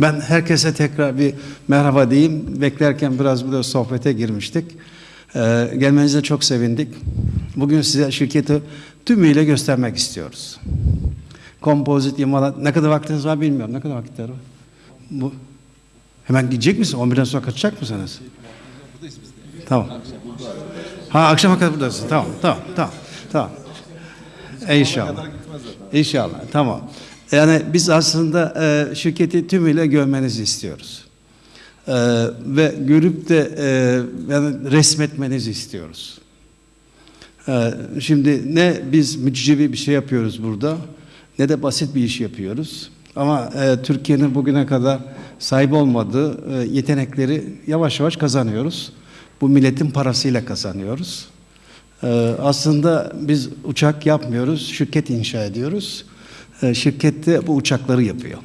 Ben herkese tekrar bir merhaba diyeyim. Beklerken biraz burada sohbete girmiştik. Ee, gelmenize çok sevindik. Bugün size şirketi tümüyle göstermek istiyoruz. Kompozit imalat. Ne kadar vaktiniz var bilmiyorum. Ne kadar vakitler var? Bu. Hemen gidecek misin? 11'den sonra kaçacak mısınız? Tamam. Ha akşama kadar buradasın. Tamam, tamam, tamam. Tamam. İnşallah. İnşallah. Tamam. Yani biz aslında e, şirketi tümüyle görmenizi istiyoruz. E, ve görüp de e, yani resmetmenizi istiyoruz. E, şimdi ne biz mücizevi bir şey yapıyoruz burada ne de basit bir iş yapıyoruz. Ama e, Türkiye'nin bugüne kadar sahip olmadığı e, yetenekleri yavaş yavaş kazanıyoruz. Bu milletin parasıyla kazanıyoruz. E, aslında biz uçak yapmıyoruz, şirket inşa ediyoruz. E, şirkette bu uçakları yapıyor.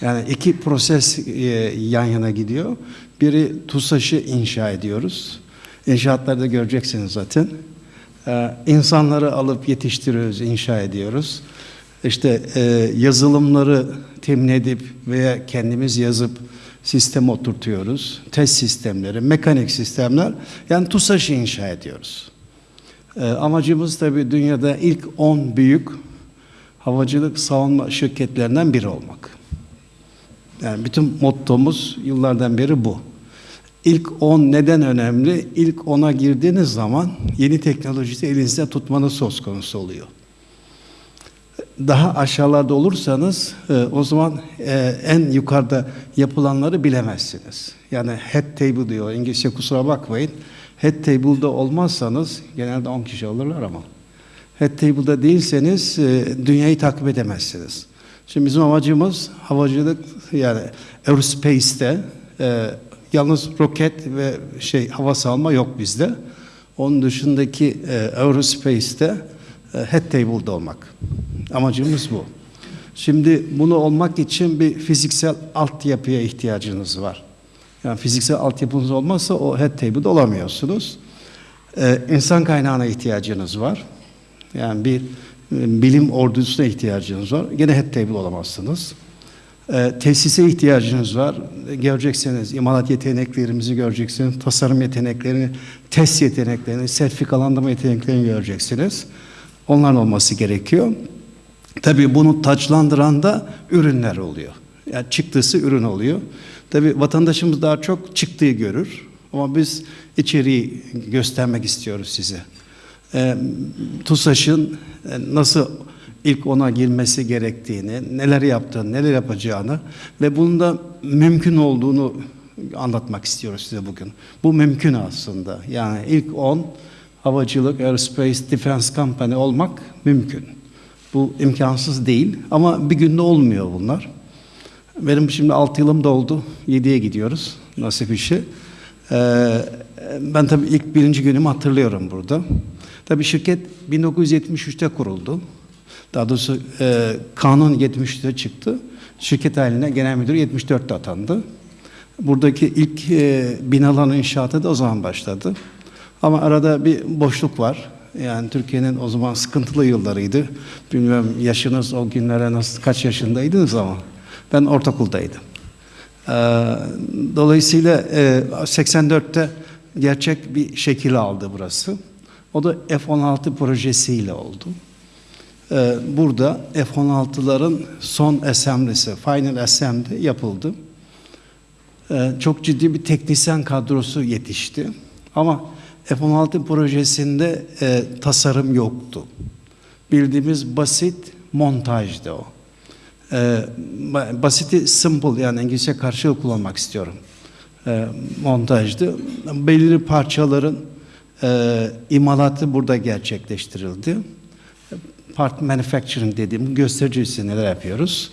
Yani iki proses e, yan yana gidiyor. Biri TUSAŞ'ı inşa ediyoruz. İnşaatlarda göreceksiniz zaten. E, insanları alıp yetiştiriyoruz, inşa ediyoruz. İşte yazılımları temin edip veya kendimiz yazıp sistem oturtuyoruz. Test sistemleri, mekanik sistemler. Yani TUSAŞ'ı inşa ediyoruz. Amacımız tabii dünyada ilk 10 büyük havacılık savunma şirketlerinden biri olmak. Yani bütün mottomuz yıllardan beri bu. İlk 10 neden önemli? İlk 10'a girdiğiniz zaman yeni teknolojisi elinizde tutmanız söz konusu oluyor. Daha aşağılarda olursanız e, o zaman e, en yukarıda yapılanları bilemezsiniz. Yani head table diyor İngilizce kusura bakmayın. Head table'da olmazsanız genelde 10 kişi alırlar ama head table'da değilseniz e, dünyayı takip edemezsiniz. Şimdi bizim amacımız havacılık yani aerospace'te e, yalnız roket ve şey hava salma yok bizde. Onun dışındaki e, aerospace'te e, head table'da olmak. Amacımız bu. Şimdi bunu olmak için bir fiziksel altyapıya ihtiyacınız var. Yani fiziksel altyapınız olmazsa o head table'da olamıyorsunuz. Ee, insan kaynağına ihtiyacınız var. Yani bir e, bilim ordusuna ihtiyacınız var. Gene head table olamazsınız. Ee, tesise ihtiyacınız var. Göreceksiniz imalat yeteneklerimizi göreceksiniz. Tasarım yeteneklerini, test yeteneklerini, sertifikalandırma yeteneklerini göreceksiniz. Onların olması gerekiyor. Tabii bunu taçlandıran da ürünler oluyor. Yani çıktısı ürün oluyor. Tabii vatandaşımız daha çok çıktığı görür. Ama biz içeriği göstermek istiyoruz size. E, TUSAŞ'ın e, nasıl ilk ona girmesi gerektiğini, neler yaptığını, neler yapacağını ve bunun da mümkün olduğunu anlatmak istiyoruz size bugün. Bu mümkün aslında. Yani ilk 10 havacılık, aerospace, defense company olmak mümkün. Bu imkansız değil ama bir günde olmuyor bunlar. Benim şimdi 6 yılım doldu. 7'ye gidiyoruz nasip işi. Ee, ben tabii ilk birinci günümü hatırlıyorum burada. Tabii şirket 1973'te kuruldu. Daha doğrusu e, kanun 73'te çıktı. Şirket haline genel müdür 74'te atandı. Buradaki ilk e, binaların inşaatı da o zaman başladı. Ama arada bir boşluk var. Yani Türkiye'nin o zaman sıkıntılı yıllarıydı. Bilmiyorum yaşınız o günlere nasıl kaç yaşındaydınız ama ben ortaokuldaydım. Ee, dolayısıyla e, 84'te gerçek bir şekil aldı burası. O da F-16 projesiyle oldu. Ee, burada F-16'ların son assemblisi, final assembly yapıldı. Ee, çok ciddi bir teknisyen kadrosu yetişti. Ama F-16 projesinde e, tasarım yoktu. Bildiğimiz basit montajdı o. E, basiti simple yani İngilizce karşılığı kullanmak istiyorum. E, montajdı. Belirli parçaların e, imalatı burada gerçekleştirildi. Part manufacturing dediğim göstericisi neler yapıyoruz.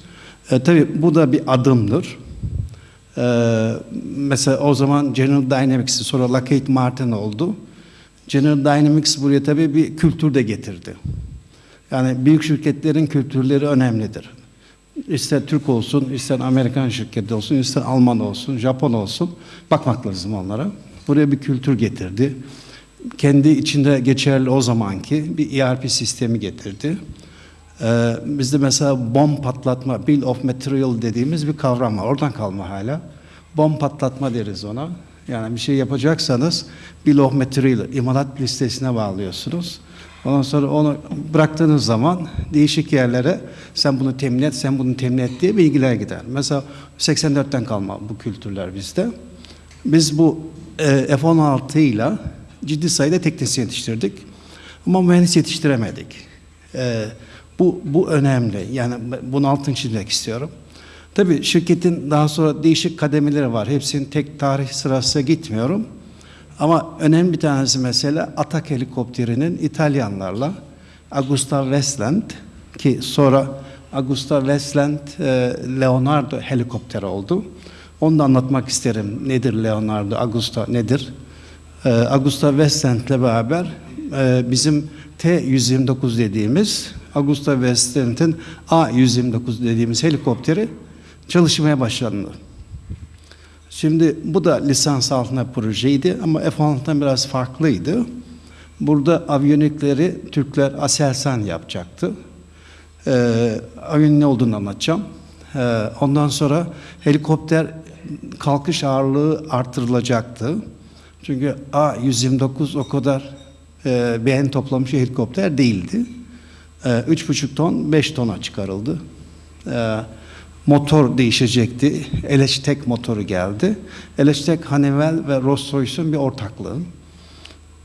E, tabii bu da bir adımdır. Ee, mesela o zaman General Dynamics'i sonra Lockheed Martin oldu. General Dynamics buraya tabii bir kültür de getirdi. Yani büyük şirketlerin kültürleri önemlidir. İster Türk olsun, ister Amerikan şirketi olsun, ister Alman olsun, Japon olsun bakmak lazım onlara. Buraya bir kültür getirdi. Kendi içinde geçerli o zamanki bir ERP sistemi getirdi. Ee, bizde mesela bomb patlatma, bill of material dediğimiz bir kavram var. Oradan kalma hala. Bomb patlatma deriz ona. Yani bir şey yapacaksanız bill of material, imalat listesine bağlıyorsunuz. Ondan sonra onu bıraktığınız zaman değişik yerlere sen bunu temin et, sen bunu temin et diye bilgiler gider. Mesela 84'ten kalma bu kültürler bizde. Biz bu e, F-16 ile ciddi sayıda teknisyen yetiştirdik. Ama mühendis yetiştiremedik. E, bu, bu önemli. Yani bunu altını çizmek istiyorum. Tabii şirketin daha sonra değişik kademeleri var. Hepsinin tek tarih sırası gitmiyorum. Ama önemli bir tanesi mesela Atak helikopterinin İtalyanlarla Augusta Westland ki sonra Augusta Westland e, Leonardo helikopteri oldu. Onu da anlatmak isterim. Nedir Leonardo, Augusta nedir? E, Augusta Westland ile beraber e, bizim T-129 dediğimiz Augusta Westland'in A-129 dediğimiz helikopteri çalışmaya başlandı. Şimdi bu da lisans altında projeydi ama F-16'dan biraz farklıydı. Burada aviyonikleri Türkler Aselsan yapacaktı. Ee, aviyonik ne olduğunu anlatacağım. Ee, ondan sonra helikopter kalkış ağırlığı artırılacaktı. Çünkü A-129 o kadar e, beğen toplamış helikopter değildi. Ee, 3,5 ton 5 tona çıkarıldı. Ee, motor değişecekti. LH-Tech motoru geldi. LH-Tech, Honeywell ve Rolls-Royce'un bir ortaklığı.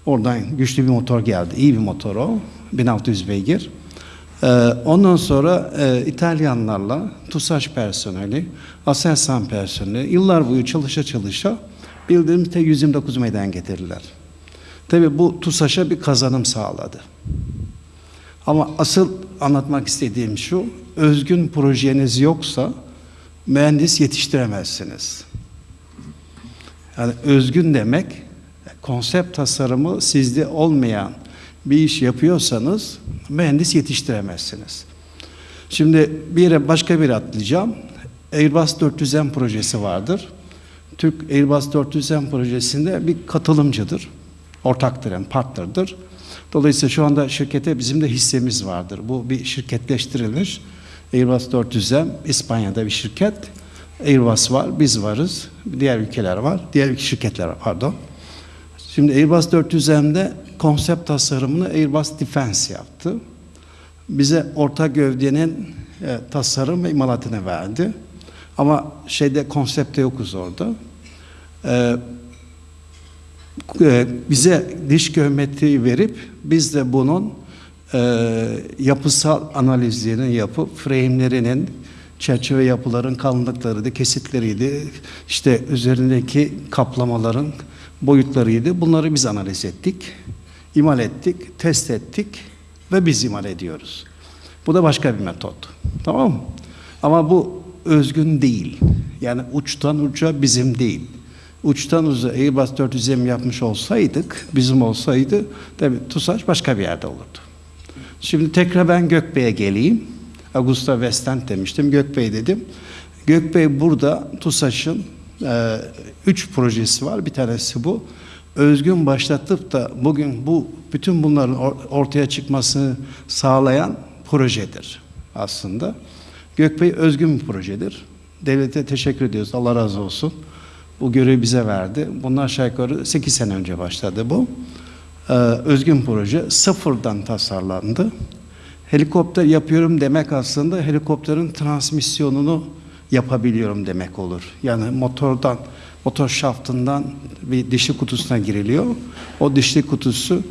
Oradan güçlü bir motor geldi. İyi bir motor o. 1600 beygir. Ee, ondan sonra e, İtalyanlarla TUSAŞ personeli, Aselsan personeli yıllar boyu çalışa çalışa bildiğimiz T-129 meydan getirdiler. Tabii bu TUSAŞ'a bir kazanım sağladı. Ama asıl anlatmak istediğim şu, özgün projeniz yoksa mühendis yetiştiremezsiniz. Yani özgün demek, konsept tasarımı sizde olmayan bir iş yapıyorsanız mühendis yetiştiremezsiniz. Şimdi bir yere başka bir atlayacağım. Airbus 400M projesi vardır. Türk Airbus 400M projesinde bir katılımcıdır. Ortaktır yani partnerdir. Dolayısıyla şu anda şirkete bizim de hissemiz vardır. Bu bir şirketleştirilmiş. Airbus 400M İspanya'da bir şirket. Airbus var, biz varız. Diğer ülkeler var. Diğer şirketler var, pardon. Şimdi Airbus 400M'de konsept tasarımını Airbus Defense yaptı. Bize orta gövdenin e, tasarım ve imalatını verdi. Ama şeyde konsepte yokuz orada. E, e, bize diş geometriyi verip biz de bunun e, yapısal analizlerini yapıp frame'lerinin çerçeve yapıların kalınlıklarıydı, kesitleriydi, işte üzerindeki kaplamaların boyutlarıydı. Bunları biz analiz ettik, imal ettik, test ettik ve biz imal ediyoruz. Bu da başka bir metot. Tamam mı? Ama bu özgün değil. Yani uçtan uca bizim değil uçtan uza Airbus 400M yapmış olsaydık, bizim olsaydı tabi TUSAŞ başka bir yerde olurdu. Şimdi tekrar ben Gökbey'e geleyim. Augusta Westland demiştim, Gökbey dedim. Gökbey burada TUSAŞ'ın e, üç projesi var. Bir tanesi bu. Özgün başlatıp da bugün bu bütün bunların ortaya çıkmasını sağlayan projedir aslında. Gökbey özgün bir projedir. Devlete teşekkür ediyoruz. Allah razı olsun. Bu görevi bize verdi. Bundan aşağı yukarı 8 sene önce başladı bu. Ee, özgün proje sıfırdan tasarlandı. Helikopter yapıyorum demek aslında helikopterin transmisyonunu yapabiliyorum demek olur. Yani motordan, motor şaftından bir dişli kutusuna giriliyor. O dişli kutusu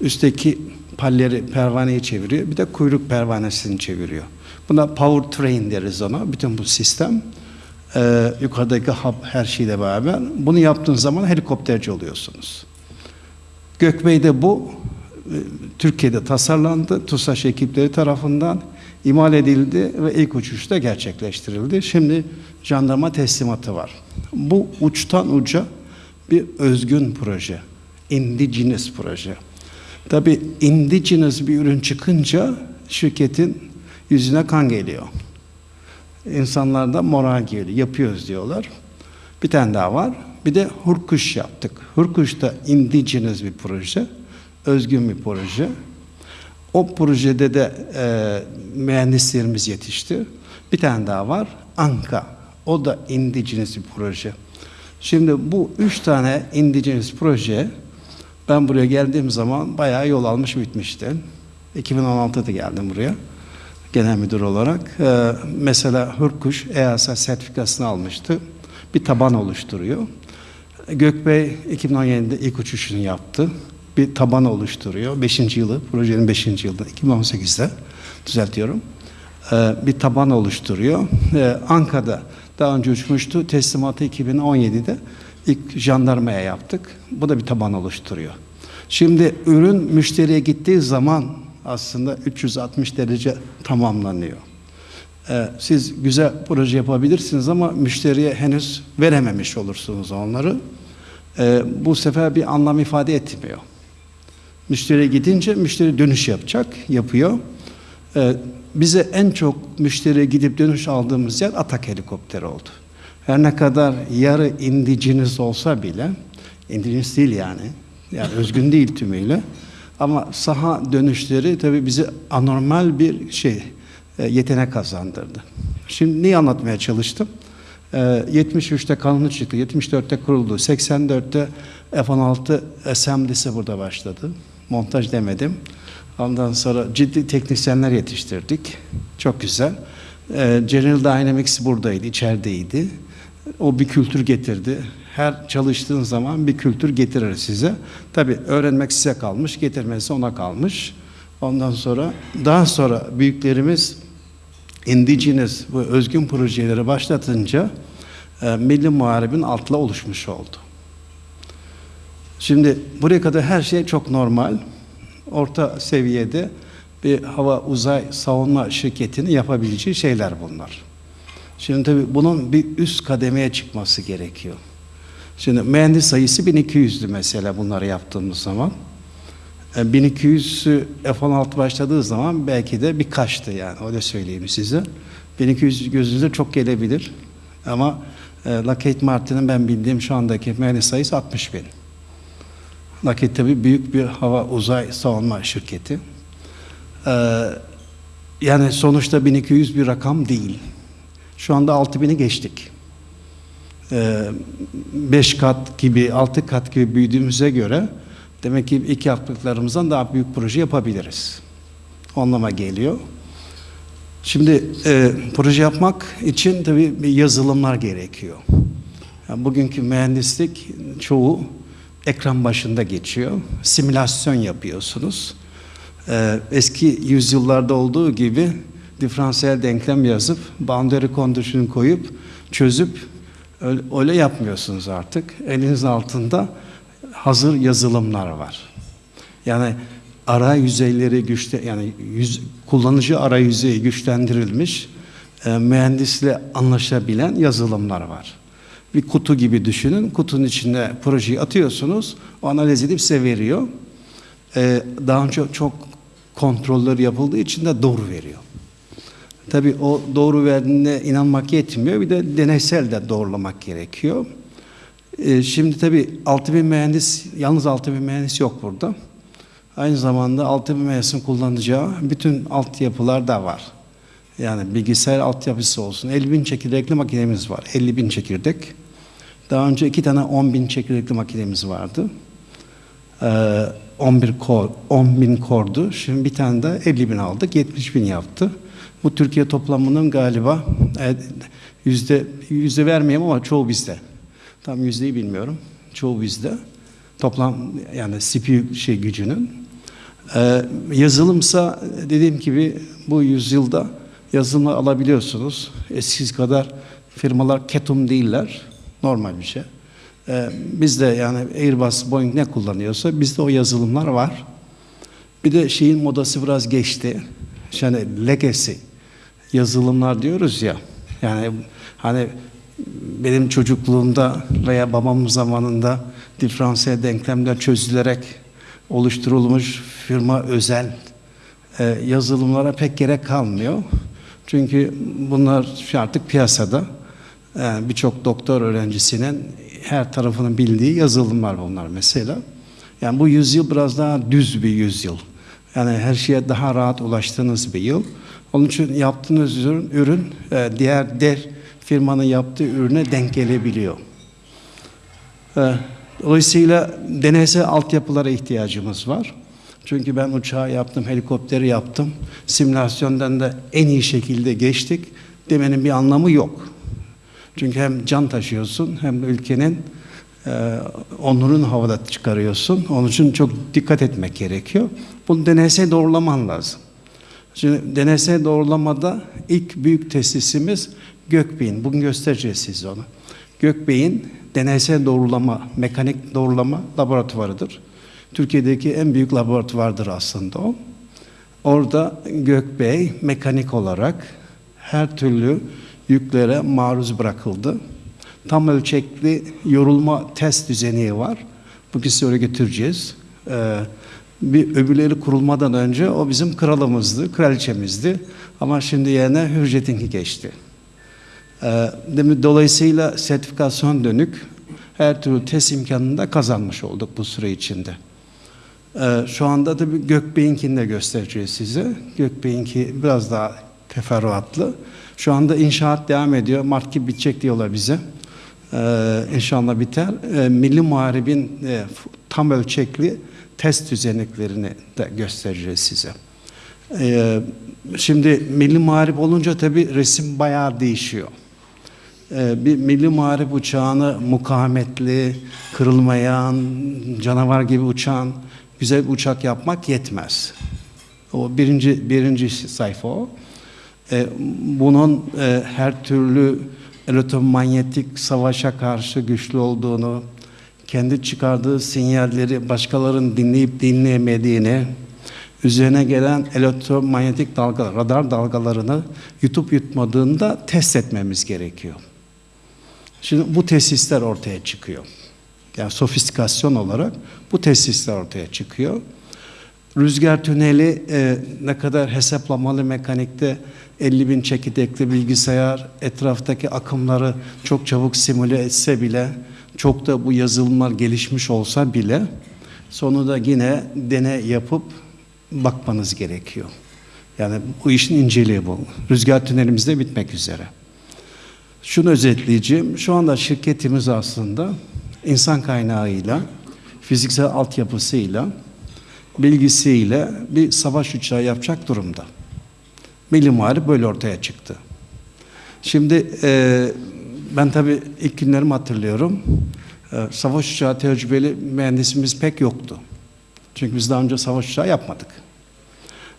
üstteki palleri, pervaneyi çeviriyor. Bir de kuyruk pervanesini çeviriyor. Buna power train deriz ona. Bütün bu sistem e, yukarıdaki hub her şeyle beraber bunu yaptığınız zaman helikopterci oluyorsunuz. Gökbey'de bu e, Türkiye'de tasarlandı. TUSAŞ ekipleri tarafından imal edildi ve ilk uçuşta gerçekleştirildi. Şimdi jandarma teslimatı var. Bu uçtan uca bir özgün proje. Indigenous proje. Tabi indigenous bir ürün çıkınca şirketin yüzüne kan geliyor. İnsanlarda moral geliyor. Yapıyoruz diyorlar. Bir tane daha var. Bir de Hurkuş yaptık. Hurkuş da indigenous bir proje. Özgün bir proje. O projede de e, mühendislerimiz yetişti. Bir tane daha var. Anka. O da indigenous bir proje. Şimdi bu üç tane indigenous proje ben buraya geldiğim zaman bayağı yol almış bitmişti. 2016'da geldim buraya genel müdür olarak. Ee, mesela Hürkuş EASA sertifikasını almıştı. Bir taban oluşturuyor. Gökbey 2017'de ilk uçuşunu yaptı. Bir taban oluşturuyor. Beşinci yılı, projenin beşinci yılı, 2018'de düzeltiyorum. Ee, bir taban oluşturuyor. Ee, Ankara'da daha önce uçmuştu. Teslimatı 2017'de ilk jandarmaya yaptık. Bu da bir taban oluşturuyor. Şimdi ürün müşteriye gittiği zaman aslında 360 derece tamamlanıyor. Ee, siz güzel proje yapabilirsiniz ama müşteriye henüz verememiş olursunuz onları. Ee, bu sefer bir anlam ifade etmiyor. Müşteriye gidince müşteri dönüş yapacak, yapıyor. Ee, bize en çok müşteriye gidip dönüş aldığımız yer Atak helikopteri oldu. Her ne kadar yarı indiciniz olsa bile, indiciniz değil yani, yani özgün değil tümüyle. Ama saha dönüşleri tabii bize anormal bir şey, e, yetenek kazandırdı. Şimdi neyi anlatmaya çalıştım? E, 73'te kanunu çıktı, 74'te kuruldu, 84'te F-16 SMD'si burada başladı. Montaj demedim. Ondan sonra ciddi teknisyenler yetiştirdik. Çok güzel. E, General Dynamics buradaydı, içerideydi. O bir kültür getirdi. Her çalıştığın zaman bir kültür getirir size. Tabii öğrenmek size kalmış, getirmesi ona kalmış. Ondan sonra daha sonra büyüklerimiz indigenous bu özgün projeleri başlatınca e, Milli Muharebin altla oluşmuş oldu. Şimdi buraya kadar her şey çok normal. Orta seviyede bir hava uzay savunma şirketinin yapabileceği şeyler bunlar. Şimdi tabii bunun bir üst kademeye çıkması gerekiyor. Şimdi mühendis sayısı 1200'dü mesela bunları yaptığımız zaman. 1200'ü F-16 başladığı zaman belki de birkaçtı yani öyle söyleyeyim size. 1200 gözünüze çok gelebilir. Ama e, Lockheed Martin'in ben bildiğim şu andaki mühendis sayısı 60 bin. Lockheed tabii büyük bir hava uzay savunma şirketi. Ee, yani sonuçta 1200 bir rakam değil. Şu anda 6000'i geçtik. 5 ee, kat gibi, 6 kat gibi büyüdüğümüze göre demek ki ilk yaptıklarımızdan daha büyük proje yapabiliriz. O anlama geliyor. Şimdi e, proje yapmak için tabii yazılımlar gerekiyor. Yani bugünkü mühendislik çoğu ekran başında geçiyor. Simülasyon yapıyorsunuz. Ee, eski yüzyıllarda olduğu gibi diferansiyel denklem yazıp, boundary condition koyup, çözüp öyle, öyle yapmıyorsunuz artık. Eliniz altında hazır yazılımlar var. Yani ara yüzeyleri güçte yani yüz, kullanıcı ara yüzeyi güçlendirilmiş e, mühendisle anlaşabilen yazılımlar var. Bir kutu gibi düşünün. Kutunun içine projeyi atıyorsunuz. O analiz edip size veriyor. E, daha önce çok kontroller yapıldığı için de doğru veriyor. Tabii o doğru verdiğine inanmak yetmiyor. Bir de deneysel de doğrulamak gerekiyor. Ee, şimdi tabii 6000 mühendis, yalnız 6000 mühendis yok burada. Aynı zamanda 6000 mühendisin kullanacağı bütün altyapılar da var. Yani bilgisayar altyapısı olsun. 50 bin çekirdekli makinemiz var. 50 bin çekirdek. Daha önce iki tane 10 bin çekirdekli makinemiz vardı. Ee, 11 kor, 10 bin kordu. Şimdi bir tane de 50 bin aldık. 70 bin yaptı. Bu Türkiye toplamının galiba e, yüzde yüzde vermeyeyim ama çoğu bizde. Tam yüzdeyi bilmiyorum. Çoğu bizde. Toplam yani CPU şey gücünün. Ee, yazılımsa dediğim gibi bu yüzyılda yazılımı alabiliyorsunuz. Eskisi kadar firmalar ketum değiller. Normal bir şey. Ee, bizde yani Airbus, Boeing ne kullanıyorsa bizde o yazılımlar var. Bir de şeyin modası biraz geçti. Yani legacy yazılımlar diyoruz ya. Yani hani benim çocukluğumda veya babamın zamanında diferansiyel denklemler çözülerek oluşturulmuş firma özel e, yazılımlara pek gerek kalmıyor. Çünkü bunlar artık piyasada yani e, birçok doktor öğrencisinin her tarafının bildiği yazılımlar bunlar mesela. Yani bu yüzyıl biraz daha düz bir yüzyıl. Yani her şeye daha rahat ulaştığınız bir yıl. Onun için yaptığınız ürün, ürün e, diğer der firmanın yaptığı ürüne denk gelebiliyor. E, Dolayısıyla deneysel altyapılara ihtiyacımız var. Çünkü ben uçağı yaptım, helikopteri yaptım. Simülasyondan da en iyi şekilde geçtik demenin bir anlamı yok. Çünkü hem can taşıyorsun hem de ülkenin e, onurunu havada çıkarıyorsun. Onun için çok dikkat etmek gerekiyor. Bunu deneysel doğrulaman lazım. Şimdi deneysel doğrulamada ilk büyük tesisimiz Gökbey'in. Bugün göstereceğiz size onu. Gökbey'in deneysel doğrulama, mekanik doğrulama laboratuvarıdır. Türkiye'deki en büyük laboratuvardır aslında o. Orada Gökbey mekanik olarak her türlü yüklere maruz bırakıldı. Tam ölçekli yorulma test düzeni var. Bugün size oraya götüreceğiz. Ee, bir öbürleri kurulmadan önce o bizim kralımızdı, kraliçemizdi. Ama şimdi yerine Hürjet'inki geçti. Ee, dolayısıyla sertifikasyon dönük her türlü test imkanını da kazanmış olduk bu süre içinde. Ee, şu anda tabii Gökbey'inkini de göstereceğiz size. Gökbey'inki biraz daha teferruatlı. Şu anda inşaat devam ediyor. Mart gibi bitecek diyorlar bize. Ee, inşallah biter. Milli Muharibin e, tam ölçekli test düzeneklerini de göstereceğiz size. Ee, şimdi Milli Muharip olunca tabii resim bayağı değişiyor. Ee, bir Milli Muharip uçağını mukavemetli, kırılmayan, canavar gibi uçan güzel bir uçak yapmak yetmez. O birinci, birinci sayfa o. E, bunun e, her türlü elektromanyetik savaşa karşı güçlü olduğunu, kendi çıkardığı sinyalleri başkalarının dinleyip dinleyemediğini, üzerine gelen elektromanyetik dalga, radar dalgalarını yutup yutmadığında test etmemiz gerekiyor. Şimdi bu tesisler ortaya çıkıyor. Yani sofistikasyon olarak bu tesisler ortaya çıkıyor. Rüzgar tüneli e, ne kadar hesaplamalı mekanikte 50 bin çekirdekli bilgisayar etraftaki akımları çok çabuk simüle etse bile çok da bu yazılımlar gelişmiş olsa bile sonunda yine deney yapıp bakmanız gerekiyor. Yani bu işin inceliği bu. Rüzgar tünelimiz de bitmek üzere. Şunu özetleyeceğim. Şu anda şirketimiz aslında insan kaynağıyla, fiziksel altyapısıyla, bilgisiyle bir savaş uçağı yapacak durumda. Milli Muharip böyle ortaya çıktı. Şimdi e, ben tabii ilk günlerimi hatırlıyorum. E, savaş uçağı tecrübeli mühendisimiz pek yoktu. Çünkü biz daha önce savaş uçağı yapmadık.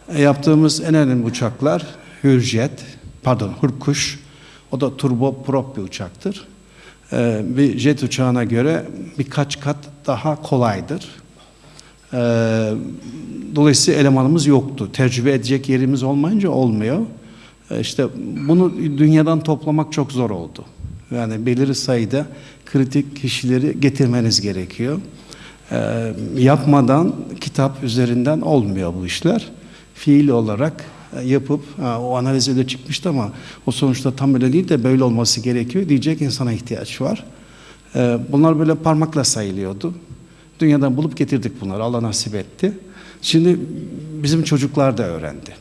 E, yaptığımız en önemli uçaklar Hürjet, pardon Hürkuş, o da turboprop bir uçaktır. E, bir jet uçağına göre birkaç kat daha kolaydır. E, dolayısıyla elemanımız yoktu. Tecrübe edecek yerimiz olmayınca olmuyor. İşte bunu dünyadan toplamak çok zor oldu. Yani belirli sayıda kritik kişileri getirmeniz gerekiyor. E, yapmadan kitap üzerinden olmuyor bu işler. Fiil olarak yapıp o analiz öyle çıkmıştı ama o sonuçta tam öyle değil de böyle olması gerekiyor diyecek insana ihtiyaç var. E, bunlar böyle parmakla sayılıyordu. Dünyadan bulup getirdik bunları. Allah nasip etti. Şimdi bizim çocuklar da öğrendi.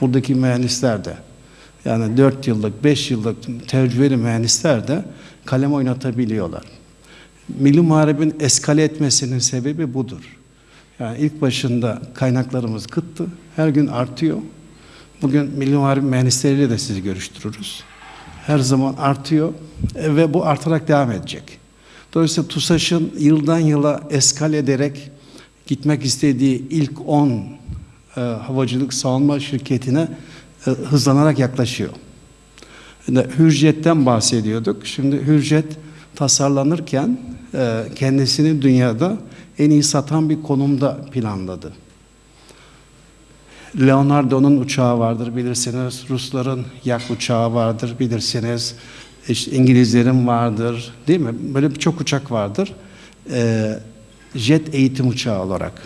Buradaki mühendisler de. Yani 4 yıllık, 5 yıllık tecrübeli mühendisler de kalem oynatabiliyorlar. Milli Muharebin eskale etmesinin sebebi budur. Yani ilk başında kaynaklarımız kıttı. Her gün artıyor. Bugün Milli Muharip mühendisleriyle de sizi görüştürürüz. Her zaman artıyor e, ve bu artarak devam edecek. Dolayısıyla TUSAŞ'ın yıldan yıla eskal ederek gitmek istediği ilk 10 e, havacılık savunma şirketine hızlanarak yaklaşıyor. Hürjet'ten bahsediyorduk. Şimdi Hürjet tasarlanırken e, kendisini dünyada en iyi satan bir konumda planladı. Leonardo'nun uçağı vardır bilirsiniz. Rusların yak uçağı vardır bilirsiniz. İşte İngilizlerin vardır. Değil mi? Böyle birçok uçak vardır. Ee, jet eğitim uçağı olarak.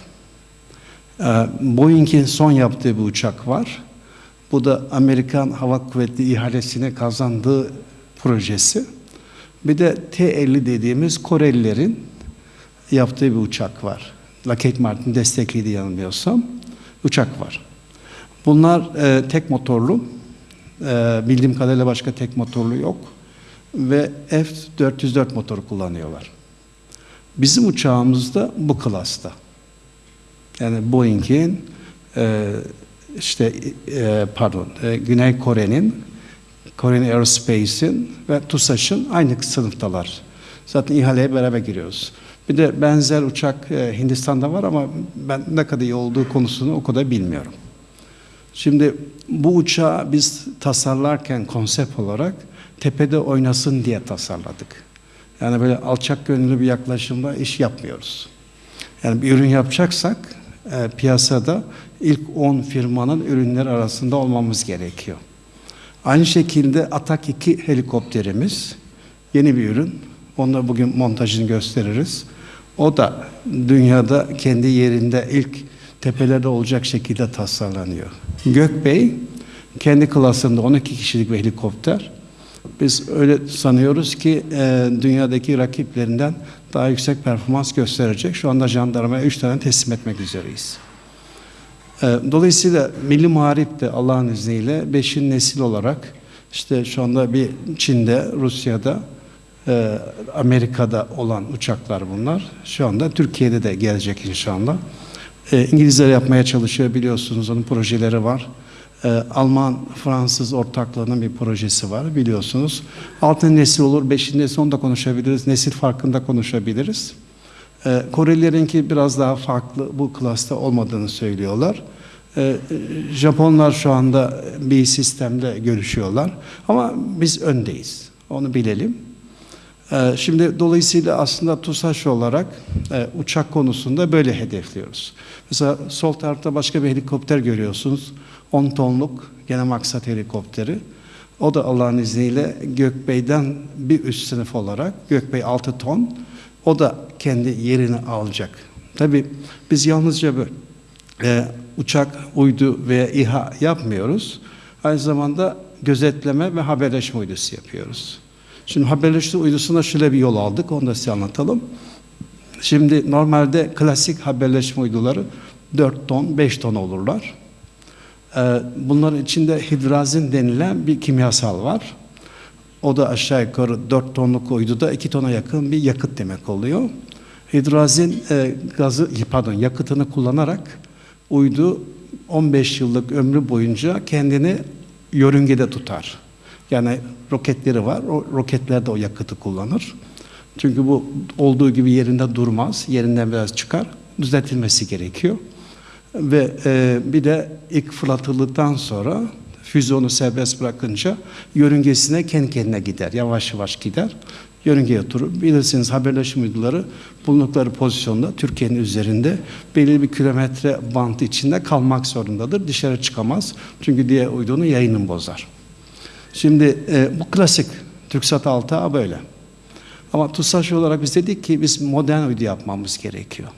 Ee, Boeing'in son yaptığı bir uçak var. Bu da Amerikan Hava Kuvvetleri ihalesine kazandığı projesi. Bir de T-50 dediğimiz Korelilerin yaptığı bir uçak var. Lockheed Martin destekliydi yanılmıyorsam. uçak var. Bunlar e, tek motorlu. E, bildiğim kadarıyla başka tek motorlu yok. Ve F-404 motoru kullanıyorlar. Bizim uçağımız da bu klasta. Yani Boeing'in e, işte e, pardon e, Güney Kore'nin Korean Aerospace'in ve TUSAŞ'ın aynı sınıftalar. Zaten ihaleye beraber giriyoruz. Bir de benzer uçak e, Hindistan'da var ama ben ne kadar iyi olduğu konusunu o kadar bilmiyorum. Şimdi bu uçağı biz tasarlarken konsept olarak tepede oynasın diye tasarladık. Yani böyle alçak gönüllü bir yaklaşımla iş yapmıyoruz. Yani bir ürün yapacaksak e, piyasada ilk 10 firmanın ürünler arasında olmamız gerekiyor. Aynı şekilde Atak 2 helikopterimiz yeni bir ürün. Onu bugün montajını gösteririz. O da dünyada kendi yerinde ilk tepelerde olacak şekilde tasarlanıyor. Gökbey kendi klasında 12 kişilik bir helikopter. Biz öyle sanıyoruz ki e, dünyadaki rakiplerinden daha yüksek performans gösterecek. Şu anda jandarmaya 3 tane teslim etmek üzereyiz. E, dolayısıyla Milli Muharip de Allah'ın izniyle 5. nesil olarak işte şu anda bir Çin'de, Rusya'da, e, Amerika'da olan uçaklar bunlar. Şu anda Türkiye'de de gelecek inşallah. E, İngilizler yapmaya çalışıyor biliyorsunuz onun projeleri var. E, Alman, Fransız ortaklığının bir projesi var biliyorsunuz. Altın nesil olur, beşinci nesil onu da konuşabiliriz. Nesil farkında konuşabiliriz. E, Korelilerinki biraz daha farklı bu klasta olmadığını söylüyorlar. E, Japonlar şu anda bir sistemde görüşüyorlar. Ama biz öndeyiz. Onu bilelim. E, Şimdi dolayısıyla aslında TUSAŞ olarak e, uçak konusunda böyle hedefliyoruz. Mesela sol tarafta başka bir helikopter görüyorsunuz. 10 tonluk gene maksat helikopteri. O da Allah'ın izniyle Gökbey'den bir üst sınıf olarak Gökbey 6 ton. O da kendi yerini alacak. Tabii biz yalnızca böyle e, uçak, uydu veya İHA yapmıyoruz. Aynı zamanda gözetleme ve haberleşme uydusu yapıyoruz. Şimdi haberleşme uydusuna şöyle bir yol aldık, onu da size anlatalım. Şimdi normalde klasik haberleşme uyduları 4 ton, 5 ton olurlar. Ee, Bunların içinde hidrazin denilen bir kimyasal var. O da aşağı yukarı 4 tonluk uyduda 2 tona yakın bir yakıt demek oluyor. Hidrazin e, gazı, pardon yakıtını kullanarak uydu 15 yıllık ömrü boyunca kendini yörüngede tutar. Yani roketleri var. O roketler de o yakıtı kullanır. Çünkü bu olduğu gibi yerinde durmaz. Yerinden biraz çıkar. Düzeltilmesi gerekiyor. Ve e, bir de ilk fırlatıldıktan sonra füzyonu serbest bırakınca yörüngesine kendi kendine gider. Yavaş yavaş gider. Yörüngeye oturur. Bilirsiniz haberleşme uyduları bulundukları pozisyonda Türkiye'nin üzerinde belirli bir kilometre bantı içinde kalmak zorundadır. Dışarı çıkamaz. Çünkü diğer uydunun yayını bozar. Şimdi e, bu klasik TürkSat 6A böyle. Ama TUSAŞ olarak biz dedik ki biz modern uydu yapmamız gerekiyor.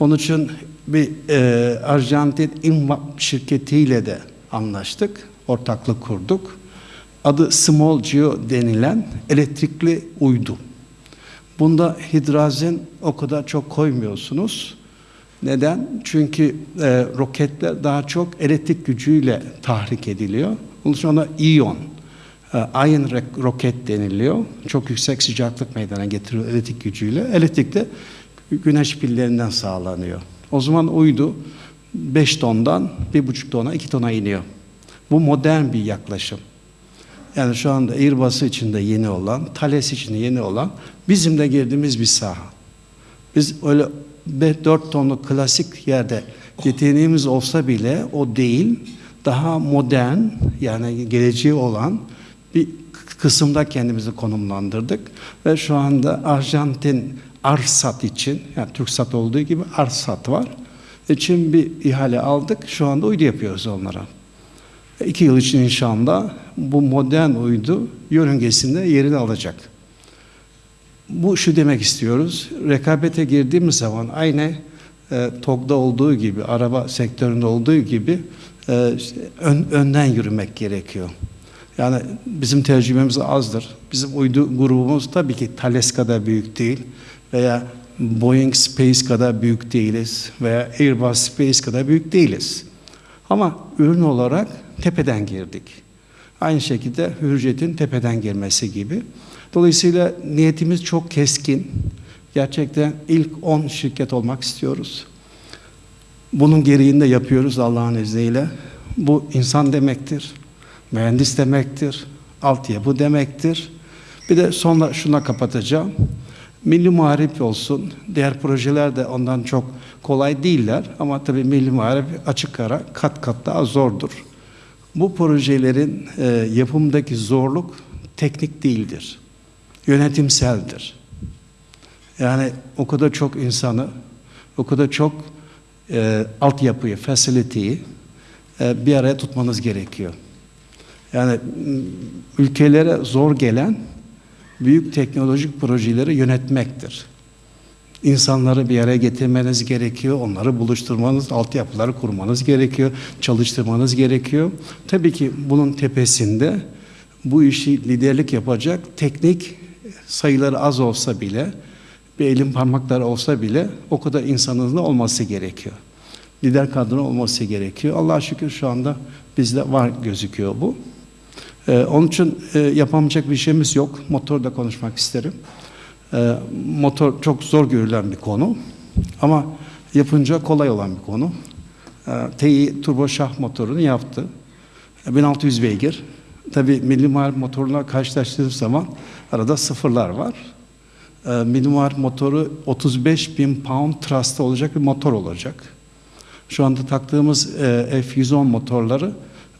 Onun için bir e, Arjantin İMVAP şirketiyle de anlaştık, ortaklık kurduk. Adı Small Geo denilen elektrikli uydu. Bunda hidrazin o kadar çok koymuyorsunuz. Neden? Çünkü e, roketler daha çok elektrik gücüyle tahrik ediliyor. Bunun için ona iyon, e, ion roket deniliyor. Çok yüksek sıcaklık meydana getiriyor elektrik gücüyle. Elektrik de güneş pillerinden sağlanıyor. O zaman uydu 5 tondan 1,5 tona 2 tona iniyor. Bu modern bir yaklaşım. Yani şu anda Airbus için de yeni olan, Thales için de yeni olan bizim de girdiğimiz bir saha. Biz öyle 4 tonluk klasik yerde yeteneğimiz olsa bile o değil, daha modern yani geleceği olan bir kısımda kendimizi konumlandırdık ve şu anda Arjantin Arsat için yani TürkSat olduğu gibi Arsat var. İçin bir ihale aldık. Şu anda uydu yapıyoruz onlara. İki yıl için inşallah bu modern uydu yörüngesinde yerini alacak. Bu şu demek istiyoruz. Rekabete girdiğimiz zaman aynı e, TOG'da olduğu gibi, araba sektöründe olduğu gibi e, ön, önden yürümek gerekiyor. Yani bizim tecrübemiz azdır. Bizim uydu grubumuz tabii ki Thales kadar büyük değil veya Boeing Space kadar büyük değiliz veya Airbus Space kadar büyük değiliz. Ama ürün olarak tepeden girdik. Aynı şekilde Hürjet'in tepeden girmesi gibi. Dolayısıyla niyetimiz çok keskin. Gerçekten ilk 10 şirket olmak istiyoruz. Bunun gereğini de yapıyoruz Allah'ın izniyle. Bu insan demektir, mühendis demektir, altyapı demektir. Bir de sonra şuna kapatacağım. Milli Muharip olsun, diğer projeler de ondan çok kolay değiller ama tabii Milli Muharip açık ara kat kat daha zordur. Bu projelerin e, yapımdaki zorluk teknik değildir, yönetimseldir. Yani o kadar çok insanı, o kadar çok e, altyapıyı, facility'yi e, bir araya tutmanız gerekiyor. Yani ülkelere zor gelen büyük teknolojik projeleri yönetmektir. İnsanları bir araya getirmeniz gerekiyor, onları buluşturmanız, altyapıları kurmanız gerekiyor, çalıştırmanız gerekiyor. Tabii ki bunun tepesinde bu işi liderlik yapacak teknik sayıları az olsa bile, bir elin parmakları olsa bile o kadar insanın da olması gerekiyor. Lider kadro olması gerekiyor. Allah'a şükür şu anda bizde var gözüküyor bu. Ee, onun için e, yapamayacak bir şeyimiz yok. Motorda konuşmak isterim. Ee, motor çok zor görülen bir konu ama yapınca kolay olan bir konu. Ee, TI turbo şah motorunu yaptı. 1600 beygir. Tabii milli muharip motoruna karşılaştığım zaman arada sıfırlar var. Ee, milli muharip motoru 35 bin pound thrust'ta olacak bir motor olacak. Şu anda taktığımız e, F110 motorları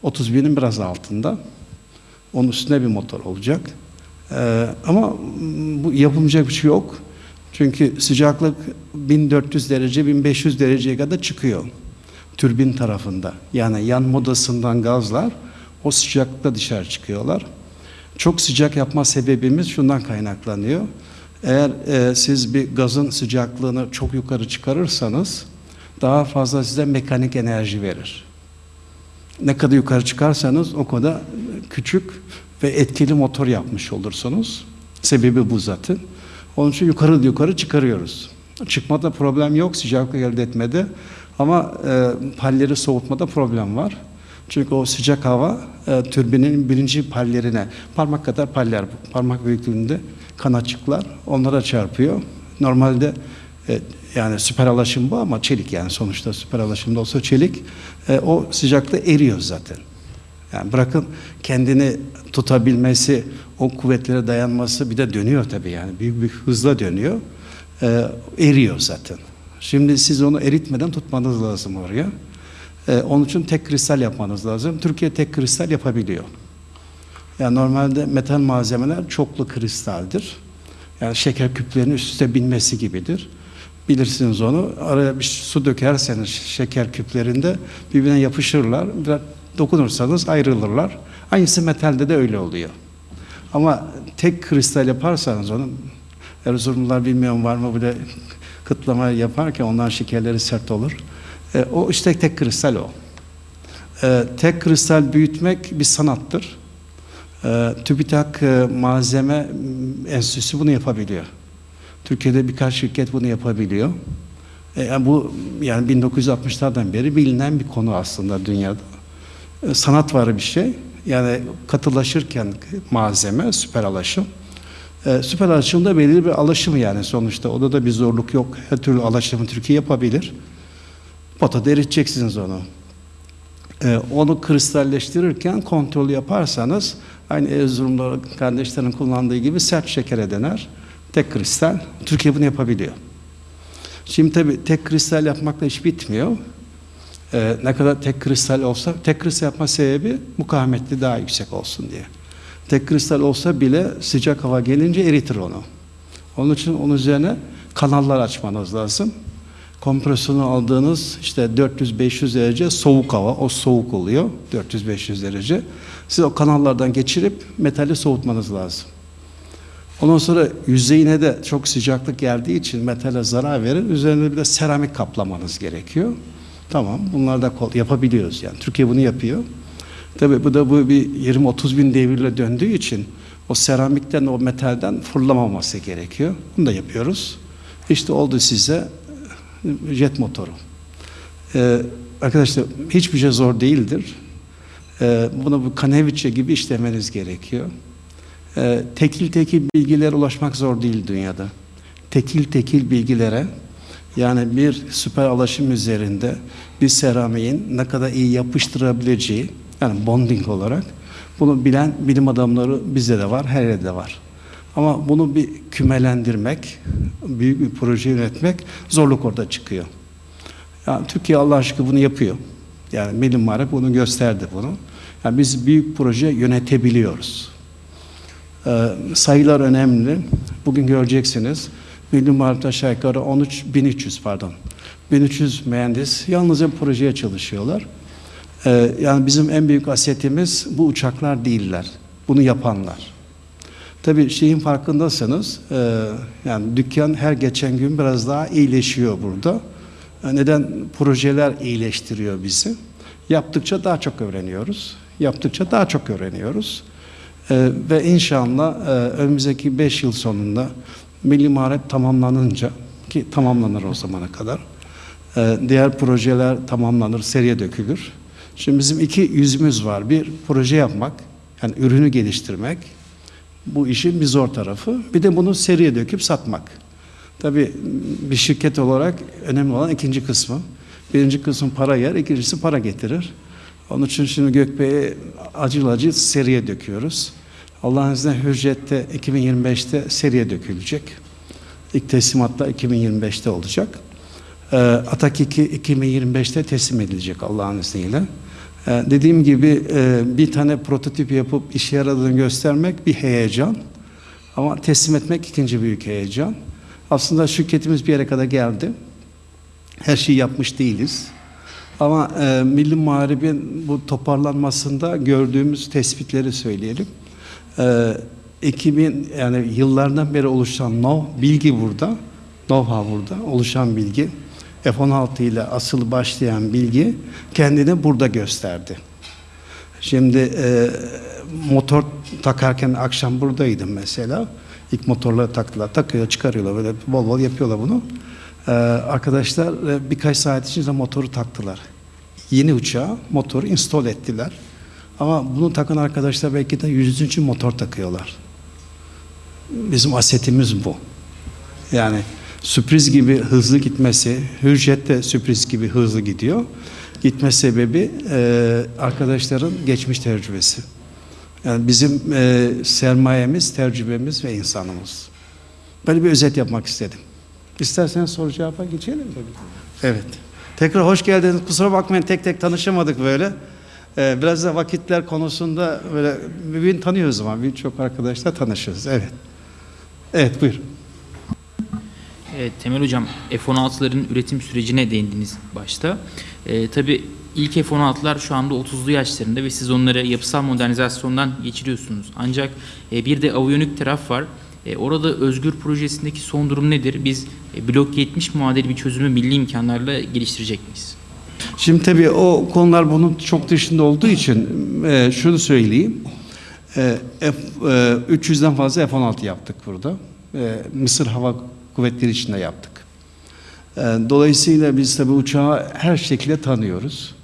30 binin biraz altında. Onun üstünde bir motor olacak. Ee, ama bu yapılmayacak bir şey yok. Çünkü sıcaklık 1400 derece, 1500 dereceye kadar çıkıyor. Türbin tarafında. Yani yan modasından gazlar o sıcaklıkta dışarı çıkıyorlar. Çok sıcak yapma sebebimiz şundan kaynaklanıyor. Eğer e, siz bir gazın sıcaklığını çok yukarı çıkarırsanız daha fazla size mekanik enerji verir. Ne kadar yukarı çıkarsanız o kadar küçük ve etkili motor yapmış olursunuz. Sebebi bu zaten. Onun için yukarı yukarı çıkarıyoruz. Çıkmada problem yok, sıcaklık elde etmede. Ama e, palleri soğutmada problem var. Çünkü o sıcak hava e, türbinin birinci pallerine, parmak kadar paller, parmak büyüklüğünde kanatçıklar onlara çarpıyor. Normalde e, yani süper alaşım bu ama çelik yani sonuçta süper alaşımda olsa çelik e, o sıcakta eriyor zaten. Yani bırakın kendini tutabilmesi, o kuvvetlere dayanması bir de dönüyor tabii yani büyük bir hızla dönüyor. E, eriyor zaten. Şimdi siz onu eritmeden tutmanız lazım oraya. E, onun için tek kristal yapmanız lazım. Türkiye tek kristal yapabiliyor. Yani normalde metal malzemeler çoklu kristaldir. Yani şeker küplerinin üst üste binmesi gibidir. Bilirsiniz onu. Araya bir su dökerseniz şeker küplerinde birbirine yapışırlar. Biraz dokunursanız ayrılırlar. Aynısı metalde de öyle oluyor. Ama tek kristal yaparsanız onu Erzurumlular bilmiyorum var mı böyle kıtlama yaparken ondan şekerleri sert olur. E, o işte tek kristal o. E, tek kristal büyütmek bir sanattır. E, TÜBİTAK e, Malzeme Enstitüsü bunu yapabiliyor. Türkiye'de birkaç şirket bunu yapabiliyor. E, bu yani 1960'lardan beri bilinen bir konu aslında dünyada. E, sanat var bir şey. Yani katılaşırken malzeme, süper alaşım. E, süper alaşımda belirli bir alaşım yani sonuçta. Orada da bir zorluk yok. Her türlü alaşımı Türkiye yapabilir. Potada eriteceksiniz onu. E, onu kristalleştirirken kontrol yaparsanız aynı Erzurumlu kardeşlerin kullandığı gibi sert şekere döner. Tek kristal. Türkiye bunu yapabiliyor. Şimdi tabii tek kristal yapmakla iş bitmiyor. Ee, ne kadar tek kristal olsa, tek kristal yapma sebebi mukavemetli daha yüksek olsun diye. Tek kristal olsa bile sıcak hava gelince eritir onu. Onun için onun üzerine kanallar açmanız lazım. Kompresyonu aldığınız işte 400-500 derece soğuk hava, o soğuk oluyor 400-500 derece. Siz o kanallardan geçirip metali soğutmanız lazım. Ondan sonra yüzeyine de çok sıcaklık geldiği için metale zarar verir. Üzerine bir de seramik kaplamanız gerekiyor. Tamam bunlar da yapabiliyoruz yani. Türkiye bunu yapıyor. Tabii bu da bu bir 20-30 bin devirle döndüğü için o seramikten o metalden fırlamaması gerekiyor. Bunu da yapıyoruz. İşte oldu size jet motoru. Ee, arkadaşlar hiçbir şey zor değildir. Ee, bunu bu Kaneviçe gibi işlemeniz gerekiyor. Ee, tekil tekil bilgilere ulaşmak zor değil dünyada. Tekil tekil bilgilere yani bir süper alaşım üzerinde bir seramiğin ne kadar iyi yapıştırabileceği yani bonding olarak bunu bilen bilim adamları bizde de var, her yerde var. Ama bunu bir kümelendirmek, büyük bir proje yönetmek zorluk orada çıkıyor. Yani Türkiye Allah aşkına bunu yapıyor. Yani Milli Marif bunu gösterdi bunu. Yani biz büyük proje yönetebiliyoruz. Ee, sayılar önemli. Bugün göreceksiniz. Milli Marif'te aşağı yukarı 13, 1300 pardon. 1300 mühendis yalnızca projeye çalışıyorlar. Ee, yani bizim en büyük asetimiz bu uçaklar değiller. Bunu yapanlar. Tabii şeyin farkındasınız. e, yani dükkan her geçen gün biraz daha iyileşiyor burada. E, Neden? Projeler iyileştiriyor bizi. Yaptıkça daha çok öğreniyoruz. Yaptıkça daha çok öğreniyoruz. E, ve inşallah e, önümüzdeki 5 yıl sonunda Milli Marif tamamlanınca ki tamamlanır o zamana kadar. e, diğer projeler tamamlanır, seriye dökülür. Şimdi bizim iki yüzümüz var. Bir proje yapmak, yani ürünü geliştirmek. Bu işin bir zor tarafı. Bir de bunu seriye döküp satmak. Tabii bir şirket olarak önemli olan ikinci kısmı. Birinci kısım para yer, ikincisi para getirir. Onun için şimdi Gökbey'i acil acil seriye döküyoruz. Allah'ın izniyle Hürjet'te 2025'te seriye dökülecek. İlk teslimatlar 2025'te olacak. Ee, Atak 2 2025'te teslim edilecek Allah'ın izniyle. Ee, dediğim gibi e, bir tane prototip yapıp işe yaradığını göstermek bir heyecan. Ama teslim etmek ikinci büyük heyecan. Aslında şirketimiz bir yere kadar geldi. Her şeyi yapmış değiliz. Ama e, Milli Muharib'in bu toparlanmasında gördüğümüz tespitleri söyleyelim. E, 2000 yani yıllardan beri oluşan know, bilgi burada, know-how burada, oluşan bilgi. F-16 ile asıl başlayan bilgi kendini burada gösterdi. Şimdi e, motor takarken akşam buradaydım mesela. İlk motorları taktılar. Takıyor, çıkarıyorlar böyle bol bol yapıyorlar bunu. Ee, arkadaşlar e, birkaç saat içinde motoru taktılar. Yeni uçağa motoru install ettiler. Ama bunu takan arkadaşlar belki de yüzüncü motor takıyorlar. Bizim asetimiz bu. Yani sürpriz gibi hızlı gitmesi, Hürjet de sürpriz gibi hızlı gidiyor. Gitme sebebi e, arkadaşların geçmiş tecrübesi. Yani bizim e, sermayemiz, tecrübemiz ve insanımız. Böyle bir özet yapmak istedim. İsterseniz soru cevaba geçelim mi? Evet. Tekrar hoş geldiniz. Kusura bakmayın tek tek tanışamadık böyle. Ee, biraz da vakitler konusunda böyle birbirini tanıyoruz ama birçok arkadaşla tanışırız. Evet. Evet buyur. Evet, Temel Hocam F-16'ların üretim sürecine değindiniz başta. Ee, tabii ilk F-16'lar şu anda 30'lu yaşlarında ve siz onları yapısal modernizasyondan geçiriyorsunuz. Ancak e, bir de aviyonik taraf var. E, orada Özgür projesindeki son durum nedir? Biz e, Blok 70 muadili bir çözümü milli imkanlarla geliştirecek miyiz? Şimdi tabii o konular bunun çok dışında olduğu için e, şunu söyleyeyim. E, F, e, 300'den fazla F-16 yaptık burada. E, Mısır Hava Kuvvetleri içinde yaptık. E, dolayısıyla biz tabii uçağı her şekilde tanıyoruz.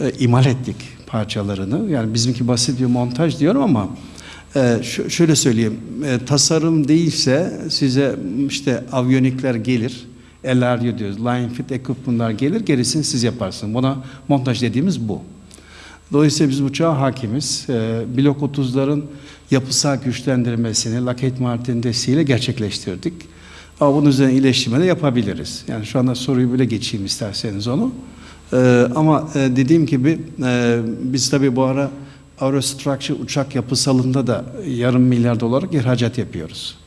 E, imal ettik parçalarını. Yani bizimki basit bir montaj diyorum ama e, şöyle söyleyeyim. E, tasarım değilse size işte avyonikler gelir. LRU diyoruz. Line Fit Equipment'lar gelir. Gerisini siz yaparsınız. Buna montaj dediğimiz bu. Dolayısıyla biz uçağa hakimiz. E, Blok 30'ların yapısal güçlendirmesini Lockheed Martin desteğiyle gerçekleştirdik. Ama bunun üzerine iyileştirme de yapabiliriz. Yani şu anda soruyu böyle geçeyim isterseniz onu. E, ama e, dediğim gibi e, biz tabii bu ara Aerostructure uçak yapısalında da yarım milyar dolarlık ihracat yapıyoruz.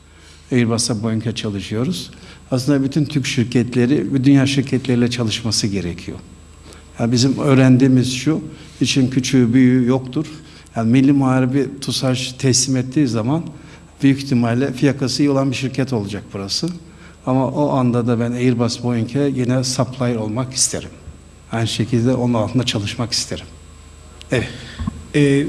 Airbus'a Boeing'e çalışıyoruz. Aslında bütün Türk şirketleri ve dünya şirketleriyle çalışması gerekiyor. Yani bizim öğrendiğimiz şu, için küçüğü büyüğü yoktur. Yani Milli Muharebi TUSAŞ teslim ettiği zaman büyük ihtimalle fiyakası iyi olan bir şirket olacak burası. Ama o anda da ben Airbus Boeing'e yine supplier olmak isterim. Aynı şekilde onun altında çalışmak isterim. Evet. Ee,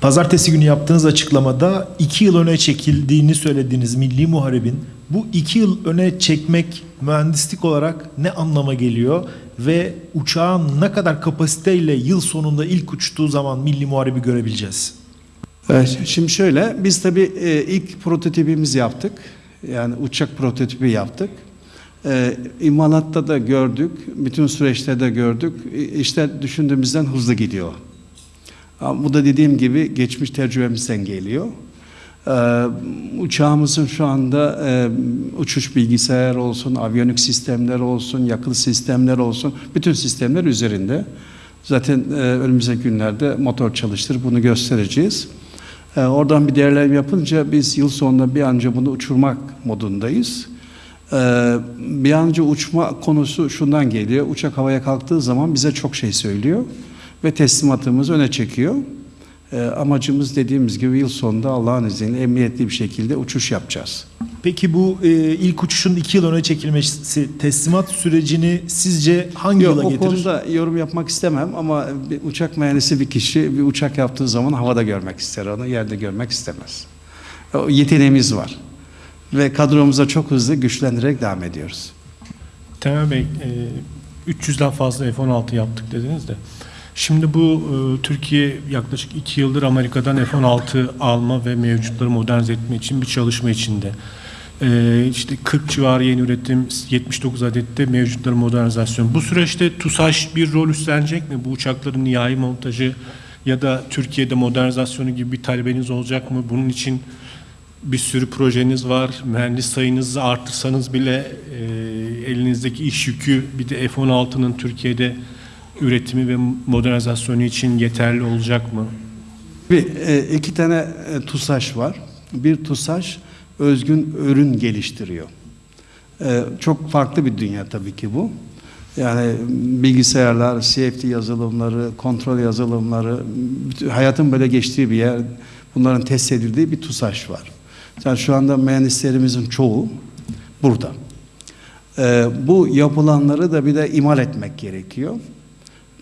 Pazartesi günü yaptığınız açıklamada iki yıl öne çekildiğini söylediğiniz Milli Muharebin bu iki yıl öne çekmek mühendislik olarak ne anlama geliyor ve uçağın ne kadar kapasiteyle yıl sonunda ilk uçtuğu zaman Milli Muhareb'i görebileceğiz? Evet, şimdi şöyle, biz tabii e, ilk prototipimizi yaptık. Yani uçak prototipi yaptık. E, imalatta da gördük, bütün süreçte de gördük. E, İşler düşündüğümüzden hızlı gidiyor. Bu da dediğim gibi geçmiş tecrübemizden geliyor. E, uçağımızın şu anda e, uçuş bilgisayar olsun, aviyonik sistemler olsun, yakıt sistemler olsun, bütün sistemler üzerinde. Zaten e, önümüzdeki günlerde motor çalıştır bunu göstereceğiz. E, oradan bir değerlendirme yapınca biz yıl sonunda bir an önce bunu uçurmak modundayız. Bir an önce uçma konusu şundan geliyor. Uçak havaya kalktığı zaman bize çok şey söylüyor ve teslimatımızı öne çekiyor. E, amacımız dediğimiz gibi yıl sonunda Allah'ın izniyle emniyetli bir şekilde uçuş yapacağız. Peki bu e, ilk uçuşun iki yıl öne çekilmesi teslimat sürecini sizce hangi Yok, yıla o getirir? konuda yorum yapmak istemem ama bir uçak mühendisi bir kişi bir uçak yaptığı zaman havada görmek ister onu, yerde görmek istemez. O yeteneğimiz var ve kadromuza çok hızlı güçlendirerek devam ediyoruz. Temel Bey, e, 300'den fazla F-16 yaptık dediniz de. Şimdi bu e, Türkiye yaklaşık 2 yıldır Amerika'dan F-16 alma ve mevcutları modernize etme için bir çalışma içinde. E, işte 40 civarı yeni üretim, 79 adette mevcutları modernizasyon. Bu süreçte TUSAŞ bir rol üstlenecek mi? Bu uçakların nihai montajı ya da Türkiye'de modernizasyonu gibi bir talebeniz olacak mı? Bunun için bir sürü projeniz var. Mühendis sayınızı artırsanız bile e, elinizdeki iş yükü bir de F-16'nın Türkiye'de üretimi ve modernizasyonu için yeterli olacak mı? Bir, e, iki tane e, TUSAŞ var. Bir TUSAŞ özgün ürün geliştiriyor. E, çok farklı bir dünya tabii ki bu. Yani bilgisayarlar, CFD yazılımları, kontrol yazılımları, hayatın böyle geçtiği bir yer, bunların test edildiği bir TUSAŞ var. Yani şu anda mühendislerimizin çoğu burada. E, bu yapılanları da bir de imal etmek gerekiyor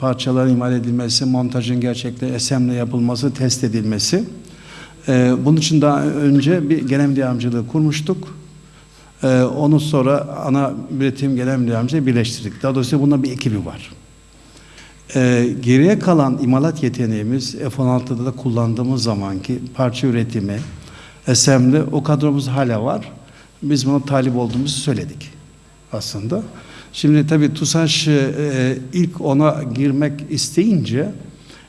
parçaların imal edilmesi, montajın gerçekten SM'le yapılması, test edilmesi. Ee, bunun için daha önce bir genel müdür yardımcılığı kurmuştuk. Ee, onu sonra ana üretim genel müdür yardımcılığı birleştirdik. Daha doğrusu bunda bir ekibi var. Ee, geriye kalan imalat yeteneğimiz F-16'da da kullandığımız zamanki parça üretimi, SM'de o kadromuz hala var. Biz buna talip olduğumuzu söyledik aslında. Şimdi tabii TUSAŞ e, ilk ona girmek isteyince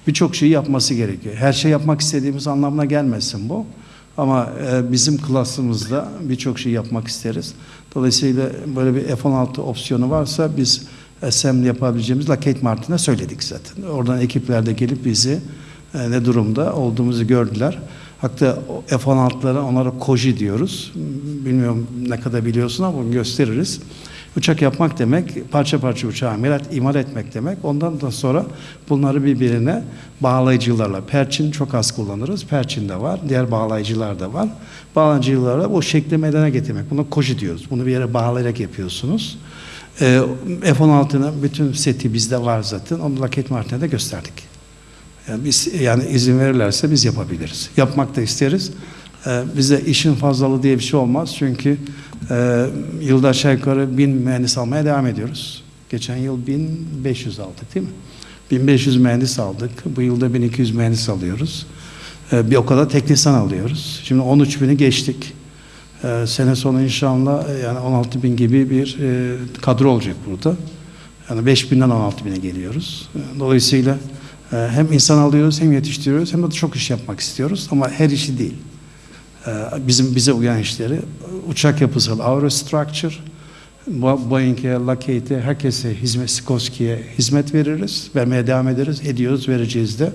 birçok şeyi yapması gerekiyor. Her şey yapmak istediğimiz anlamına gelmesin bu. Ama e, bizim klasımızda birçok şey yapmak isteriz. Dolayısıyla böyle bir F-16 opsiyonu varsa biz SM yapabileceğimiz Lockheed Martin'e söyledik zaten. Oradan ekipler de gelip bizi e, ne durumda olduğumuzu gördüler. Hatta o F-16'lara onlara koji diyoruz. Bilmiyorum ne kadar biliyorsun ama gösteririz. Uçak yapmak demek, parça parça uçağı imal, imal etmek demek. Ondan da sonra bunları birbirine bağlayıcılarla, perçin çok az kullanırız. Perçin de var, diğer bağlayıcılar da var. Bağlayıcılarla bu şekli meydana getirmek. Buna koji diyoruz. Bunu bir yere bağlayarak yapıyorsunuz. Ee, F-16'nın bütün seti bizde var zaten. Onu Lockheed Martin'e de gösterdik. Yani biz yani izin verirlerse biz yapabiliriz. Yapmak da isteriz. Ee, bize işin fazlalığı diye bir şey olmaz. Çünkü e, yılda aşağı yukarı bin mühendis almaya devam ediyoruz. Geçen yıl 1500 aldık değil mi? 1500 mühendis aldık. Bu yılda 1200 mühendis alıyoruz. Ee, bir o kadar teknisyen alıyoruz. Şimdi 13 bini geçtik. Ee, sene sonu inşallah e, yani 16 bin gibi bir e, kadro olacak burada. Yani 5 binden 16 bine geliyoruz. Ee, Dolayısıyla e, hem insan alıyoruz hem yetiştiriyoruz hem de çok iş yapmak istiyoruz ama her işi değil. Ee, Bizim bize uyan işleri uçak yapısal aerostructure, Bo- Boeing'e, Lockheed'e, herkese hizmet, Sikorsky'ye hizmet veririz. Vermeye devam ederiz. Ediyoruz, vereceğiz de.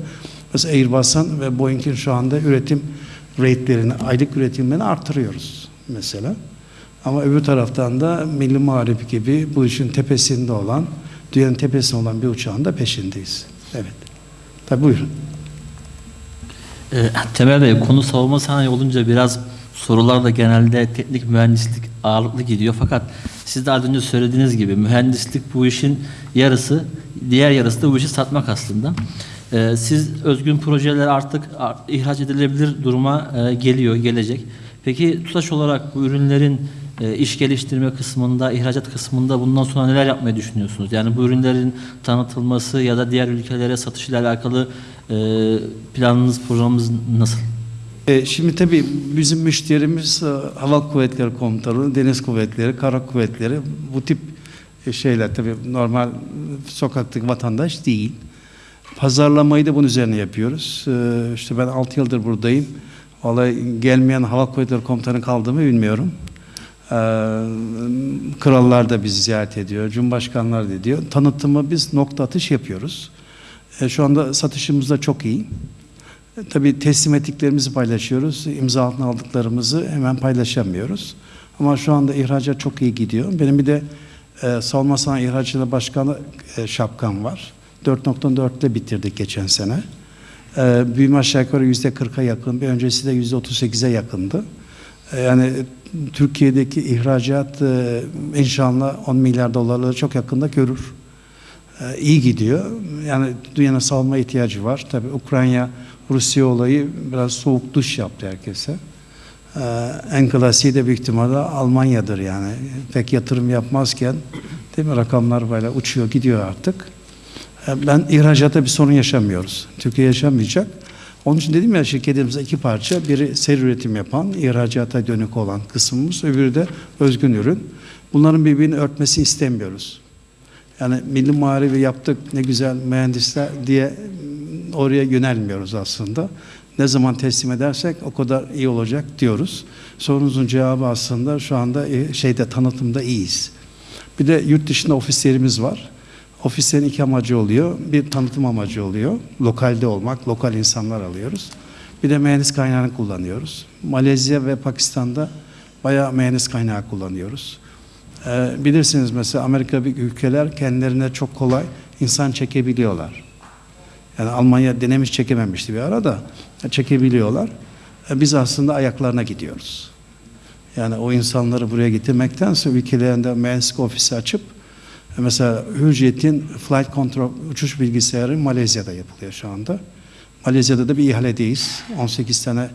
Mesela Airbus'un ve Boeing'in şu anda üretim rate'lerini, aylık üretimlerini artırıyoruz mesela. Ama öbür taraftan da Milli Muharip gibi bu işin tepesinde olan, dünyanın tepesinde olan bir uçağın da peşindeyiz. Evet. Tabii buyurun. E, Temel Bey konu savunma sanayi olunca biraz sorular da genelde teknik mühendislik ağırlıklı gidiyor. Fakat siz az önce söylediğiniz gibi mühendislik bu işin yarısı, diğer yarısı da bu işi satmak aslında. Ee, siz özgün projeler artık ar- ihraç edilebilir duruma e, geliyor, gelecek. Peki TUSAŞ olarak bu ürünlerin e, iş geliştirme kısmında, ihracat kısmında bundan sonra neler yapmayı düşünüyorsunuz? Yani bu ürünlerin tanıtılması ya da diğer ülkelere satışıyla alakalı e, planınız, programınız nasıl? E, şimdi tabii bizim müşterimiz e, Hava Kuvvetleri Komutanı, Deniz Kuvvetleri, Kara Kuvvetleri bu tip e, şeyler tabii normal sokaktaki vatandaş değil. Pazarlamayı da bunun üzerine yapıyoruz. E, işte ben 6 yıldır buradayım. Vallahi gelmeyen Hava Kuvvetleri Komutanı kaldığımı bilmiyorum. Krallar da bizi ziyaret ediyor, Cumhurbaşkanlar da ediyor. Tanıtımı biz nokta atış yapıyoruz. Şu anda satışımız da çok iyi. Tabii teslim ettiklerimizi paylaşıyoruz. İmza altına aldıklarımızı hemen paylaşamıyoruz. Ama şu anda ihracat çok iyi gidiyor. Benim bir de e, Savunma Sanayi İhracatı Başkanı e, şapkam var. 4.4 ile bitirdik geçen sene. E, büyüme aşağı yukarı yüzde 40'a yakın. Bir öncesi de yüzde 38'e yakındı. E, yani Türkiye'deki ihracat e, inşallah 10 milyar dolarları çok yakında görür. E, iyi gidiyor. Yani dünyanın savunma ihtiyacı var. Tabii Ukrayna Rusya olayı biraz soğuk duş yaptı herkese. Ee, en klasiği de büyük ihtimalle Almanya'dır yani. Pek yatırım yapmazken değil mi rakamlar böyle uçuyor gidiyor artık. Ee, ben ihracata bir sorun yaşamıyoruz. Türkiye yaşamayacak. Onun için dedim ya şirketimizde iki parça. Biri seri üretim yapan, ihracata dönük olan kısmımız. Öbürü de özgün ürün. Bunların birbirini örtmesini istemiyoruz. Yani milli muharebi yaptık ne güzel mühendisler diye oraya yönelmiyoruz aslında. Ne zaman teslim edersek o kadar iyi olacak diyoruz. Sorunuzun cevabı aslında şu anda e, şeyde tanıtımda iyiyiz. Bir de yurt dışında ofislerimiz var. Ofislerin iki amacı oluyor. Bir tanıtım amacı oluyor. Lokalde olmak, lokal insanlar alıyoruz. Bir de mühendis kaynağını kullanıyoruz. Malezya ve Pakistan'da bayağı mühendis kaynağı kullanıyoruz. Ee, bilirsiniz mesela Amerika ülkeler kendilerine çok kolay insan çekebiliyorlar. Yani Almanya denemiş çekememişti bir ara da çekebiliyorlar. Ee, biz aslında ayaklarına gidiyoruz. Yani o insanları buraya getirmektense ülkelerinde mühendislik ofisi açıp e, mesela Hürjet'in flight control uçuş bilgisayarı Malezya'da yapılıyor şu anda. Malezya'da da bir ihaledeyiz. 18 tane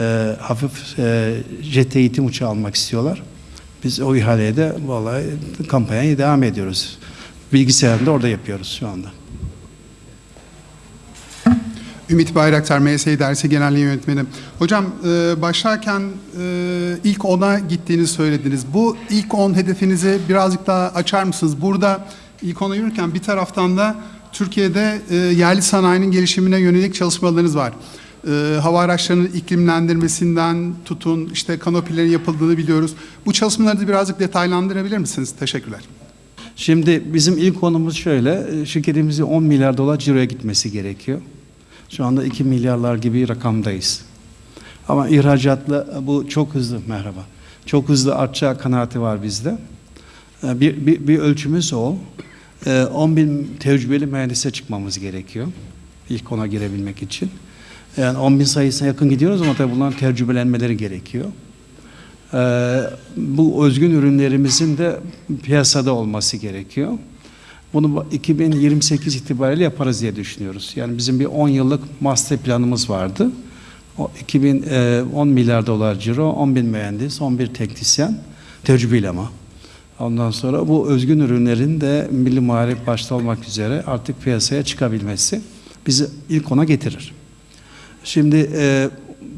e, hafif e, jet eğitim uçağı almak istiyorlar. Biz o ihaleye de vallahi kampanyaya devam ediyoruz. Bilgisayarını da orada yapıyoruz şu anda. Ümit Bayraktar, MSI Dersi Genel Yayın Yönetmeni. Hocam e, başlarken e, ilk 10'a gittiğini söylediniz. Bu ilk 10 hedefinizi birazcık daha açar mısınız? Burada ilk 10'a yürürken bir taraftan da Türkiye'de e, yerli sanayinin gelişimine yönelik çalışmalarınız var. E, hava araçlarının iklimlendirmesinden tutun, işte kanopilerin yapıldığını biliyoruz. Bu çalışmaları da birazcık detaylandırabilir misiniz? Teşekkürler. Şimdi bizim ilk konumuz şöyle, e, şirketimizin 10 milyar dolar ciroya gitmesi gerekiyor. Şu anda 2 milyarlar gibi rakamdayız. Ama ihracatla bu çok hızlı, merhaba, çok hızlı artacağı kanaati var bizde. E, Bir, bir, bir ölçümüz o. E, 10 bin tecrübeli mühendise çıkmamız gerekiyor. İlk ona girebilmek için. Yani 10 bin sayısına yakın gidiyoruz ama tabii bunların tecrübelenmeleri gerekiyor. Bu özgün ürünlerimizin de piyasada olması gerekiyor. Bunu 2028 itibariyle yaparız diye düşünüyoruz. Yani bizim bir 10 yıllık master planımız vardı. O 2000 e, 10 milyar dolar ciro, 10 bin mühendis, 11 teknisyen, tecrübeli ama. Ondan sonra bu özgün ürünlerin de milli muharip başta olmak üzere artık piyasaya çıkabilmesi bizi ilk ona getirir. Şimdi e,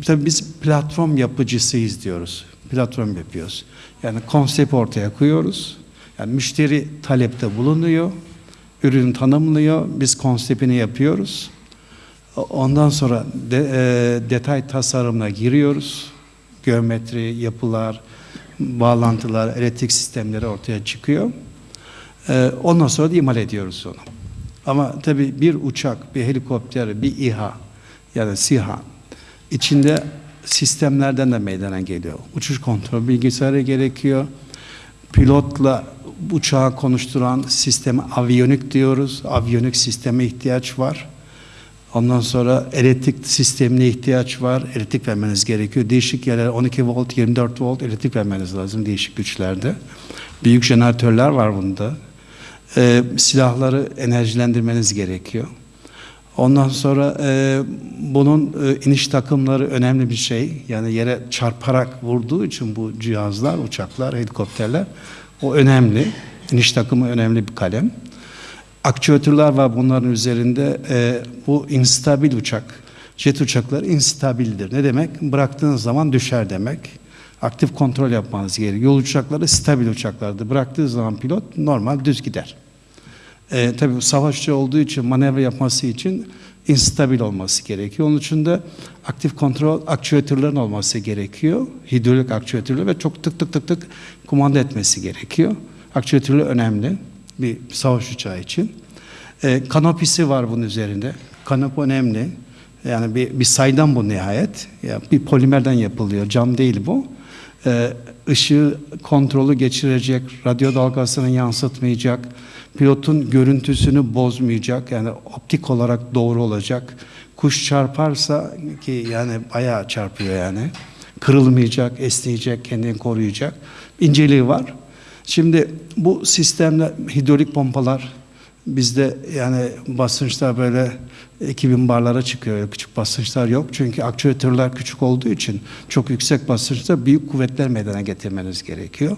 tabii biz platform yapıcısıyız diyoruz. Platform yapıyoruz. Yani konsept ortaya koyuyoruz. Yani müşteri talepte bulunuyor. Ürünü tanımlıyor. Biz konseptini yapıyoruz. Ondan sonra de, e, detay tasarımına giriyoruz. Geometri, yapılar, bağlantılar, elektrik sistemleri ortaya çıkıyor. E, ondan sonra da imal ediyoruz onu. Ama tabii bir uçak, bir helikopter, bir İHA yani SİHA içinde sistemlerden de meydana geliyor. Uçuş kontrol bilgisayarı gerekiyor. Pilotla uçağı konuşturan sisteme aviyonik diyoruz. Aviyonik sisteme ihtiyaç var. Ondan sonra elektrik sistemine ihtiyaç var. Elektrik vermeniz gerekiyor. Değişik yerler 12 volt, 24 volt elektrik vermeniz lazım değişik güçlerde. Büyük jeneratörler var bunda. Ee, silahları enerjilendirmeniz gerekiyor. Ondan sonra e, bunun e, iniş takımları önemli bir şey. Yani yere çarparak vurduğu için bu cihazlar, uçaklar, helikopterler o önemli. İniş takımı önemli bir kalem. Aktüatörler var bunların üzerinde. E, bu instabil uçak. Jet uçakları instabildir. Ne demek? Bıraktığınız zaman düşer demek. Aktif kontrol yapmanız gerekiyor. Yol uçakları stabil uçaklardır. Bıraktığı zaman pilot normal düz gider. E, tabii savaşçı olduğu için manevra yapması için instabil olması gerekiyor. Onun için de aktif kontrol aktüatörlerin olması gerekiyor. Hidrolik aktüatörler ve çok tık tık tık tık kumanda etmesi gerekiyor. Aktüatörler önemli bir savaş uçağı için. E, kanopisi var bunun üzerinde. Kanop önemli. Yani bir, bir saydam bu nihayet. Ya bir polimerden yapılıyor. Cam değil bu. E, ışığı kontrolü geçirecek, radyo dalgasını yansıtmayacak, pilotun görüntüsünü bozmayacak. Yani optik olarak doğru olacak. Kuş çarparsa ki yani bayağı çarpıyor yani. Kırılmayacak, esneyecek, kendini koruyacak. İnceliği var. Şimdi bu sistemle hidrolik pompalar bizde yani basınçlar böyle 2000 barlara çıkıyor. Küçük basınçlar yok. Çünkü aktüatörler küçük olduğu için çok yüksek basınçta büyük kuvvetler meydana getirmeniz gerekiyor.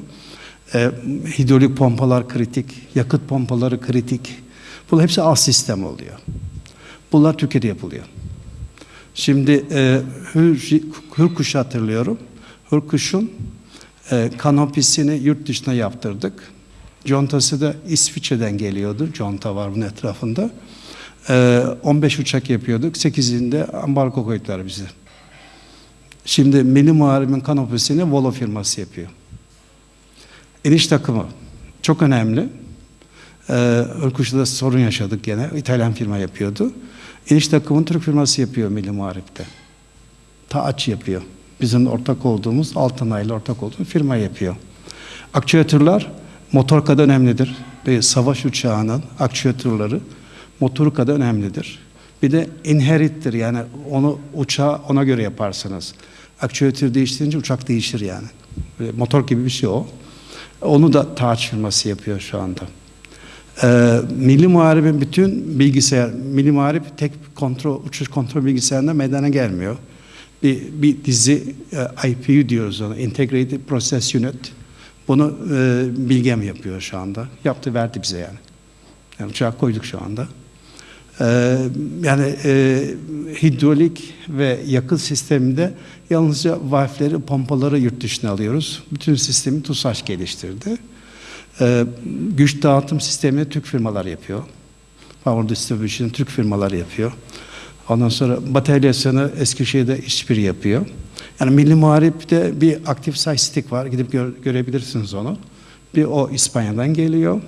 E, hidrolik pompalar kritik, yakıt pompaları kritik. Bunlar hepsi alt sistem oluyor. Bunlar Türkiye'de yapılıyor. Şimdi e, Hür, Hürkuş'u hatırlıyorum. Hürkuş'un e, kanopisini yurt dışına yaptırdık. Contası da İsviçre'den geliyordu. Conta var bunun etrafında. E, 15 uçak yapıyorduk. 8'inde ambargo koydular bize. Şimdi Milli Muharebin kanopisini Volo firması yapıyor. İniş takımı çok önemli. Ee, Irkuş'ta sorun yaşadık gene. İtalyan firma yapıyordu. İniş takımını Türk firması yapıyor Milli Muharip'te. Taaç yapıyor. Bizim ortak olduğumuz Altınay ile ortak olduğumuz firma yapıyor. Aktüatörler motor kadar önemlidir. Bir savaş uçağının aktüatörleri motoru kadar önemlidir. Bir de inherittir yani onu uçağı ona göre yaparsınız. Aktüatör değiştirince uçak değişir yani. Böyle motor gibi bir şey o. Onu da Taaç firması yapıyor şu anda. Ee, Milli Muharebin bütün bilgisayar, Milli Muharip tek kontrol, uçuş kontrol bilgisayarında meydana gelmiyor. Bir, bir dizi e, IPU diyoruz ona, Integrated Process Unit. Bunu e, Bilgem yapıyor şu anda. Yaptı verdi bize yani. Yani uçağa koyduk şu anda. Ee, yani e, hidrolik ve yakıt sisteminde yalnızca valfleri, pompaları yurt dışına alıyoruz. Bütün sistemi TUSAŞ geliştirdi. Ee, güç dağıtım sistemini Türk firmalar yapıyor. Power Distribution Türk firmalar yapıyor. Ondan sonra bataryasını Eskişehir'de işbirliği yapıyor. Yani Milli Muharip'te bir aktif sayıstik var. Gidip gör, görebilirsiniz onu. Bir o İspanya'dan geliyor.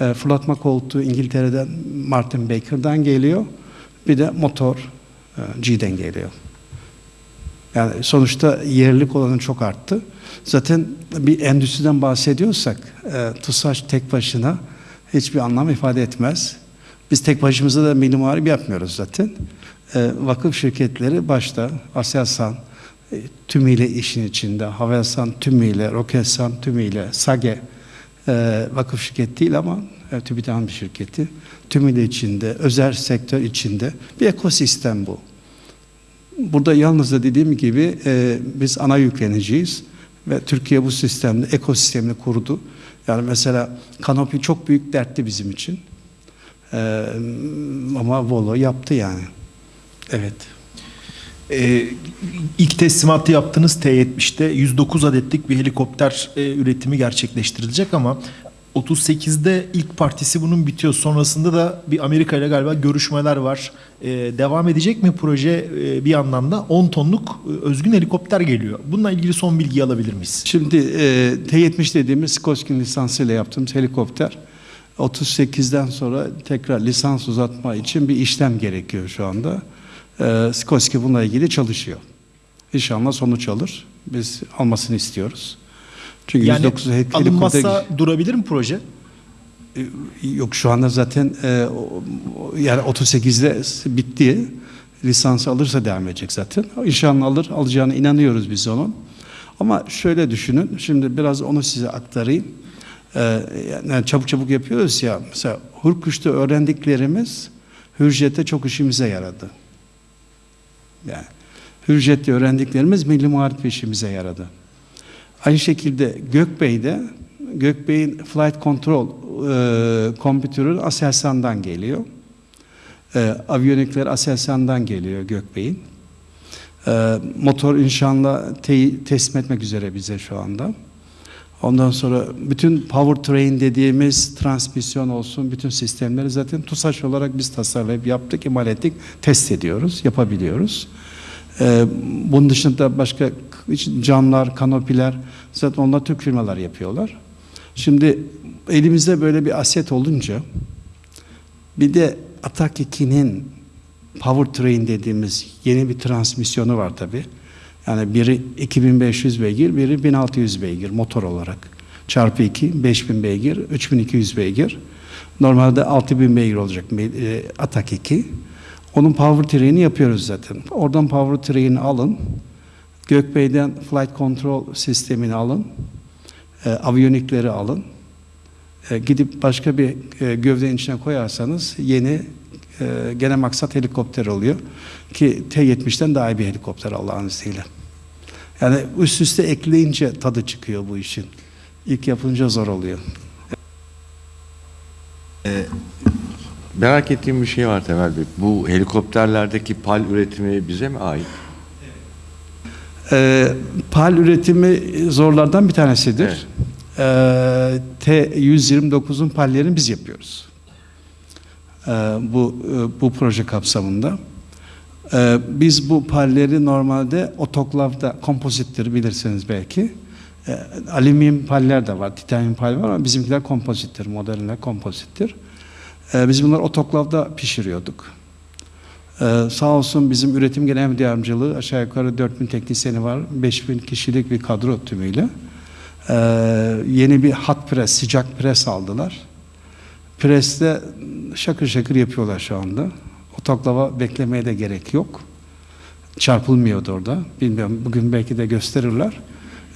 E, fırlatma koltuğu İngiltere'den Martin Baker'dan geliyor. Bir de motor e, G'den geliyor. Yani sonuçta yerlilik olanı çok arttı. Zaten bir endüstriden bahsediyorsak e, TUSAŞ tek başına hiçbir anlam ifade etmez. Biz tek başımıza da milli muharip yapmıyoruz zaten. E, vakıf şirketleri başta Aselsan e, tümüyle işin içinde, Havelsan tümüyle, Roketsan tümüyle, SAGE e, vakıf şirket değil ama e, TÜBİTAK'ın bir şirketi. Tümüyle içinde, özel sektör içinde bir ekosistem bu. Burada yalnız da dediğim gibi biz ana yükleniciyiz ve Türkiye bu sistemde ekosistemini kurdu. Yani mesela kanopi çok büyük dertti bizim için. E, ama Volo yaptı yani. Evet. Ee, ilk teslimatı yaptığınız T-70'te 109 adetlik bir helikopter e, üretimi gerçekleştirilecek ama 38'de ilk partisi bunun bitiyor. Sonrasında da bir Amerika ile galiba görüşmeler var. Ee, devam edecek mi proje Ee, bir yandan da 10 tonluk e, özgün helikopter geliyor. Bununla ilgili son bilgi alabilir miyiz? Şimdi e, T-70 dediğimiz Skorsky lisansıyla yaptığımız helikopter 38'den sonra tekrar lisans uzatma için bir işlem gerekiyor şu anda. E, Skorsky bununla ilgili çalışıyor. İnşallah sonuç alır. Biz almasını istiyoruz. Çünkü Yani 109 he- alınmazsa durabilir mi proje? E, Yok şu anda zaten e, yani 38'de bitti. Lisansı alırsa devam edecek zaten. İnşallah alır. Alacağına inanıyoruz biz onun. Ama şöyle düşünün. Şimdi biraz onu size aktarayım. E, yani çabuk çabuk yapıyoruz ya. Mesela Hurkuş'ta öğrendiklerimiz Hürjet'te çok işimize yaradı. Yani Hürjet'te öğrendiklerimiz milli muharip işimize yaradı. Aynı şekilde Gökbey'de Gökbey'in flight control e, kompütörü Aselsan'dan geliyor. E, aviyonikler Aselsan'dan geliyor Gökbey'in. E, motor inşallah te- teslim etmek üzere bize şu anda. Ondan sonra bütün powertrain dediğimiz transmisyon olsun, bütün sistemleri zaten TUSAŞ olarak biz tasarlayıp yaptık, imal ettik, test ediyoruz, yapabiliyoruz. Ee, bunun dışında başka camlar, kanopiler, zaten onlar Türk firmalar yapıyorlar. Şimdi elimizde böyle bir aset olunca, bir de Atak 2'nin powertrain dediğimiz yeni bir transmisyonu var tabi. Yani biri 2500 beygir, biri 1600 beygir motor olarak. Çarpı 2, 5000 beygir, 3200 beygir. Normalde 6000 beygir olacak e, Atak 2. Onun powertrain'i yapıyoruz zaten. Oradan powertrain'i alın. Gökbey'den flight control sistemini alın. E, aviyonikleri alın. E, gidip başka bir e, gövdenin içine koyarsanız yeni e, gene maksat helikopter oluyor. Ki T-70'ten daha iyi bir helikopter Allah'ın izniyle. Yani üst üste ekleyince tadı çıkıyor bu işin. İlk yapınca zor oluyor. Merak ettiğim bir şey var Temel Bey. Bu helikopterlerdeki pal üretimi bize mi ait? Ee, PAL üretimi zorlardan bir tanesidir. Evet. Ee, T-129'un pallerini biz yapıyoruz. Ee, bu e, bu proje kapsamında. Ee, biz bu palleri normalde otoklavda kompozittir bilirsiniz belki. Alüminyum paller de var, titanyum pal var ama bizimkiler kompozittir, modernler kompozittir. Biz bunları otoklavda pişiriyorduk. Ee, sağ olsun bizim üretim genel müdür yardımcılığı aşağı yukarı 4000 teknisyeni var. 5000 kişilik bir kadro tümüyle. Ee, yeni bir hot press, sıcak pres aldılar. Preste şakır şakır yapıyorlar şu anda. Otoklava beklemeye de gerek yok. Çarpılmıyordu orada. Bilmiyorum bugün belki de gösterirler.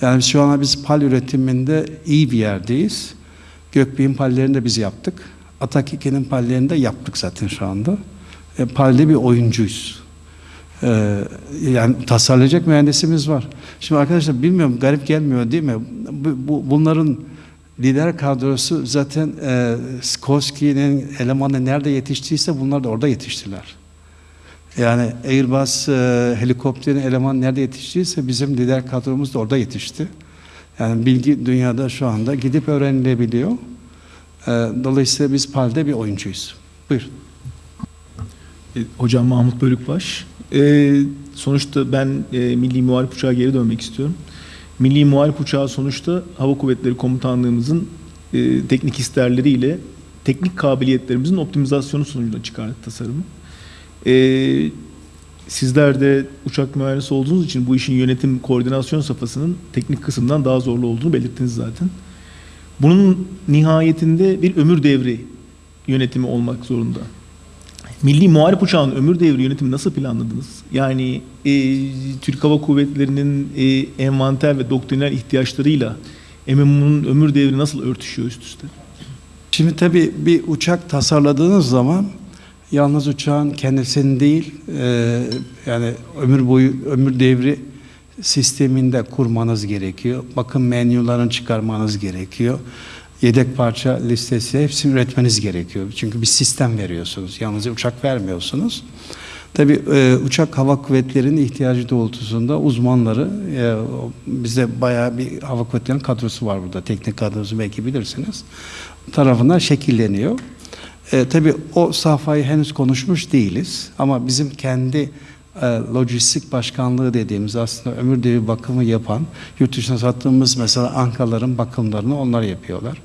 Yani şu anda biz pal üretiminde iyi bir yerdeyiz. Gökbey'in pallerini de biz yaptık. Atak 2'nin pallerini de yaptık zaten şu anda. E, palde bir oyuncuyuz. Ee, yani tasarlayacak mühendisimiz var. Şimdi arkadaşlar bilmiyorum garip gelmiyor değil mi? Bu, bu- bunların lider kadrosu zaten e, Skorsky'nin elemanı nerede yetiştiyse bunlar da orada yetiştiler. Yani Airbus e, helikopterin elemanı nerede yetiştiyse bizim lider kadromuz da orada yetişti. Yani bilgi dünyada şu anda gidip öğrenilebiliyor. E, dolayısıyla biz PAL'de bir oyuncuyuz. Buyurun. E, Hocam Mahmut Bölükbaş. E, sonuçta ben e, Milli Muharip Uçağı geri dönmek istiyorum. Milli Muharip Uçağı sonuçta Hava Kuvvetleri Komutanlığımızın e, teknik isterleriyle teknik kabiliyetlerimizin optimizasyonu sonucunda çıkardı tasarımı. E, sizler de uçak mühendisi olduğunuz için bu işin yönetim koordinasyon safhasının teknik kısımdan daha zorlu olduğunu belirttiniz zaten. Bunun nihayetinde bir ömür devri yönetimi olmak zorunda. Milli Muharip Uçağı'nın ömür devri yönetimi nasıl planladınız? Yani e, Türk Hava Kuvvetleri'nin e, envanter ve doktrinal ihtiyaçlarıyla MMU'nun ömür devri nasıl örtüşüyor üst üste? Şimdi tabii bir uçak tasarladığınız zaman yalnız uçağın kendisini değil e, yani ömür boyu ömür devri sisteminde kurmanız gerekiyor. Bakım menülerini çıkarmanız gerekiyor. Yedek parça listesi hepsini üretmeniz gerekiyor. Çünkü bir sistem veriyorsunuz. Yalnızca uçak vermiyorsunuz. Tabii e, uçak hava kuvvetlerinin ihtiyacı doğrultusunda uzmanları e, bizde bayağı bir hava kuvvetlerinin kadrosu var burada. Teknik kadrosu belki bilirsiniz. Tarafından şekilleniyor. E, tabii o safhayı henüz konuşmuş değiliz. Ama bizim kendi e, lojistik başkanlığı dediğimiz aslında ömür devi bakımı yapan, yurt dışına sattığımız mesela ankaların bakımlarını onlar yapıyorlar.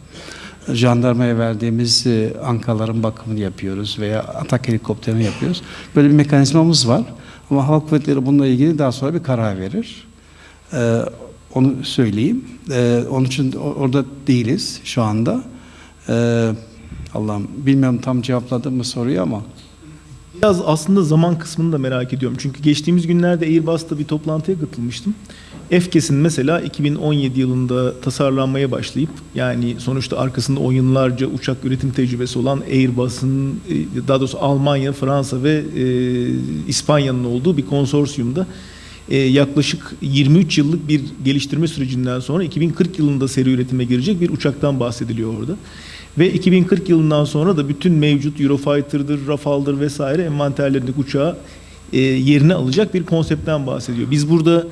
Jandarmaya verdiğimiz e, ankaların bakımını yapıyoruz veya atak helikopterini yapıyoruz. Böyle bir mekanizmamız var. Ama Hava Kuvvetleri bununla ilgili daha sonra bir karar verir. Ee, onu söyleyeyim. Ee, onun için orada değiliz şu anda. Ee, Allah'ım bilmiyorum tam cevapladım mı soruyu ama Biraz aslında zaman kısmını da merak ediyorum. Çünkü geçtiğimiz günlerde Airbus'ta bir toplantıya katılmıştım. FCAS'in mesela 2017 yılında tasarlanmaya başlayıp yani sonuçta arkasında oyunlarca uçak üretim tecrübesi olan Airbus'un e, daha doğrusu Almanya, Fransa ve e, İspanya'nın olduğu bir konsorsiyumda yaklaşık 23 yıllık bir geliştirme sürecinden sonra 2040 yılında seri üretime girecek bir uçaktan bahsediliyor orada. Ve 2040 yılından sonra da bütün mevcut Eurofighter'dır, Rafale'dır vesaire envanterlerindeki uçağı e, yerine alacak bir konseptten bahsediyor. Biz burada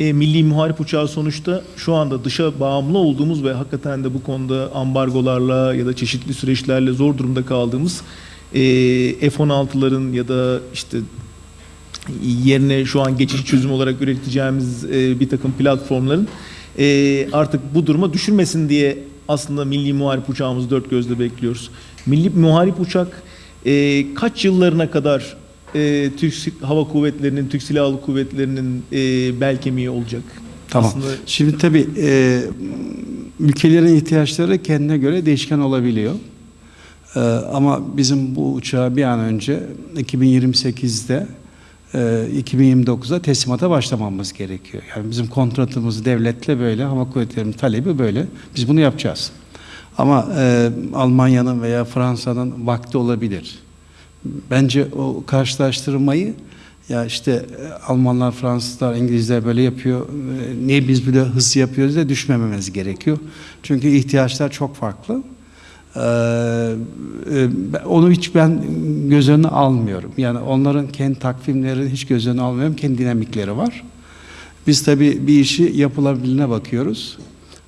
e, milli muharip uçağı sonuçta şu anda dışa bağımlı olduğumuz ve hakikaten de bu konuda ambargolarla ya da çeşitli süreçlerle zor durumda kaldığımız e, F-16'ların ya da işte yerine şu an geçici çözüm olarak üreteceğimiz e, bir takım platformların e, artık bu duruma düşürmesin diye aslında milli muharip uçağımızı dört gözle bekliyoruz. Milli muharip uçak e, kaç yıllarına kadar e, Türk Hava Kuvvetleri'nin, Türk Silahlı Kuvvetleri'nin e, bel kemiği olacak? Tamam. Aslında Şimdi tabii e, ülkelerin ihtiyaçları kendine göre değişken olabiliyor. E, ama bizim bu uçağı bir an önce 2028'de e, 2029'da teslimata başlamamız gerekiyor. Yani bizim kontratımız devletle böyle, hava kuvvetlerinin talebi böyle. Biz bunu yapacağız. Ama e, Almanya'nın veya Fransa'nın vakti olabilir. Bence o karşılaştırmayı ya işte e, Almanlar, Fransızlar, İngilizler böyle yapıyor. e, Niye biz böyle hızlı yapıyoruz diye düşmememiz gerekiyor. Çünkü ihtiyaçlar çok farklı. Ee, e, onu hiç ben göz önüne almıyorum. Yani onların kendi takvimleri hiç göz önüne almıyorum. Kendi dinamikleri var. Biz tabii bir işi yapılabilirine bakıyoruz.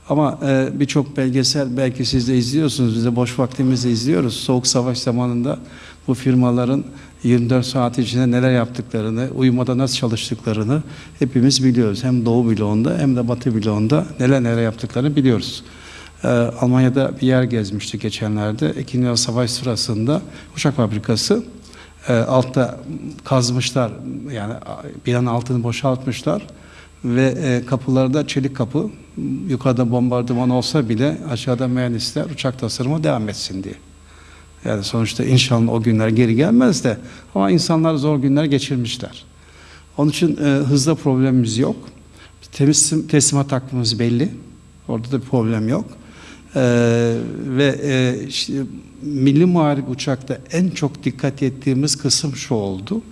Ama e, birçok belgesel belki siz de izliyorsunuz, biz de boş vaktimizde izliyoruz. Soğuk savaş zamanında bu firmaların 24 saat içinde neler yaptıklarını, uyumada nasıl çalıştıklarını hepimiz biliyoruz. Hem Doğu bloğunda hem de Batı bloğunda neler neler yaptıklarını biliyoruz. Ee, Almanya'da bir yer gezmiştik geçenlerde. İkinci Dünya Savaş sırasında uçak fabrikası e, altta kazmışlar yani binanın altını boşaltmışlar ve e, kapılarda çelik kapı yukarıda bombardıman olsa bile aşağıda mühendisler uçak tasarımı devam etsin diye. Yani sonuçta inşallah o günler geri gelmez de ama insanlar zor günler geçirmişler. Onun için e, hızda problemimiz yok. Teslim, teslimat hakkımız belli. Orada da bir problem yok. Ee, ve e, işte, milli muharip uçakta en çok dikkat ettiğimiz kısım şu oldu.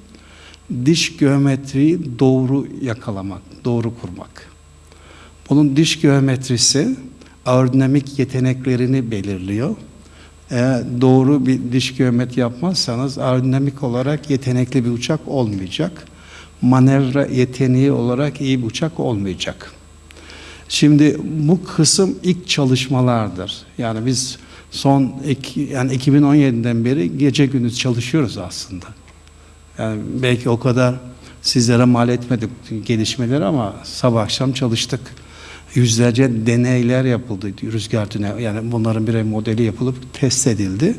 Diş geometriyi doğru yakalamak, doğru kurmak. Bunun diş geometrisi aerodinamik yeteneklerini belirliyor. Eğer doğru bir diş geometri yapmazsanız aerodinamik olarak yetenekli bir uçak olmayacak. Manevra yeteneği olarak iyi bir uçak olmayacak. Şimdi bu kısım ilk çalışmalardır. Yani biz son yani 2017'den beri gece gündüz çalışıyoruz aslında. Yani belki o kadar sizlere mal etmedik gelişmeleri ama sabah akşam çalıştık. Yüzlerce deneyler yapıldı rüzgar deney. Yani bunların birer modeli yapılıp test edildi.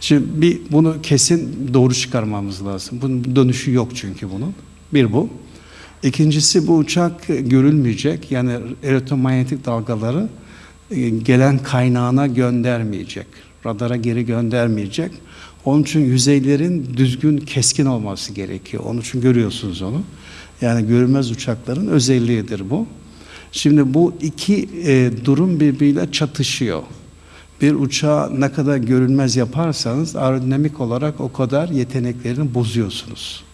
Şimdi bir bunu kesin doğru çıkarmamız lazım. Bunun dönüşü yok çünkü bunun. Bir bu. İkincisi bu uçak görülmeyecek. Yani elektromanyetik dalgaları e, gelen kaynağına göndermeyecek. Radara geri göndermeyecek. Onun için yüzeylerin düzgün, keskin olması gerekiyor. Onun için görüyorsunuz onu. Yani görünmez uçakların özelliğidir bu. Şimdi bu iki e, durum birbiriyle çatışıyor. Bir uçağı ne kadar görünmez yaparsanız aerodinamik olarak o kadar yeteneklerini bozuyorsunuz.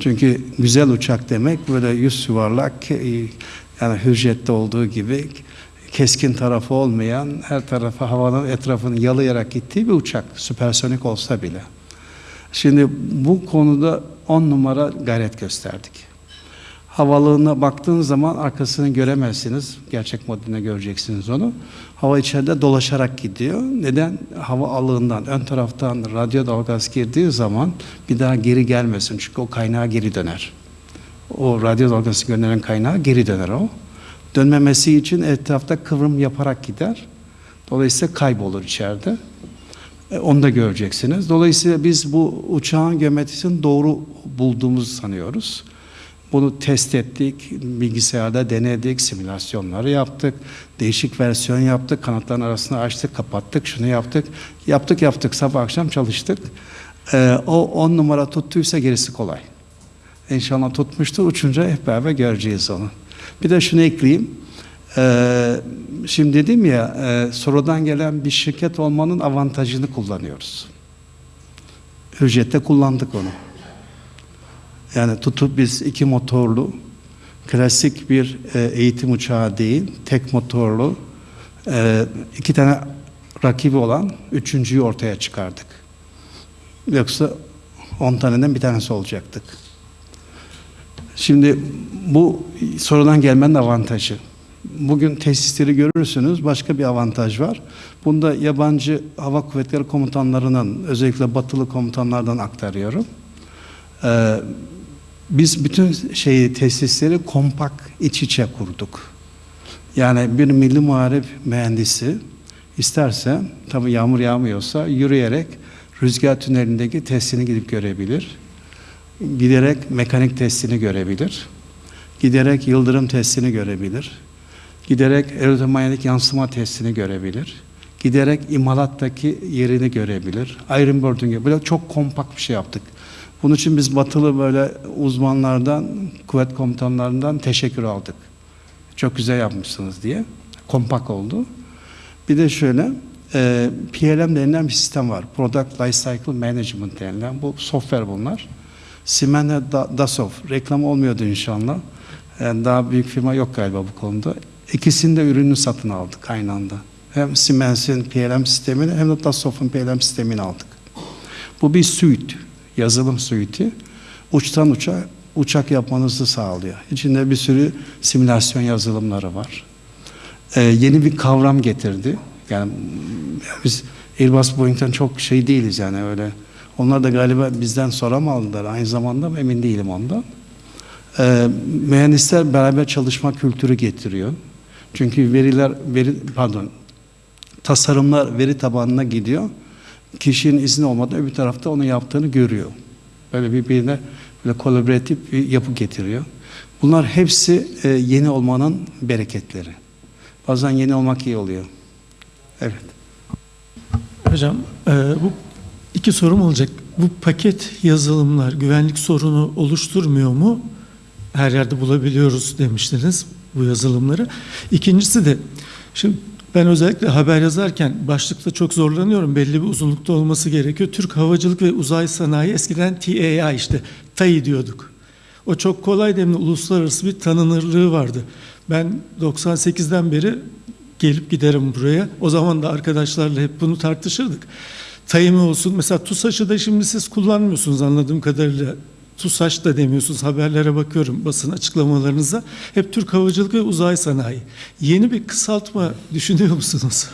Çünkü güzel uçak demek böyle yüz yuvarlak ke- yani hürjette olduğu gibi keskin tarafı olmayan her tarafa havanın etrafını yalayarak gittiği bir uçak süpersonik olsa bile. Şimdi bu konuda on numara gayret gösterdik. Havalığına baktığınız zaman arkasını göremezsiniz. Gerçek modeline göreceksiniz onu. Hava içeride dolaşarak gidiyor. Neden? Hava alığından, ön taraftan radyo dalgası girdiği zaman bir daha geri gelmesin. Çünkü o kaynağa geri döner. O radyo dalgası gönderen kaynağa geri döner o. Dönmemesi için etrafta kıvrım yaparak gider. Dolayısıyla kaybolur içeride. E, Onu da göreceksiniz. Dolayısıyla biz bu uçağın geometrisini doğru bulduğumuzu sanıyoruz. Bunu test ettik, bilgisayarda denedik, simülasyonları yaptık, değişik versiyon yaptık, kanatların arasını açtık, kapattık, şunu yaptık. Yaptık yaptık, sabah akşam çalıştık. Ee, o 10 numara tuttuysa gerisi kolay. İnşallah tutmuştur. Uçunca hep beraber göreceğiz onu. Bir de şunu ekleyeyim. Ee, şimdi dedim ya e, sonradan gelen bir şirket olmanın avantajını kullanıyoruz. Ücrette kullandık onu. Yani tutup biz iki motorlu klasik bir e, eğitim uçağı değil, tek motorlu e, iki tane rakibi olan üçüncüyü ortaya çıkardık. Yoksa 10 taneden bir tanesi olacaktık. Şimdi bu sonradan gelmenin avantajı. Bugün tesisleri görürsünüz başka bir avantaj var. Bunda yabancı hava kuvvetleri komutanlarının özellikle batılı komutanlardan aktarıyorum. Ee, biz bütün şeyi tesisleri kompak iç içe kurduk. Yani bir milli muharip mühendisi isterse tabii yağmur yağmıyorsa yürüyerek rüzgar tünelindeki testini gidip görebilir. Giderek mekanik testini görebilir. Giderek yıldırım testini görebilir. Giderek aeromanyetik yansıma testini görebilir. Giderek imalattaki yerini görebilir. Iron Bird'ün gibi. Böyle çok kompakt bir şey yaptık. Bunun için biz batılı böyle uzmanlardan, kuvvet komutanlarından teşekkür aldık. Çok güzel yapmışsınız diye. Kompak oldu. Bir de şöyle, e, PLM denilen bir sistem var. Product Lifecycle Management denilen. Bu software bunlar. Siemens Da- Dassault. Reklam olmuyordu inşallah. Yani daha büyük firma yok galiba bu konuda. İkisinin de ürününü satın aldık aynı anda. Hem Siemens'in PLM sistemini hem de Dassault'un PLM sistemini aldık. Bu bir suite, yazılım suite'i. Uçtan uça uçak yapmanızı sağlıyor. İçinde bir sürü simülasyon yazılımları var. Ee, yeni bir kavram getirdi. Yani biz Airbus Boeing'den çok şey değiliz yani öyle. Onlar da galiba bizden sonra mı aldılar aynı zamanda emin değilim ondan. Ee, mühendisler beraber çalışma kültürü getiriyor. Çünkü veriler veri pardon tasarımlar veri tabanına gidiyor. Kişinin izni olmadan öbür tarafta onu yaptığını görüyor. Böyle birbirine böyle kolaboratif bir yapı getiriyor. Bunlar hepsi e, yeni olmanın bereketleri. Bazen yeni olmak iyi oluyor. Evet. Hocam e, bu iki sorum olacak. Bu paket yazılımlar güvenlik sorunu oluşturmuyor mu? Her yerde bulabiliyoruz demiştiniz bu yazılımları. İkincisi de şimdi ben özellikle haber yazarken başlıkta çok zorlanıyorum. Belli bir uzunlukta olması gerekiyor. Türk Havacılık ve Uzay Sanayi eskiden TAI işte TAI diyorduk. O çok kolay demli uluslararası bir tanınırlığı vardı. Ben 98'den beri gelip giderim buraya. O zaman da arkadaşlarla hep bunu tartışırdık. Tayimi olsun. Mesela TUSAŞ'ı da şimdi siz kullanmıyorsunuz anladığım kadarıyla. TUSAŞ da demiyorsunuz. Haberlere bakıyorum basın açıklamalarınıza. Hep Türk Havacılık ve Uzay Sanayi. Yeni bir kısaltma düşünüyor musunuz?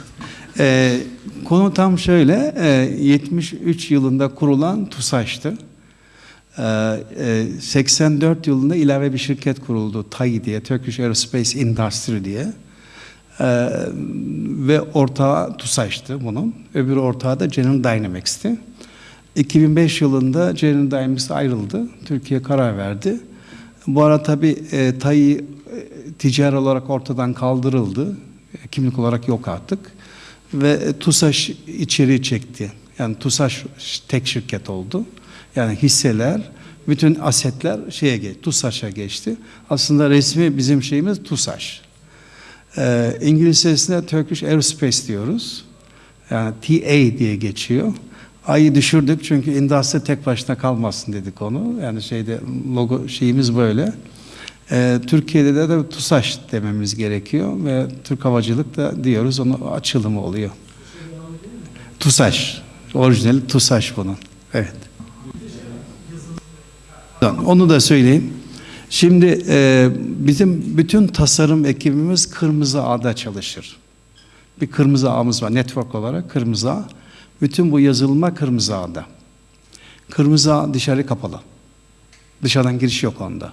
Ee, konu tam şöyle, e, 73 yılında kurulan TUSAŞ'tı. Ee, e, 84 yılında ilave bir şirket kuruldu, TAI diye, Turkish Aerospace Industry diye. Ee, ve ortağı TUSAŞ'tı bunun. Öbür ortağı da General Dynamics'ti. 2005 yılında General Dynamics ayrıldı. Türkiye karar verdi. Bu ara tabii e, TAI e, ticari olarak ortadan kaldırıldı. E, kimlik olarak yok artık. Ve e, TUSAŞ içeri çekti. Yani TUSAŞ tek şirket oldu. Yani hisseler, bütün asetler şeye geçti, TUSAŞ'a geçti. Aslında resmi bizim şeyimiz TUSAŞ. Ee, İngilizcesinde Turkish Aerospace diyoruz. Yani TA diye geçiyor. Ayı düşürdük çünkü industri tek başına kalmasın dedik onu. Yani şeyde logo şeyimiz böyle. Ee, Türkiye'de de, de TUSAŞ dememiz gerekiyor ve Türk Havacılık da diyoruz onun açılımı oluyor. TUSAŞ. Orijinali TUSAŞ bunun. Evet. Onu da söyleyeyim. Şimdi e, bizim bütün tasarım ekibimiz Kırmızı Ağ'da çalışır. Bir Kırmızı Ağ'ımız var network olarak Kırmızı Ağ. Bütün bu yazılma Kırmızı Ağ'da. Kırmızı Ağ dışarı kapalı. Dışarıdan giriş yok onda.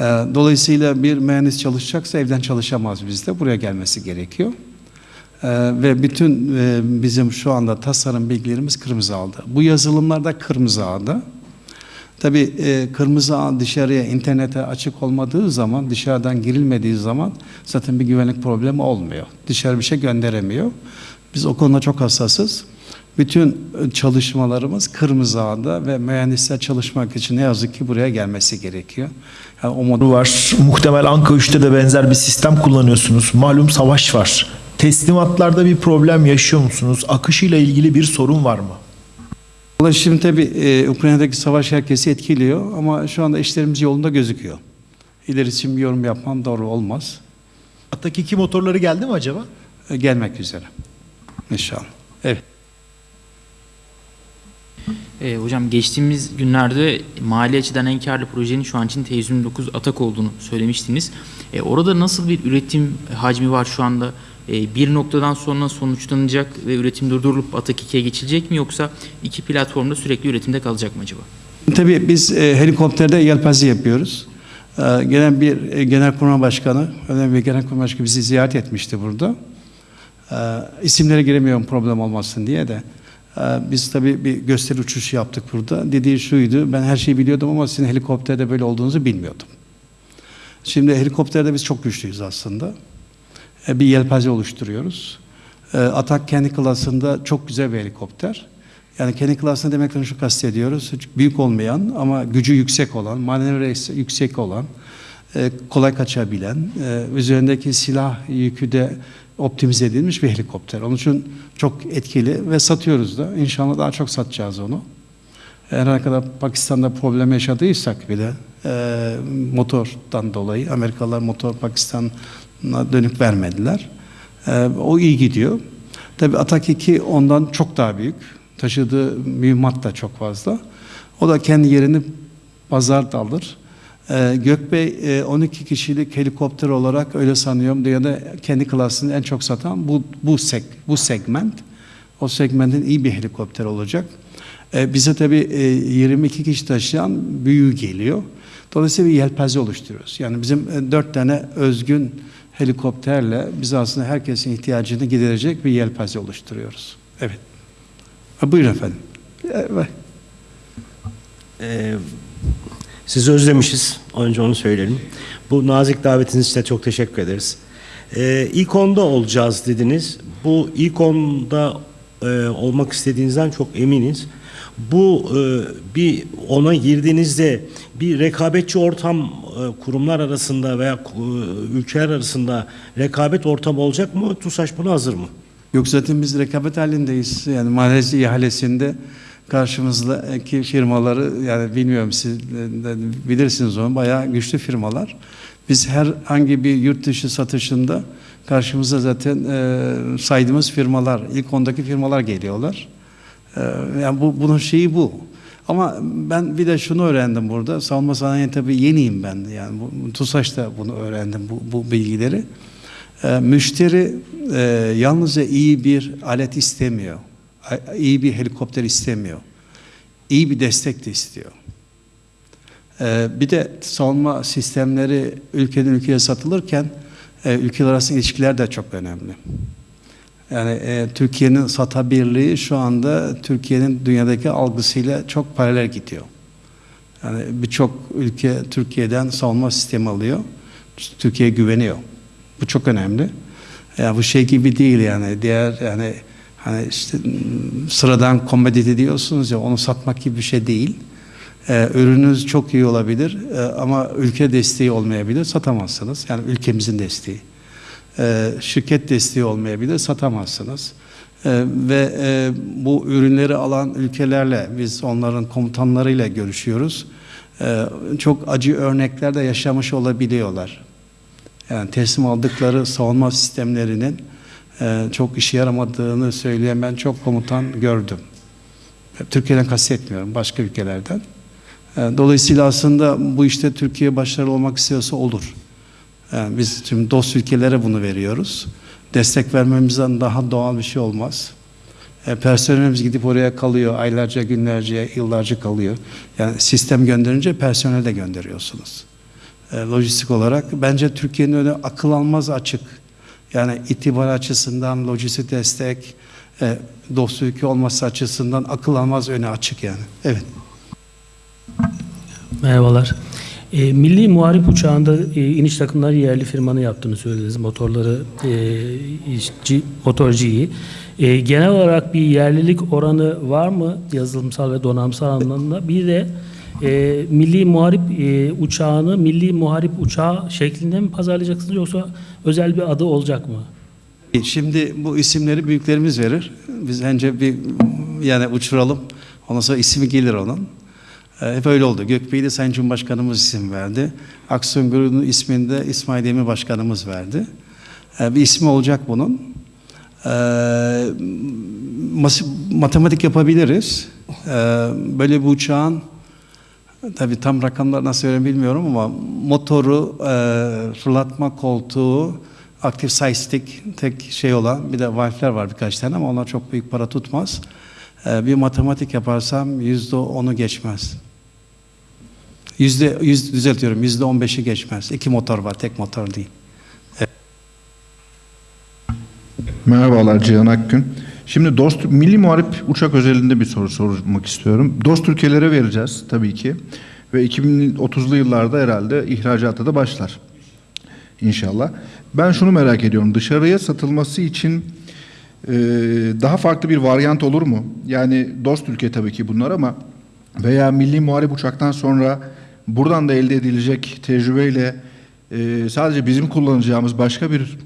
E, dolayısıyla bir mühendis çalışacaksa evden çalışamaz bizde. Buraya gelmesi gerekiyor. E, ve bütün e, bizim şu anda tasarım bilgilerimiz Kırmızı Ağ'da. Bu yazılımlar da Kırmızı Ağ'da. Tabii e, kırmızı ağ dışarıya internete açık olmadığı zaman, dışarıdan girilmediği zaman zaten bir güvenlik problemi olmuyor. Dışarı bir şey gönderemiyor. Biz o konuda çok hassasız. Bütün çalışmalarımız kırmızı ağda ve mühendisler çalışmak için ne yazık ki buraya gelmesi gerekiyor. Yani o model var. Muhtemel Anka 3'te de benzer bir sistem kullanıyorsunuz. Malum savaş var. Teslimatlarda bir problem yaşıyor musunuz? Akışıyla ilgili bir sorun var mı? Vallahi Şimdi tabii e, Ukrayna'daki savaş herkesi etkiliyor ama şu anda işlerimiz yolunda gözüküyor. İlerisi için bir yorum yapmam doğru olmaz. Atak 2 motorları geldi mi acaba? E, gelmek üzere. İnşallah. Evet. E, hocam geçtiğimiz günlerde mali açıdan en karlı projenin şu an için T129 Atak olduğunu söylemiştiniz. E, orada nasıl bir üretim hacmi var şu anda? E, bir noktadan sonra sonuçlanacak ve üretim durdurulup Atak 2'ye geçilecek mi yoksa iki platformda sürekli üretimde kalacak mı acaba? Tabii biz e, helikopterde yelpaze yapıyoruz. E, gelen bir e, genelkurmay başkanı, önemli bir genelkurmay başkanı bizi ziyaret etmişti burada. E, isimlere giremiyorum problem olmasın diye de. E, biz tabii bir gösteri uçuşu yaptık burada. Dediği şuydu, ben her şeyi biliyordum ama sizin helikopterde böyle olduğunuzu bilmiyordum. Şimdi helikopterde biz çok güçlüyüz aslında. E, bir yelpaze oluşturuyoruz. Atak kendi klasında çok güzel bir helikopter. Yani kendi klasını demekten şu kastediyoruz. Büyük olmayan ama gücü yüksek olan, manevrası yüksek olan, kolay kaçabilen, e, üzerindeki silah yükü de optimize edilmiş bir helikopter. Onun için çok etkili ve satıyoruz da. İnşallah daha çok satacağız onu. Her ne kadar Pakistan'da problem yaşadıysak bile e, motordan dolayı Amerikalılar motor Pakistan'a dönük vermediler. E, o iyi gidiyor. Tabii Atak 2 ondan çok daha büyük. Taşıdığı mühimmat da çok fazla. O da kendi yerini pazarda alır. Ee, Gökbey e, 12 kişilik helikopter olarak öyle sanıyorum dünyada kendi klasını en çok satan bu bu seg bu segment. O segmentin iyi bir helikopter olacak. Ee, bize tabii e, 22 kişi taşıyan büyüğü geliyor. Dolayısıyla bir yelpaze oluşturuyoruz. Yani bizim e, dört tane özgün helikopterle biz aslında herkesin ihtiyacını giderecek bir yelpaze oluşturuyoruz. Evet. Ha, buyurun efendim. Evet. Ee, sizi özlemişiz. Önce onu söyleyelim. Bu nazik davetiniz için çok teşekkür ederiz. Ee, ilk onda olacağız dediniz. Bu ilk onda e, olmak istediğinizden çok eminiz. Bu e, bir ona girdiğinizde bir rekabetçi ortam e, kurumlar arasında veya e, ülkeler arasında rekabet ortamı olacak mı? TUSAŞ buna hazır mı? Yok zaten biz rekabet halindeyiz. Yani Malezya ihalesinde karşımızdaki firmaları yani bilmiyorum siz bilirsiniz onu bayağı güçlü firmalar. Biz herhangi bir yurt dışı satışında karşımıza zaten e, saydığımız firmalar, ilk ondaki firmalar geliyorlar. E, yani bu bunun şeyi bu. Ama ben bir de şunu öğrendim burada. Savunma sanayi tabii yeniyim ben. Yani bu, TUSAŞ'ta bunu öğrendim bu, bu bilgileri. E, müşteri e, yalnızca iyi bir alet istemiyor. İyi bir helikopter istemiyor. İyi bir destek de istiyor. E, bir de savunma sistemleri ülkeden ülkeye satılırken e, ülkeler arası ilişkiler de çok önemli. Yani e, Türkiye'nin satabilirliği şu anda Türkiye'nin dünyadaki algısıyla çok paralel gidiyor. Yani birçok ülke Türkiye'den savunma sistemi alıyor. Türkiye'ye güveniyor. Bu çok önemli. Ya bu şey gibi değil yani diğer yani hani işte mm, sıradan komodite diyorsunuz ya onu satmak gibi bir şey değil. Ee, ürününüz çok iyi olabilir e, ama ülke desteği olmayabilir satamazsınız. Yani ülkemizin desteği. Ee, şirket desteği olmayabilir satamazsınız. Ee, ve e, bu ürünleri alan ülkelerle biz onların komutanlarıyla görüşüyoruz. Ee, çok acı örnekler de yaşamış olabiliyorlar. Yani teslim aldıkları savunma sistemlerinin çok işe yaramadığını söyleyen ben çok komutan gördüm. Türkiye'den kastetmiyorum, başka ülkelerden. E, dolayısıyla aslında bu işte Türkiye başarılı olmak istiyorsa olur. Yani biz tüm dost ülkelere bunu veriyoruz. Destek vermemizden daha doğal bir şey olmaz. Personelimiz gidip oraya kalıyor, aylarca, günlerce, yıllarca kalıyor. Yani sistem gönderince personel de gönderiyorsunuz lojistik olarak. Bence Türkiye'nin önü akıl almaz açık. Yani itibar açısından, lojistik destek, e, dost ülke olması açısından akıl almaz önü açık yani. Evet. Merhabalar. E, Milli Muharip Uçağı'nda e, iniş takımları yerli firmanın yaptığını söylediniz. Motorları e, işçi, motorcuyu. E, genel olarak bir yerlilik oranı var mı yazılımsal ve donanımsal anlamda? Bir de e, Milli Muharip e, Uçağı'nı Milli Muharip Uçağı şeklinde mi pazarlayacaksınız yoksa özel bir adı olacak mı? Şimdi bu isimleri büyüklerimiz verir. Biz önce bir yani uçuralım. Ondan sonra ismi gelir onun. Ee, Hep öyle oldu. Gökbeyli Sayın Cumhurbaşkanımız isim verdi. Aksiyonguru'nun ismini de İsmail Demir Başkanımız verdi. Ee, Bir ismi olacak bunun. Mas- matematik yapabiliriz. Ee, Böyle bir uçağın tabii tam rakamlar nasıl öyle bilmiyorum ama motoru, e, fırlatma koltuğu, aktif stick tek şey olan bir de valfler var birkaç tane ama onlar çok büyük para tutmaz. Ee, bir matematik yaparsam yüzde onu geçmez. Yüzde yüz düzeltiyorum yüzde on beşi geçmez. İki motor var tek motor değil. Merhabalar Cihan Akgün. Şimdi Dost Milli Muharip Uçak özelinde bir soru sormak istiyorum. Dost ülkelere vereceğiz tabii ki. Ve 2030'lu yıllarda herhalde ihracata da başlar. İnşallah. Ben şunu merak ediyorum. Dışarıya satılması için e, daha farklı bir varyant olur mu? Yani dost ülke tabii ki bunlar ama veya Milli Muharip Uçak'tan sonra buradan da elde edilecek tecrübeyle e, sadece bizim kullanacağımız başka bir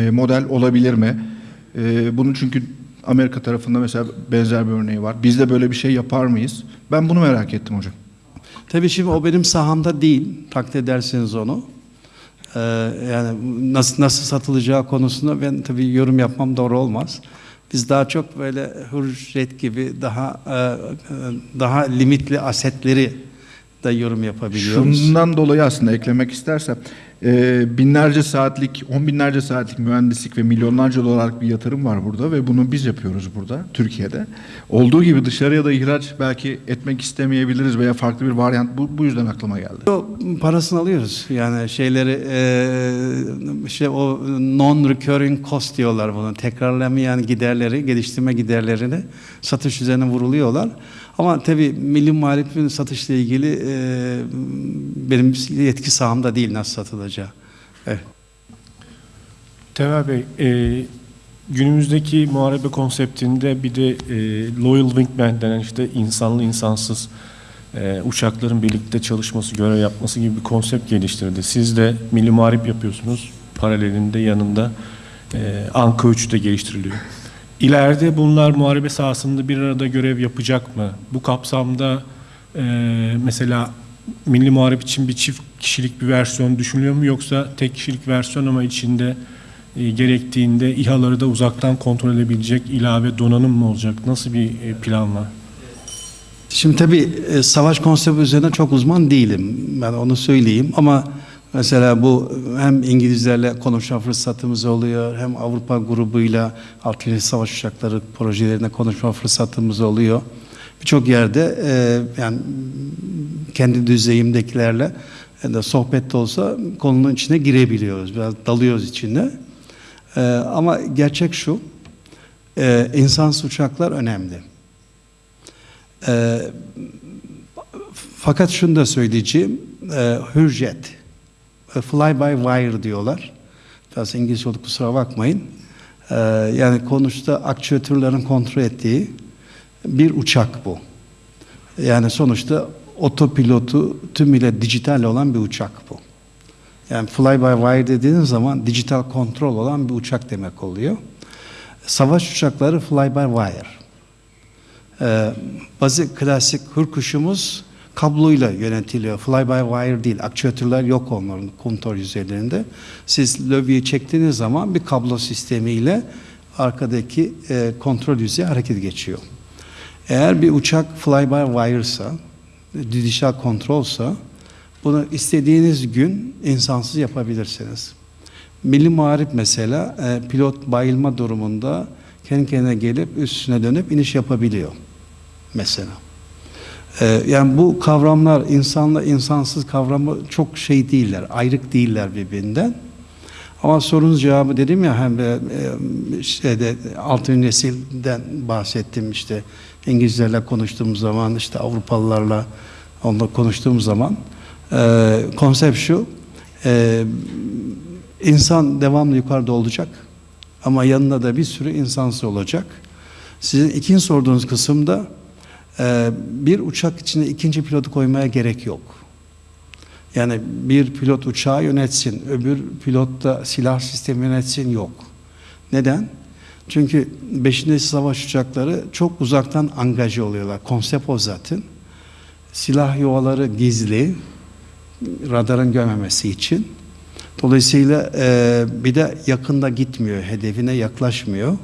e, model olabilir mi? E, bunun çünkü Amerika tarafında mesela benzer bir örneği var. Biz de böyle bir şey yapar mıyız? Ben bunu merak ettim hocam. Tabii şimdi o benim sahamda değil. Takdir edersiniz onu. Ee, yani nasıl nasıl satılacağı konusunda ben tabii yorum yapmam doğru olmaz. Biz daha çok böyle hürjet gibi daha e, e, daha limitli asetleri de yorum yapabiliyoruz. Şundan dolayı aslında eklemek istersem e, binlerce saatlik, on binlerce saatlik mühendislik ve milyonlarca dolarlık bir yatırım var burada ve bunu biz yapıyoruz burada Türkiye'de. Olduğu gibi dışarıya da ihraç belki etmek istemeyebiliriz veya farklı bir varyant bu, bu yüzden aklıma geldi. O parasını alıyoruz. Yani şeyleri e, işte o non-recurring cost diyorlar bunu. Tekrarlamayan giderleri, geliştirme giderlerini satış üzerine vuruluyorlar. Ama tabii milli muhalifin satışla ilgili e, benim yetki sahamda değil nasıl satılacağı. Evet. Temel Bey, e, günümüzdeki muharebe konseptinde bir de e, Loyal Wingman denen işte insanlı insansız e, uçakların birlikte çalışması, görev yapması gibi bir konsept geliştirdi. Siz de milli muharip yapıyorsunuz. Paralelinde yanında e, Anka 3 de geliştiriliyor. İleride bunlar muharebe sahasında bir arada görev yapacak mı? Bu kapsamda e, mesela milli muharip için bir çift kişilik bir versiyon düşünülüyor mu yoksa tek kişilik versiyon ama içinde e, gerektiğinde İHA'ları da uzaktan kontrol edebilecek ilave donanım mı olacak? Nasıl bir e, plan var? Şimdi tabii e, savaş konsepti üzerine çok uzman değilim. Ben onu söyleyeyim ama mesela bu hem İngilizlerle konuşma fırsatımız oluyor hem Avrupa grubuyla Altıncı Savaş Uçakları projelerine konuşma fırsatımız oluyor. Birçok yerde e, yani kendi düzeyimdekilerle e, de sohbette olsa konunun içine girebiliyoruz. Biraz dalıyoruz içine. E, ama gerçek şu, e, insansız uçaklar önemli. E, fakat şunu da söyleyeceğim, e, hürjet, fly by wire diyorlar. Biraz İngilizce oldu kusura bakmayın. E, yani konuşta aktüatörlerin kontrol ettiği bir uçak bu. Yani sonuçta otopilotu tümüyle dijital olan bir uçak bu. Yani fly by wire dediğiniz zaman dijital kontrol olan bir uçak demek oluyor. Savaş uçakları fly by wire. Ee, bazı klasik hırkuşumuz kabloyla yönetiliyor. Fly by wire değil. Aktüatörler yok onların kontrol yüzeylerinde. Siz lövyeyi çektiğiniz zaman bir kablo sistemiyle arkadaki e, kontrol yüzeyi hareket geçiyor. Eğer bir uçak fly by wire'sa, dijital kontrolsa bunu istediğiniz gün insansız yapabilirsiniz. Milli Muharip mesela e, pilot bayılma durumunda kendi kendine gelip üstüne dönüp iniş yapabiliyor mesela. E, yani bu kavramlar insanla insansız kavramı çok şey değiller, ayrık değiller birbirinden. Ama sorunuz cevabı dedim ya hem de e, şeyde altın nesilden bahsettim işte İngilizlerle konuştuğumuz zaman işte Avrupalılarla onunla konuştuğum zaman Ee, konsept şu, e, insan devamlı yukarıda olacak ama yanında da bir sürü insansız olacak. Sizin ikinci sorduğunuz kısımda e, bir uçak içine ikinci pilotu koymaya gerek yok. Yani bir pilot uçağı yönetsin, öbür pilot da silah sistemi yönetsin yok. Neden? Çünkü 5. nesil savaş uçakları çok uzaktan angaje oluyorlar. Konsept o zaten. Silah yuvaları gizli, radarın görmemesi için. Dolayısıyla e, bir de yakında gitmiyor, hedefine yaklaşmıyor.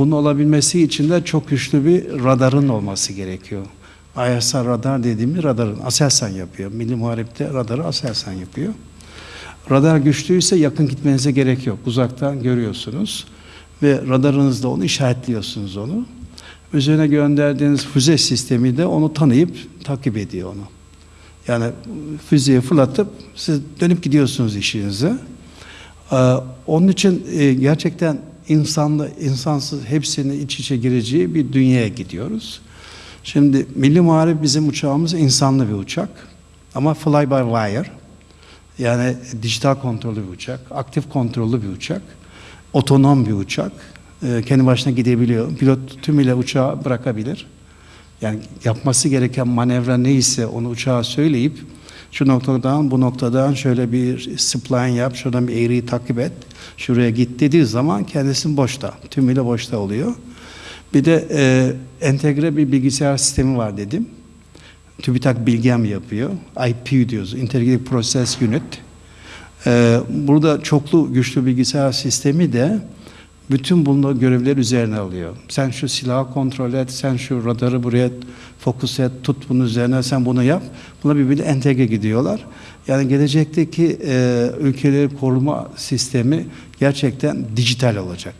Bunun olabilmesi için de çok güçlü bir radarın olması gerekiyor. ISR radar dediğimiz radarın Aselsan yapıyor. Milli Muhareb'de radarı Aselsan yapıyor. Radar güçlüyse yakın gitmenize gerek yok. Uzaktan görüyorsunuz ve radarınızda onu işaretliyorsunuz onu. Üzerine gönderdiğiniz füze sistemi de onu tanıyıp takip ediyor onu. Yani füzeyi fırlatıp siz dönüp gidiyorsunuz işinize. Ee, onun için e, gerçekten insanlı, insansız hepsinin iç içe gireceği bir dünyaya gidiyoruz. Şimdi Milli Muharip bizim uçağımız insanlı bir uçak. Ama fly by wire. Yani dijital kontrollü bir uçak, aktif kontrollü bir uçak, otonom bir uçak. Ee, kendi başına gidebiliyor. Pilot tümüyle uçağı bırakabilir. Yani yapması gereken manevra neyse onu uçağa söyleyip şu noktadan bu noktadan şöyle bir spline yap, şuradan bir eğriyi takip et, şuraya git dediği zaman kendisi boşta, tümüyle boşta oluyor. Bir de e, entegre bir bilgisayar sistemi var dedim. TÜBİTAK Bilgem yapıyor. IP diyoruz, Integrated Process Unit. E, burada çoklu güçlü bilgisayar sistemi de bütün bunları görevler üzerine alıyor. Sen şu silahı kontrol et, sen şu radarı buraya fokus et, tut bunun üzerine, sen bunu yap. Buna birbirine entegre gidiyorlar. Yani gelecekteki e, ülkeleri koruma sistemi gerçekten dijital olacak.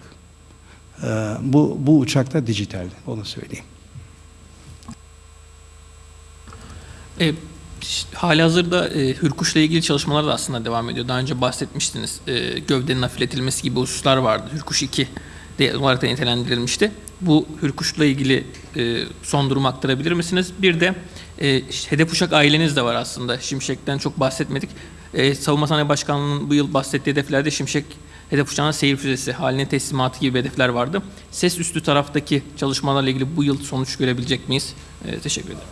E, bu, bu uçakta dijital, onu söyleyeyim. E, hali hazırda e, Hürkuş'la ilgili çalışmalar da aslında devam ediyor. Daha önce bahsetmiştiniz. E, gövdenin hafifletilmesi gibi hususlar vardı. Hürkuş 2 de olarak da nitelendirilmişti. Bu Hürkuş'la ilgili e, son durumu aktarabilir misiniz? Bir de e, hedef uçak aileniz de var aslında. Şimşek'ten çok bahsetmedik. E, Savunma Sanayi Başkanlığı'nın bu yıl bahsettiği hedeflerde Şimşek hedef uçağının seyir füzesi haline teslimatı gibi hedefler vardı. Ses üstü taraftaki çalışmalarla ilgili bu yıl sonuç görebilecek miyiz? E, teşekkür ederim.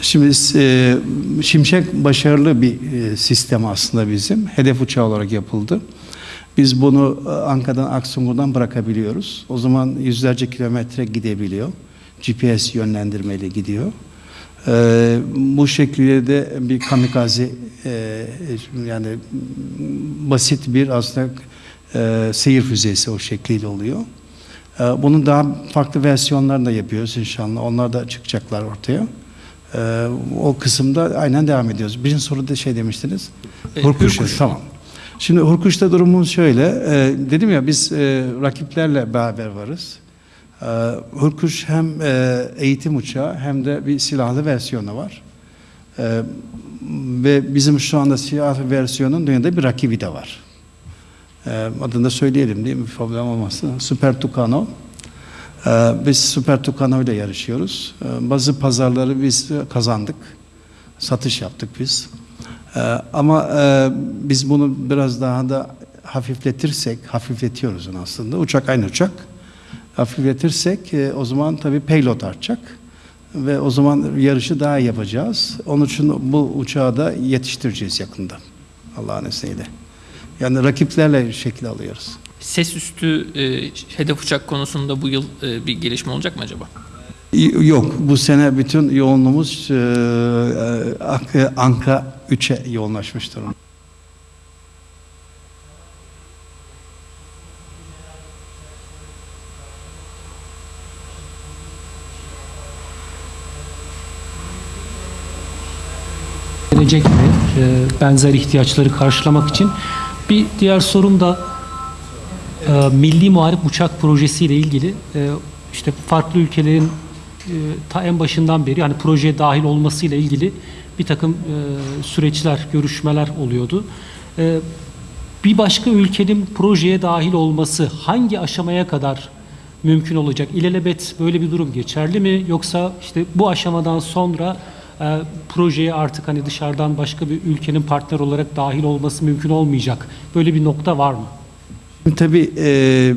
Şimdi e, Şimşek başarılı bir e, sistem aslında bizim. Hedef uçağı olarak yapıldı. Biz bunu e, Ankara'dan Aksungur'dan bırakabiliyoruz. O zaman yüzlerce kilometre gidebiliyor. GPS yönlendirmeli gidiyor. E, bu şekilde de bir kamikaze e, yani basit bir aslında e, seyir füzesi o şekliyle oluyor. E, bunun daha farklı versiyonlarını da yapıyoruz inşallah. Onlar da çıkacaklar ortaya. Ee, o kısımda aynen devam ediyoruz. Birinci soruda şey demiştiniz. E, Hurkuş. Hürkuş. Tamam. Şimdi Hurkuş'ta durumumuz şöyle. e, dedim ya biz e, rakiplerle beraber varız. E, Hurkuş hem e, eğitim uçağı hem de bir silahlı versiyonu var. E, ve bizim şu anda silahlı versiyonun dünyada bir rakibi de var. E, adını da söyleyelim değil mi? Problem olmasın. Super Tucano. Ee, Biz Süper Tucano ile yarışıyoruz. Ee, Bazı pazarları biz kazandık. Satış yaptık biz. Ee, Ama e, biz bunu biraz daha da hafifletirsek, hafifletiyoruz aslında. Uçak aynı uçak. Hafifletirsek e, o zaman tabii payload artacak. Ve o zaman yarışı daha iyi yapacağız. Onun için bu uçağı da yetiştireceğiz yakında. Allah'ın izniyle. Yani rakiplerle şekil alıyoruz. Ses üstü e, hedef uçak konusunda bu yıl e, bir gelişme olacak mı acaba? Yok, bu sene bütün yoğunluğumuz e, e, Anka- Anka 3'e yoğunlaşmış durumda. gelecek mi? E, benzer ihtiyaçları karşılamak için. Bir diğer sorum da e, Milli Muharip Uçak Projesi ile ilgili e, işte farklı ülkelerin e, ta en başından beri yani projeye dahil olmasıyla ilgili bir takım e, süreçler, görüşmeler oluyordu. E, bir başka ülkenin projeye dahil olması hangi aşamaya kadar mümkün olacak? İlelebet böyle bir durum geçerli mi? Yoksa işte bu aşamadan sonra e, projeye artık hani dışarıdan başka bir ülkenin partner olarak dahil olması mümkün olmayacak. Böyle bir nokta var mı? Tabii e,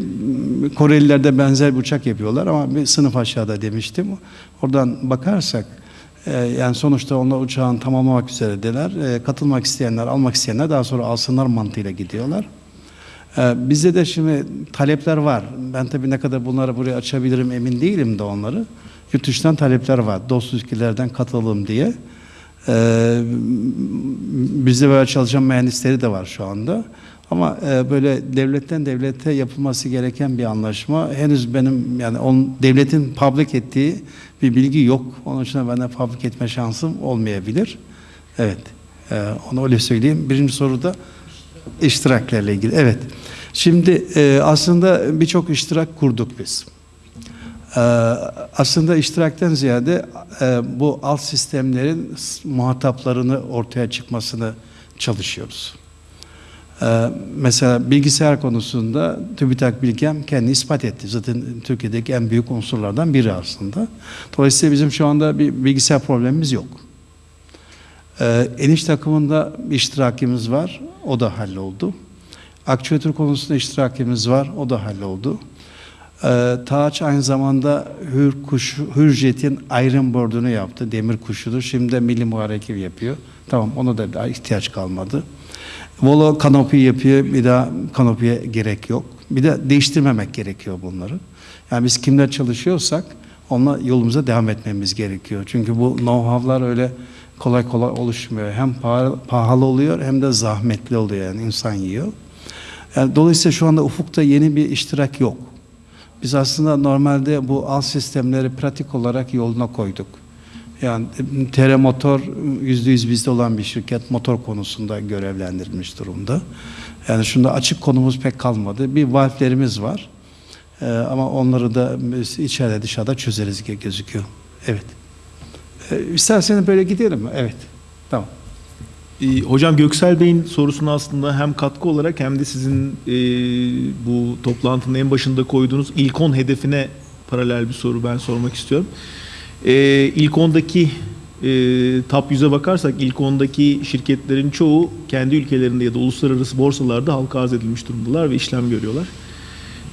Koreliler de benzer bir uçak yapıyorlar ama bir sınıf aşağıda demiştim. Oradan bakarsak e, yani sonuçta onlar uçağın tamamlamak üzeredeler. E, katılmak isteyenler, almak isteyenler daha sonra alsınlar mantığıyla gidiyorlar. E, bizde de şimdi talepler var. Ben tabii ne kadar bunları buraya açabilirim emin değilim de onları. Yurt dışından talepler var. Dost ülkelerden katılalım diye. E, bizde böyle çalışan mühendisleri de var şu anda. Ama e, böyle devletten devlete yapılması gereken bir anlaşma henüz benim yani on, devletin public ettiği bir bilgi yok. Onun için ben de public etme şansım olmayabilir. Evet. E, onu öyle söyleyeyim. Birinci soruda iştiraklerle ilgili. Evet. Şimdi e, aslında birçok iştirak kurduk biz. E, aslında iştirakten ziyade e, bu alt sistemlerin muhataplarını ortaya çıkmasını çalışıyoruz. Ee, mesela bilgisayar konusunda TÜBİTAK Bilgem kendi ispat etti. Zaten Türkiye'deki en büyük unsurlardan biri aslında. Dolayısıyla bizim şu anda bir bilgisayar problemimiz yok. Ee, eniş takımında iştirakimiz var. O da halloldu. Akçüatör konusunda iştirakimiz var. O da halloldu. Ee, Tağaç aynı zamanda Hür kuş, Hürjet'in Iron Board'unu yaptı. Demir kuşudur. Şimdi de Milli Muhareke yapıyor. Tamam ona da daha ihtiyaç kalmadı. Volo kanopi yapıyor. Bir daha kanopiye gerek yok. Bir de değiştirmemek gerekiyor bunları. Yani biz kimler çalışıyorsak onunla yolumuza devam etmemiz gerekiyor. Çünkü bu know-how'lar öyle kolay kolay oluşmuyor. Hem pahalı, oluyor hem de zahmetli oluyor yani insan yiyor. Yani dolayısıyla şu anda ufukta yeni bir iştirak yok. Biz aslında normalde bu alt sistemleri pratik olarak yoluna koyduk. Yani TR Motor yüzde yüz bizde olan bir şirket motor konusunda görevlendirilmiş durumda. Yani şunda açık konumuz pek kalmadı. Bir valflerimiz var. Ee, ama onları da içeride dışarıda çözeriz gibi gözüküyor. Evet. Ee, isterseniz böyle gidelim mi? Evet. Tamam. Ee, Hocam Göksel Bey'in sorusuna aslında hem katkı olarak hem de sizin e, bu toplantının en başında koyduğunuz ilk 10 hedefine paralel bir soru ben sormak istiyorum. E, ilk 10'daki e, top 100'e bakarsak ilk 10'daki şirketlerin çoğu kendi ülkelerinde ya da uluslararası borsalarda halka arz edilmiş durumdalar ve işlem görüyorlar.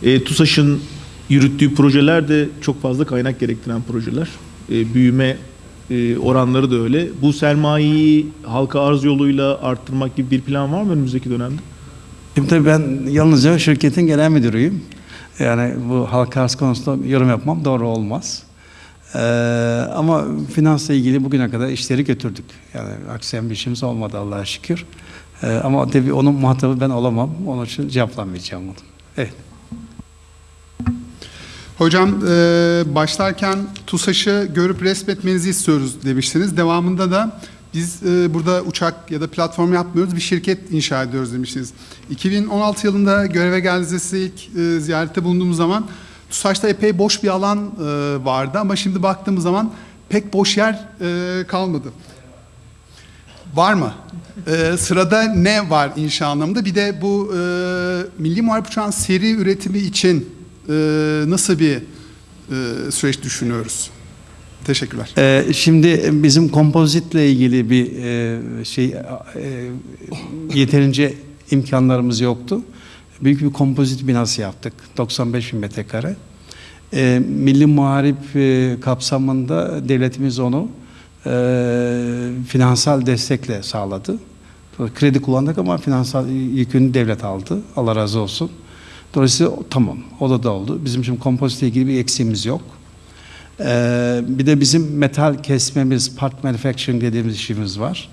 E, TUSAŞ'ın yürüttüğü projeler de çok fazla kaynak gerektiren projeler. E, büyüme e, oranları da öyle. Bu sermayeyi halka arz yoluyla arttırmak gibi bir plan var mı önümüzdeki dönemde? Şimdi tabii ben yalnızca şirketin genel müdürüyüm. Yani bu halka arz konusunda yorum yapmam doğru olmaz. Ee, ama finansla ilgili bugüne kadar işleri götürdük. Yani aksayan bir işimiz olmadı Allah'a şükür. Ee, ama tabii onun muhatabı ben olamam. Onun için cevaplamayacağım onu. Evet. Hocam e, başlarken TUSAŞ'ı görüp resmetmenizi istiyoruz demiştiniz. Devamında da biz e, burada uçak ya da platform yapmıyoruz, bir şirket inşa ediyoruz demiştiniz. 2016 yılında göreve geldiğinizde ilk e, ziyarette bulunduğumuz zaman TUSAŞ'ta epey boş bir alan e, vardı ama şimdi baktığımız zaman pek boş yer e, kalmadı. Var mı? Ee, sırada ne var inşa anlamında? Bir de bu e, Milli Muharip Uçağın seri üretimi için e, nasıl bir e, süreç düşünüyoruz? Teşekkürler. Ee, şimdi bizim kompozitle ilgili bir e, şey e, yeterince imkanlarımız yoktu. Büyük bir kompozit binası yaptık. 95 bin metrekare. E, Milli Muharip e, kapsamında devletimiz onu e, finansal destekle sağladı. Kredi kullandık ama finansal yükünü devlet aldı. Allah razı olsun. Dolayısıyla tamam. O da da oldu. Bizim şimdi kompozitle ilgili bir eksiğimiz yok. Ee, bir de bizim metal kesmemiz, part manufacturing dediğimiz işimiz var.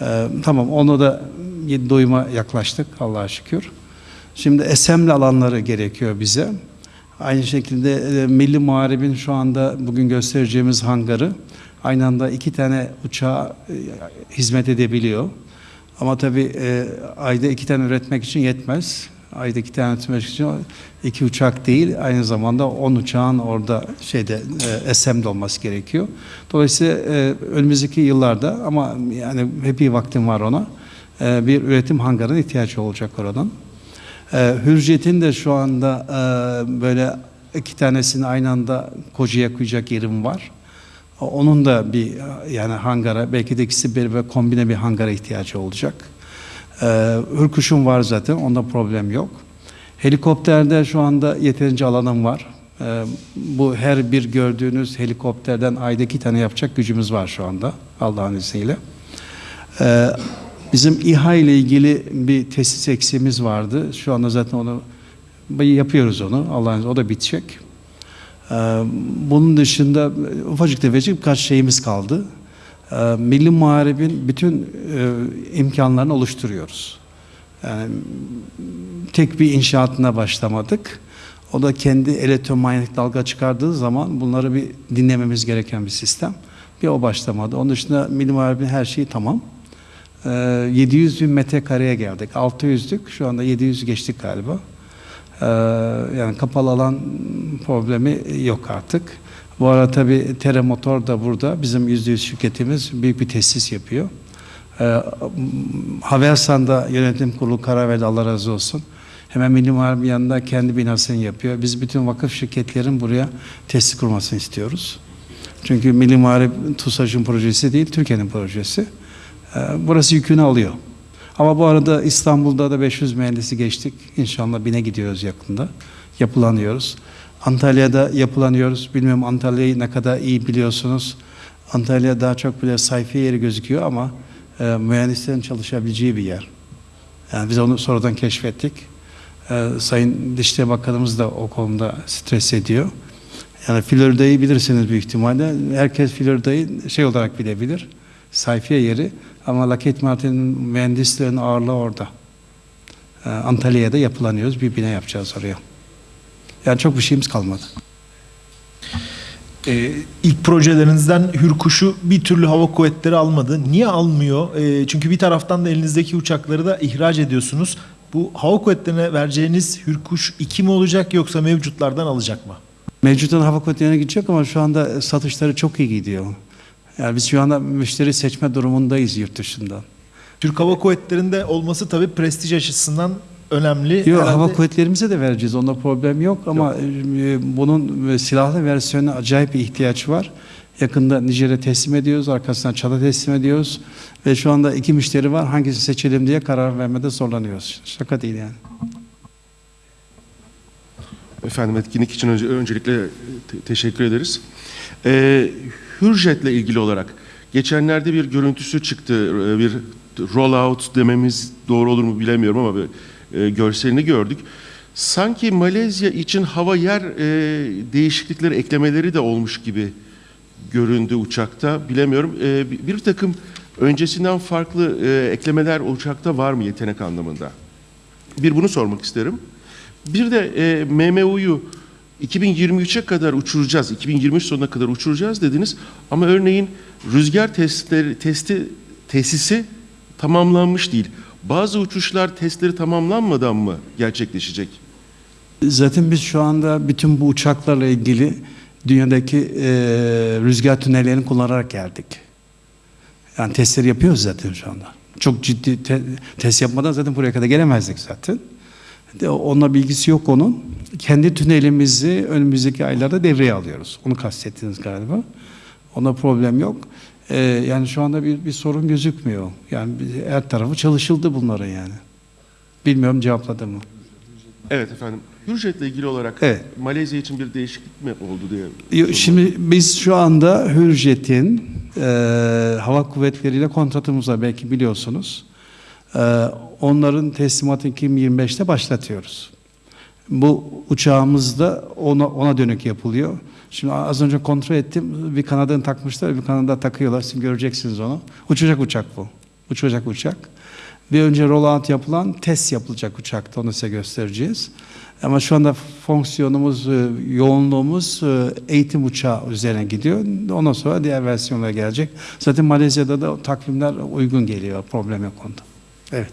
Ee, tamam onu da doyuma yaklaştık Allah'a şükür. Şimdi assembly alanları gerekiyor bize. Aynı şekilde e, Milli Muharebin şu anda bugün göstereceğimiz hangarı aynı anda iki tane uçağa e, hizmet edebiliyor. Ama tabii e, ayda iki tane üretmek için yetmez. Ayda iki tane üretmek için iki uçak değil, aynı zamanda on uçağın orada şeyde e, assembly olması gerekiyor. Dolayısıyla e, önümüzdeki yıllarda ama yani hep iyi vaktim var ona. E, bir üretim hangarına ihtiyaç olacak oradan. E, Hürjet'in de şu anda e, böyle iki tanesini aynı anda kocaya koyacak yerim var. Onun da bir yani hangara belki de ikisi bir ve kombine bir hangara ihtiyacı olacak. Ee, Hürkuş'un var zaten onda problem yok. Helikopterde şu anda yeterince alanım var. Ee, bu her bir gördüğünüz helikopterden ayda iki tane yapacak gücümüz var şu anda Allah'ın izniyle. Ee, bizim İHA ile ilgili bir tesis eksiğimiz vardı. Şu anda zaten onu yapıyoruz onu. Allah'ın o da bitecek. Ee, bunun dışında ufacık tefecik birkaç şeyimiz kaldı. Ee, Milli Muharebin bütün e, imkanlarını oluşturuyoruz. Yani tek bir inşaatına başlamadık. O da kendi elektromanyetik dalga çıkardığı zaman bunları bir dinlememiz gereken bir sistem. Bir o başlamadı. Onun dışında Milli Muharebin her şeyi tamam. Ee, 700 bin metrekareye geldik. 600'lük şu anda 700 geçtik galiba. Ee, yani kapalı alan problemi yok artık. Bu arada tabii Tere Motor da burada. Bizim %100 şirketimiz büyük bir tesis yapıyor. Ee, Havelsan'da yönetim kurulu karar verdi Allah razı olsun. Hemen Milli Muharebe yanında kendi binasını yapıyor. Biz bütün vakıf şirketlerin buraya tesis kurmasını istiyoruz. Çünkü Milli Muharebe TUSAŞ'ın projesi değil, Türkiye'nin projesi. Ee, burası yükünü alıyor. Ama bu arada İstanbul'da da 500 mühendisi geçtik. İnşallah bine gidiyoruz yakında. Yapılanıyoruz. Antalya'da yapılanıyoruz. Bilmiyorum Antalya'yı ne kadar iyi biliyorsunuz. Antalya daha çok böyle sayfi yeri gözüküyor ama e, mühendislerin çalışabileceği bir yer. Yani biz onu sonradan keşfettik. E, Sayın Dışişleri Bakanımız da o konuda stres ediyor. Yani Florida'yı bilirsiniz büyük ihtimalle. Herkes Florida'yı şey olarak bilebilir. Sayfiye yeri. Ama Lockheed Martin'in mühendislerin ağırlığı orada. E, Antalya'da yapılanıyoruz. Bir bina yapacağız oraya. Yani çok bir şeyimiz kalmadı. Ee, ilk projelerinizden Hürkuş'u bir türlü hava kuvvetleri almadı. Niye almıyor? Ee, çünkü bir taraftan da elinizdeki uçakları da ihraç ediyorsunuz. Bu hava kuvvetlerine vereceğiniz Hürkuş 2 mi olacak yoksa mevcutlardan alacak mı? Mevcuttan hava kuvvetlerine gidecek ama şu anda satışları çok iyi gidiyor. Yani biz şu anda müşteri seçme durumundayız yurt dışından. Türk Hava Kuvvetleri'nde olması tabii prestij açısından önemli. Yok, Herhalde- hava kuvvetlerimize de vereceğiz. Onda problem yok ama e, bunun e, silahlı versiyonuna acayip bir ihtiyaç var. Yakında Nijer'e teslim ediyoruz, arkasından Çad'a teslim ediyoruz ve şu anda iki müşteri var. Hangisini seçelim diye karar vermede zorlanıyoruz. Şaka değil yani. Efendim etkinlik için önce, öncelikle te- teşekkür ederiz. Ee, Hürjet'le ilgili olarak geçenlerde bir görüntüsü çıktı. Ee, Bir rollout dememiz doğru olur mu bilemiyorum ama bir e, görselini gördük. Sanki Malezya için hava yer e, değişiklikleri, eklemeleri de olmuş gibi göründü uçakta. Bilemiyorum. Bir, takım öncesinden farklı e, eklemeler uçakta var mı yetenek anlamında? Bir bunu sormak isterim. Bir de e, MMU'yu 2023'e kadar uçuracağız, 2023 sonuna kadar uçuracağız dediniz. Ama örneğin rüzgar testleri, testi, tesisi tamamlanmış değil. Bazı uçuşlar testleri tamamlanmadan mı gerçekleşecek? Zaten biz şu anda bütün bu uçaklarla ilgili dünyadaki e, rüzgar tünellerini kullanarak geldik. Yani testleri yapıyoruz zaten şu anda. Çok ciddi te- test yapmadan zaten buraya kadar gelemezdik zaten. Onunla bilgisi yok onun. Kendi tünelimizi önümüzdeki aylarda devreye alıyoruz. Onu kastettiniz galiba. Ona problem yok. Ee, yani şu anda bir, bir sorun gözükmüyor. Yani her tarafı çalışıldı bunların yani. Bilmiyorum cevapladı mı? Evet efendim. Hürjet'le ilgili olarak Evet. Malezya için bir değişiklik mi oldu diye. Şimdi biz şu anda Hürjet'in e, hava kuvvetleriyle kontratımız var belki biliyorsunuz. E, onların teslimatını 2025'te başlatıyoruz. Bu uçağımız da ona, ona dönük yapılıyor. Şimdi az önce kontrol ettim. Bir kanadını takmışlar, bir kanadı takıyorlar. Şimdi göreceksiniz onu. Uçacak uçak bu. Uçacak uçak. Bir önce rollout yapılan test yapılacak uçakta. Onu size göstereceğiz. Ama şu anda fonksiyonumuz, e, yoğunluğumuz e, eğitim uçağı üzerine gidiyor. Ondan sonra diğer versiyonlara gelecek. Zaten Malezya'da da takvimler uygun geliyor. Problem yok onda. Evet.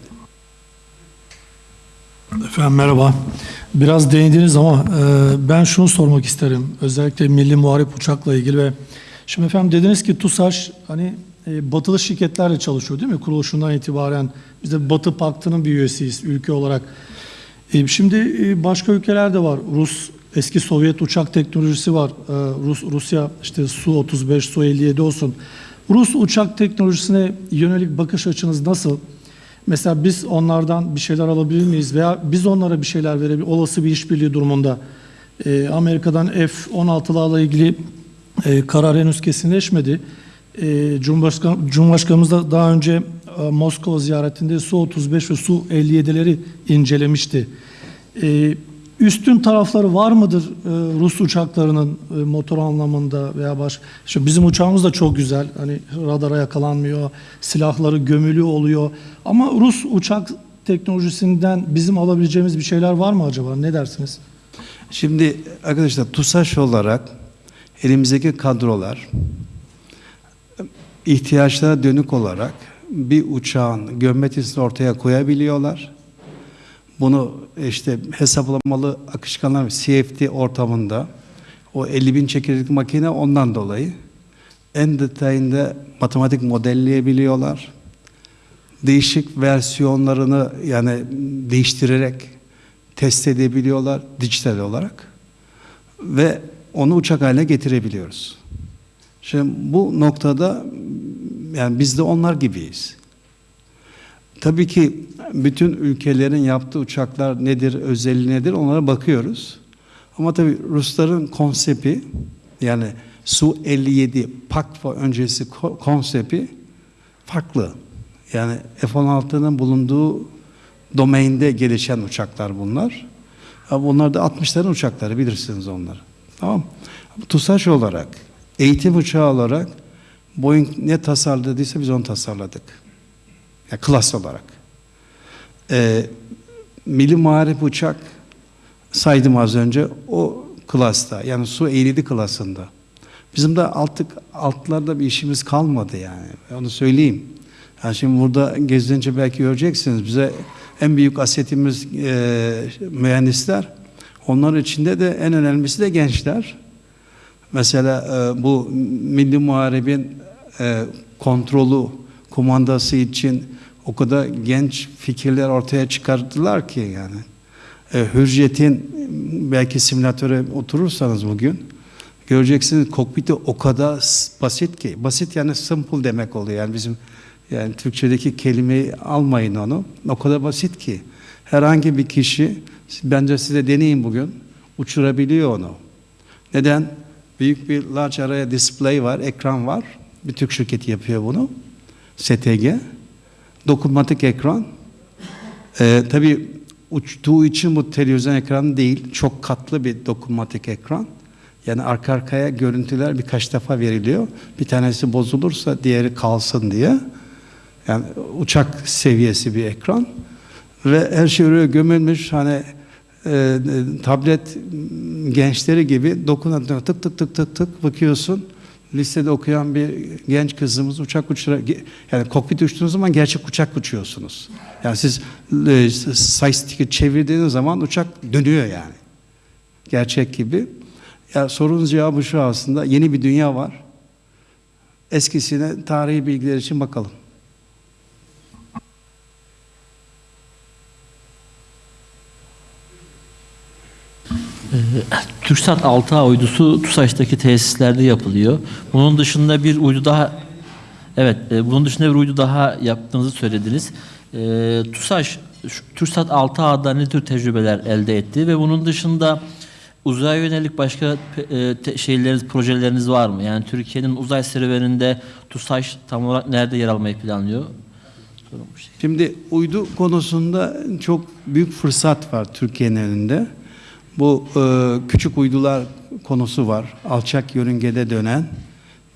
Efendim merhaba. Biraz değindiniz ama e, ben şunu sormak isterim. Özellikle Milli Muharip Uçak'la ilgili ve şimdi efendim dediniz ki TUSAŞ hani e, batılı şirketlerle çalışıyor değil mi? Kuruluşundan itibaren biz de Batı Paktı'nın bir üyesiyiz ülke olarak. E, şimdi e, başka ülkeler de var. Rus eski Sovyet uçak teknolojisi var. Ee, Rus, Rusya işte Su-35, Su-57 olsun. Rus uçak teknolojisine yönelik bakış açınız nasıl? Mesela biz onlardan bir şeyler alabilir miyiz veya biz onlara bir şeyler verebilir olası bir işbirliği durumunda. Ee, Amerika'dan F-16'larla ilgili e, karar henüz kesinleşmedi. E, Cumhurbaşkan, Cumhurbaşkanımız da daha önce e, Moskova ziyaretinde Su-35 ve Su-57'leri incelemişti. E, üstün tarafları var mıdır e, Rus uçaklarının e, motor anlamında veya baş? Şimdi bizim uçağımız da çok güzel. Hani radara yakalanmıyor, silahları gömülü oluyor. Ama Rus uçak teknolojisinden bizim alabileceğimiz bir şeyler var mı acaba? Ne dersiniz? Şimdi arkadaşlar TUSAŞ olarak elimizdeki kadrolar ihtiyaçlara dönük olarak bir uçağın geometrisini ortaya koyabiliyorlar. Bunu işte hesaplamalı akışkanlar CFD ortamında o 50 bin çekirdek makine ondan dolayı en detayında matematik modelleyebiliyorlar. Değişik versiyonlarını yani değiştirerek test edebiliyorlar dijital olarak ve onu uçak haline getirebiliyoruz. Şimdi bu noktada yani biz de onlar gibiyiz. Tabii ki bütün ülkelerin yaptığı uçaklar nedir, özelliği nedir onlara bakıyoruz. Ama tabii Rusların konsepti yani Su-57 PAKVA öncesi konsepti farklı. Yani F-16'nın bulunduğu domainde gelişen uçaklar bunlar. Bunlar da 60'ların uçakları bilirsiniz onları. Tamam TUSAŞ olarak, eğitim uçağı olarak Boeing ne tasarladıysa biz onu tasarladık. Yani klas olarak. Ee, Milli Muharip Uçak saydım az önce o klasta yani su 57 klasında. Bizim de altık altlarda bir işimiz kalmadı yani. Onu söyleyeyim. Yani şimdi burada gezince belki göreceksiniz. Bize en büyük asetimiz e, mühendisler. Onların içinde de en önemlisi de gençler. Mesela e, bu Milli Muharebin e, kontrolü, kumandası için o kadar genç fikirler ortaya çıkardılar ki yani. E, Hürriyet'in belki simülatöre oturursanız bugün göreceksiniz kokpiti o kadar basit ki. Basit yani simple demek oluyor. Yani bizim yani Türkçedeki kelimeyi almayın onu. O kadar basit ki. Herhangi bir kişi bence size deneyin bugün uçurabiliyor onu. Neden? Büyük bir large array display var, ekran var. Bir Türk şirketi yapıyor bunu. STG. Dokunmatik ekran. Ee, tabii uçtuğu için bu televizyon ekranı değil. Çok katlı bir dokunmatik ekran. Yani arka arkaya görüntüler birkaç defa veriliyor. Bir tanesi bozulursa diğeri kalsın diye. Yani uçak seviyesi bir ekran. Ve her şey oraya gömülmüş. Hani e, tablet gençleri gibi dokunan tık tık tık tık tık bakıyorsun. Lisede okuyan bir genç kızımız uçak uçura yani kokpit uçtuğunuz zaman gerçek uçak uçuyorsunuz. Yani siz e, joystick'i çevirdiğiniz zaman uçak dönüyor yani. Gerçek gibi. Ya sorunun cevabı şu aslında yeni bir dünya var. Eskisine tarihi bilgiler için bakalım. TürkSat 6A uydusu TUSAŞ'taki tesislerde yapılıyor. Bunun dışında bir uydu daha Evet, e, bunun dışında bir uydu daha yaptığınızı söylediniz. E, TUSAŞ, TürkSat 6A'da ne tür tecrübeler elde etti ve bunun dışında uzaya yönelik başka e, şeyleriniz, projeleriniz var mı? Yani Türkiye'nin uzay serüveninde TUSAŞ tam olarak nerede yer almayı planlıyor? Şimdi uydu konusunda çok büyük fırsat var Türkiye'nin önünde. Bu e, küçük uydular konusu var. Alçak yörüngede dönen.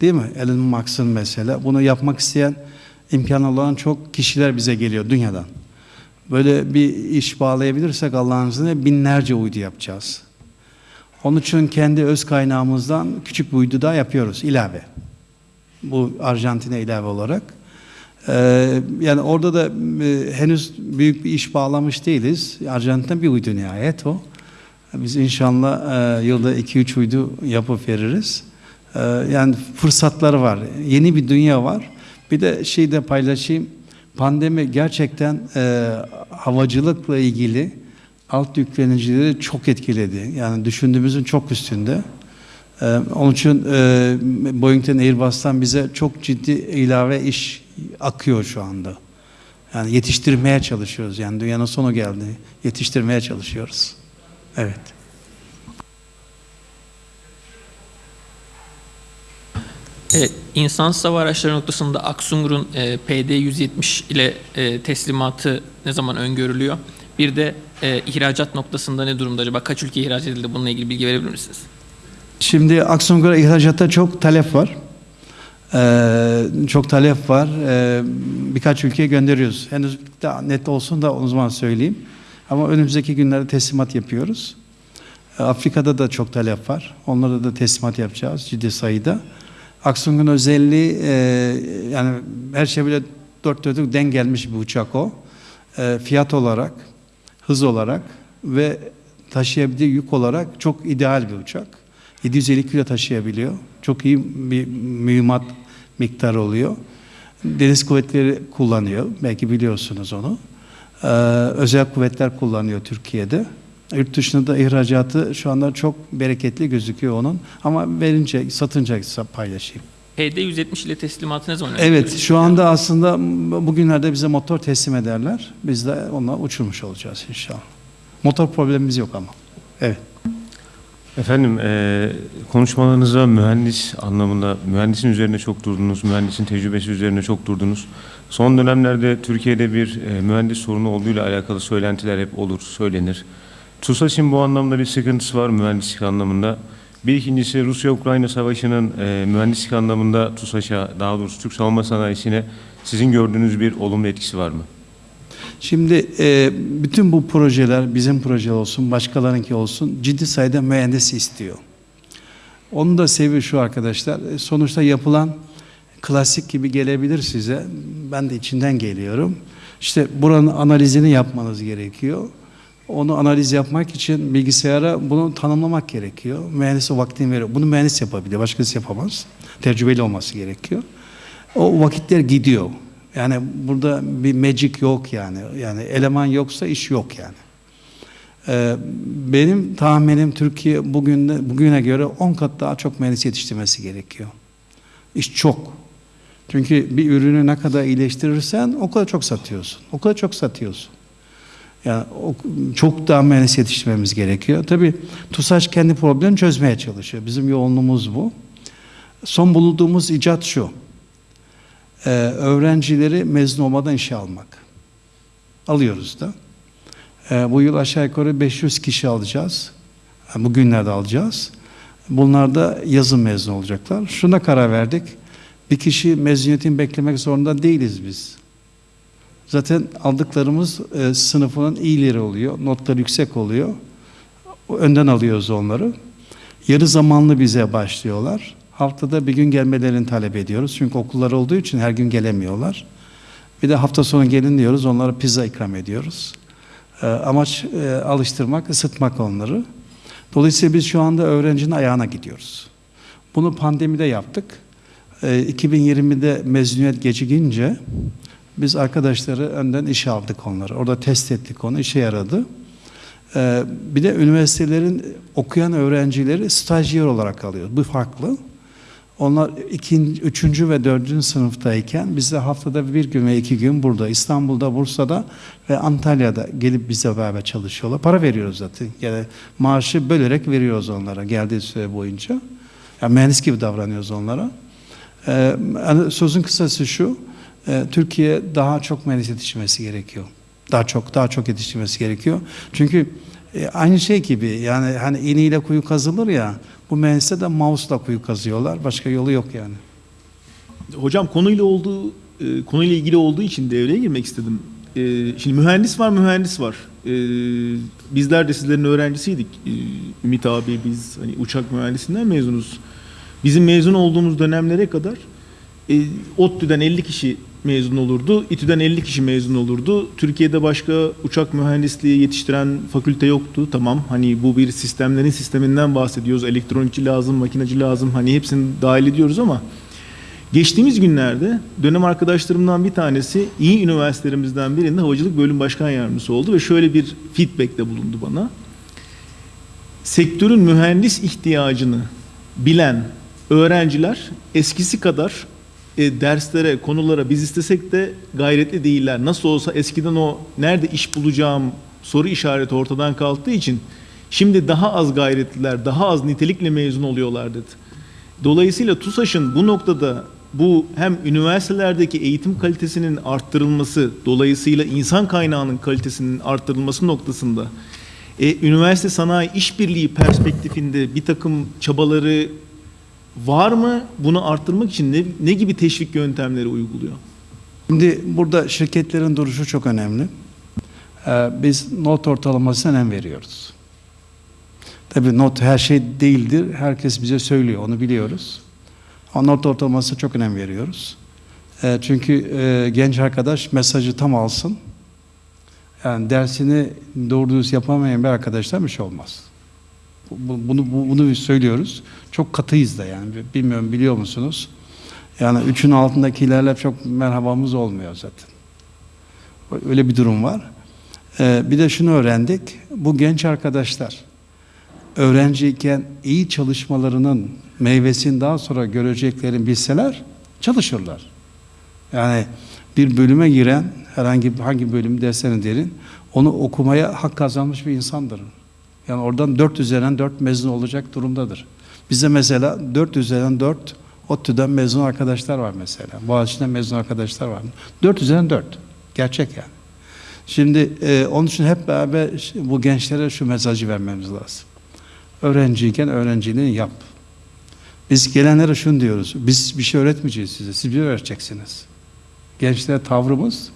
Değil mi? Elon Musk'ın mesela. Bunu yapmak isteyen imkanı olan çok kişiler bize geliyor dünyadan. Böyle bir iş bağlayabilirsek Allah'ın izniyle binlerce uydu yapacağız. Onun için kendi öz kaynağımızdan küçük bir uydu daha yapıyoruz ilave. Bu Arjantin'e ilave olarak. Ee, yani orada da e, henüz büyük bir iş bağlamış değiliz. Arjantin'de bir uydu nihayet o. Biz inşallah e, yılda 2-3 uydu yapıp veririz. E, yani fırsatları var. Yeni bir dünya var. Bir de şey de paylaşayım. Pandemi gerçekten e, havacılıkla ilgili alt yüklenicileri çok etkiledi. Yani düşündüğümüzün çok üstünde. Ee, onun için e, Boeing'den Airbus'tan bize çok ciddi ilave iş akıyor şu anda. Yani yetiştirmeye çalışıyoruz. Yani dünyanın sonu geldi. Yetiştirmeye çalışıyoruz. Evet. Evet, insansız hava araçları noktasında Aksungur'un e, PD-170 ile e, teslimatı ne zaman öngörülüyor? Bir de e, ihracat noktasında ne durumda acaba? Kaç ülke ihraç edildi? Bununla ilgili bilgi verebilir misiniz? Şimdi Aksongur'a ihracatta çok talep var. Ee, çok talep var. Ee, birkaç ülkeye gönderiyoruz. Henüz daha net olsun da o zaman söyleyeyim. Ama önümüzdeki günlerde teslimat yapıyoruz. Ee, Afrika'da da çok talep var. Onlara da teslimat yapacağız ciddi sayıda. Aksungur'un özelliği e, yani her şey bile dört dörtlük denk gelmiş bir uçak o. Ee, fiyat olarak, hız olarak ve taşıyabildiği yük olarak çok ideal bir uçak. 750 kilo taşıyabiliyor. Çok iyi bir mühimmat miktarı oluyor. Deniz kuvvetleri kullanıyor. Belki biliyorsunuz onu. Ee, özel kuvvetler kullanıyor Türkiye'de. Yurt dışında da ihracatı şu anda çok bereketli gözüküyor onun. Ama verince, satınca paylaşayım. PD-170 ile teslimatı ne zaman? Evet, şu anda aslında bugünlerde bize motor teslim ederler. Biz de onunla uçurmuş olacağız inşallah. Motor problemimiz yok ama. Evet. Efendim e, konuşmalarınızda mühendis anlamında mühendisin üzerine çok durdunuz, mühendisin tecrübesi üzerine çok durdunuz. Son dönemlerde Türkiye'de bir e, mühendis sorunu olduğuyla alakalı söylentiler hep olur, söylenir. TUSAŞ'ın bu anlamda bir sıkıntısı var mühendislik anlamında. Bir ikincisi Rusya-Ukrayna savaşının e, mühendislik anlamında TUSAŞ'a, daha doğrusu Türk savunma sanayisine sizin gördüğünüz bir olumlu etkisi var mı? Şimdi e, bütün bu projeler bizim proje olsun, başkalarınki olsun ciddi sayıda mühendis istiyor. Onun da sebebi şu arkadaşlar. e, Sonuçta yapılan klasik gibi gelebilir size. Ben de içinden geliyorum. İşte buranın analizini yapmanız gerekiyor. Onu analiz yapmak için bilgisayara bunu tanımlamak gerekiyor. Mühendis o vaktini veriyor. Bunu mühendis yapabiliyor. Başkası yapamaz. Tecrübeli olması gerekiyor. O vakitler gidiyor. Yani burada bir magic yok yani. Yani eleman yoksa iş yok yani. Ee, benim tahminim Türkiye bugün bugüne göre 10 kat daha çok mühendis yetiştirmesi gerekiyor. İş çok. Çünkü bir ürünü ne kadar iyileştirirsen o kadar çok satıyorsun. O kadar çok satıyorsun. Yani çok daha mühendis yetiştirmemiz gerekiyor. Tabii TUSAŞ kendi problemini çözmeye çalışıyor. Bizim yoğunluğumuz bu. Son bulunduğumuz icat şu. Ee, öğrencileri mezun olmadan işe almak. Alıyoruz da. Ee, bu yıl aşağı yukarı 500 kişi alacağız. Yani bugünlerde alacağız. Bunlar da yazın mezun olacaklar. Şuna karar verdik. Bir kişi mezuniyetini beklemek zorunda değiliz biz. Zaten aldıklarımız e, sınıfının iyileri oluyor. Notları yüksek oluyor. Önden alıyoruz onları. Yarı zamanlı bize başlıyorlar. Haftada bir gün gelmelerini talep ediyoruz. Çünkü okullar olduğu için her gün gelemiyorlar. Bir de hafta sonu gelin diyoruz. Onlara pizza ikram ediyoruz. E, amaç e, alıştırmak, ısıtmak onları. Dolayısıyla biz şu anda öğrencinin ayağına gidiyoruz. Bunu pandemide yaptık. E, 2020'de mezuniyet gecikince biz arkadaşları önden işe aldık onları. Orada test ettik onu, işe yaradı. Ee, bir de üniversitelerin okuyan öğrencileri stajyer olarak alıyor. Bu farklı. Onlar ikinci, üçüncü ve dördüncü sınıftayken bizde haftada bir gün ve iki gün burada, İstanbul'da, Bursa'da ve Antalya'da gelip bize beraber çalışıyorlar. Para veriyoruz zaten. Yani maaşı bölerek veriyoruz onlara geldiği süre boyunca. Yani mühendis gibi davranıyoruz onlara. Ee, yani sözün kısası şu, e, Türkiye daha çok mühendis yetiştirmesi gerekiyor. Daha çok, daha çok yetiştirmesi gerekiyor. Çünkü e, aynı şey gibi yani hani iğneyle kuyu kazılır ya, bu mühendisler de mouse'la kuyu kazıyorlar. Başka yolu yok yani. Hocam konuyla olduğu e, konuyla ilgili olduğu için devreye girmek istedim. E, şimdi mühendis var, mühendis var. E, bizler de sizlerin öğrencisiydik. E, Ümit abi biz hani uçak mühendisinden mezunuz. Bizim mezun olduğumuz dönemlere kadar e, ODTÜ'den 50 kişi mezun olurdu. İTÜ'den 50 kişi mezun olurdu. Türkiye'de başka uçak mühendisliği yetiştiren fakülte yoktu. Tamam hani bu bir sistemlerin sisteminden bahsediyoruz. Elektronikçi lazım, makinacı lazım. Hani hepsini dahil ediyoruz ama Geçtiğimiz günlerde dönem arkadaşlarımdan bir tanesi iyi üniversitelerimizden birinde havacılık bölüm başkan yardımcısı oldu ve şöyle bir feedback'te bulundu bana. Sektörün mühendis ihtiyacını bilen öğrenciler eskisi kadar e, derslere, konulara biz istesek de gayretli değiller. Nasıl olsa eskiden o nerede iş bulacağım soru işareti ortadan kalktığı için şimdi daha az gayretliler, daha az nitelikle mezun oluyorlar dedi. Dolayısıyla TUSAŞ'ın bu noktada bu hem üniversitelerdeki eğitim kalitesinin arttırılması, dolayısıyla insan kaynağının kalitesinin arttırılması noktasında e, üniversite sanayi işbirliği perspektifinde bir takım çabaları var mı? Bunu arttırmak için ne, ne gibi teşvik yöntemleri uyguluyor? Şimdi burada şirketlerin duruşu çok önemli. Ee, biz not ortalamasına önem veriyoruz. Tabii not her şey değildir. Herkes bize söylüyor, onu biliyoruz. Ama not ortalamasına çok önem veriyoruz. Ee, çünkü e, genç arkadaş mesajı tam alsın. Yani dersini doğru düz yapamayan bir arkadaştan bir şey olmaz. Bu- Bunu, bu- bunu biz söylüyoruz. Çok katıyız da yani. Bilmiyorum biliyor musunuz? Yani üçün altındakilerle çok merhabamız olmuyor zaten. Öyle bir durum var. Ee, bir de şunu öğrendik. Bu genç arkadaşlar öğrenciyken iyi çalışmalarının meyvesini daha sonra göreceklerini bilseler çalışırlar. Yani bir bölüme giren herhangi hangi bölüm derseniz derin onu okumaya hak kazanmış bir insandır. Yani oradan 4 üzerinden 4 mezun olacak durumdadır. Bize mesela 4 üzerinden 4 ODTÜ'den mezun arkadaşlar var mesela. Boğaziçi'nden mezun arkadaşlar var. 4 üzerinden 4. Gerçek yani. Şimdi e, onun için hep beraber bu gençlere şu mesajı vermemiz lazım. Öğrenciyken öğrenciliğini yap. Biz gelenlere şunu diyoruz. Biz bir şey öğretmeyeceğiz size. Siz bir öğreteceksiniz. Gençlere tavrımız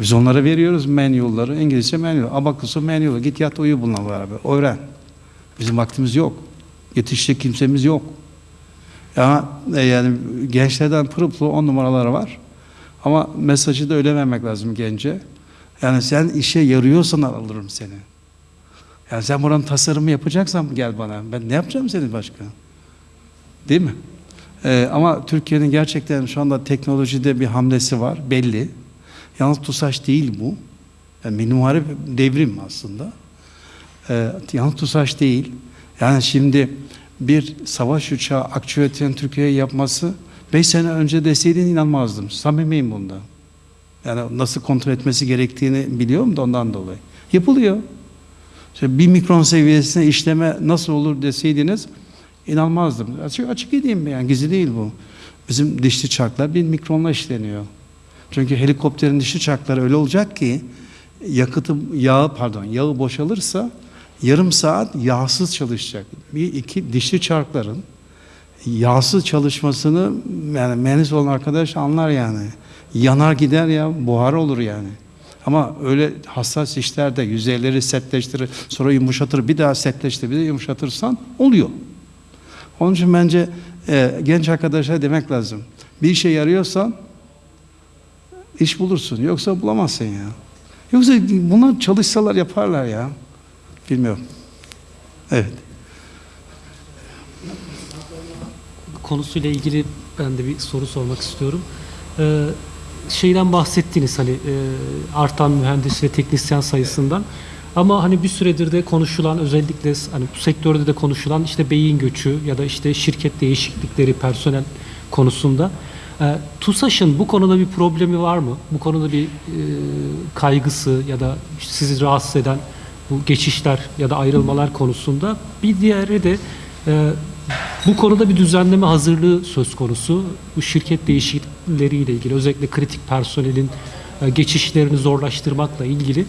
biz onlara veriyoruz manual'ları. İngilizce manual. Abakusu manual. Git yat uyu bununla beraber. Öğren. Bizim vaktimiz yok. Yetişecek kimsemiz yok. Ya e, yani gençlerden pırıl pırıl on numaraları var. Ama mesajı da öyle vermek lazım gence. Yani sen işe yarıyorsan alırım seni. Yani sen buranın tasarımı yapacaksan gel bana. Ben ne yapacağım senin başka? Değil mi? Ee, ama Türkiye'nin gerçekten şu anda teknolojide bir hamlesi var belli. Yalnız TUSAŞ değil bu. Yani Milli Muharip devrim aslında. Ee, yalnız TUSAŞ değil. Yani şimdi bir savaş uçağı aktüetin Türkiye'ye yapması 5 sene önce deseydin inanmazdım. Samimiyim bunda. Yani nasıl kontrol etmesi gerektiğini biliyorum da ondan dolayı. Yapılıyor. İşte bir mikron seviyesine işleme nasıl olur deseydiniz inanmazdım. Açık, açık edeyim yani gizli değil bu. Bizim dişli çarklar bir mikronla işleniyor. Çünkü helikopterin dişli çarkları öyle olacak ki yakıtı yağı pardon yağı boşalırsa yarım saat yağsız çalışacak. Bir iki dişli çarkların yağsız çalışmasını yani mühendis olan arkadaş anlar yani. Yanar gider ya buhar olur yani. Ama öyle hassas işlerde yüzeyleri sertleştirir, sonra yumuşatır, bir daha sertleştirir, bir de yumuşatırsan oluyor. Onun için bence e, genç arkadaşa demek lazım. Bir işe yarıyorsan iş bulursun. Yoksa bulamazsın ya. Yoksa bunlar çalışsalar yaparlar ya. Bilmiyorum. Evet. konusuyla ilgili ben de bir soru sormak istiyorum. Ee, şeyden bahsettiniz hani e, artan mühendis ve teknisyen sayısından. Ama hani bir süredir de konuşulan özellikle hani bu sektörde de konuşulan işte beyin göçü ya da işte şirket değişiklikleri personel konusunda. E, TUSAŞ'ın bu konuda bir problemi var mı? Bu konuda bir e, kaygısı ya da sizi rahatsız eden bu geçişler ya da ayrılmalar konusunda bir diğeri de e, bu konuda bir düzenleme hazırlığı söz konusu. Bu şirket değişiklikleriyle ilgili özellikle kritik personelin e, geçişlerini zorlaştırmakla ilgili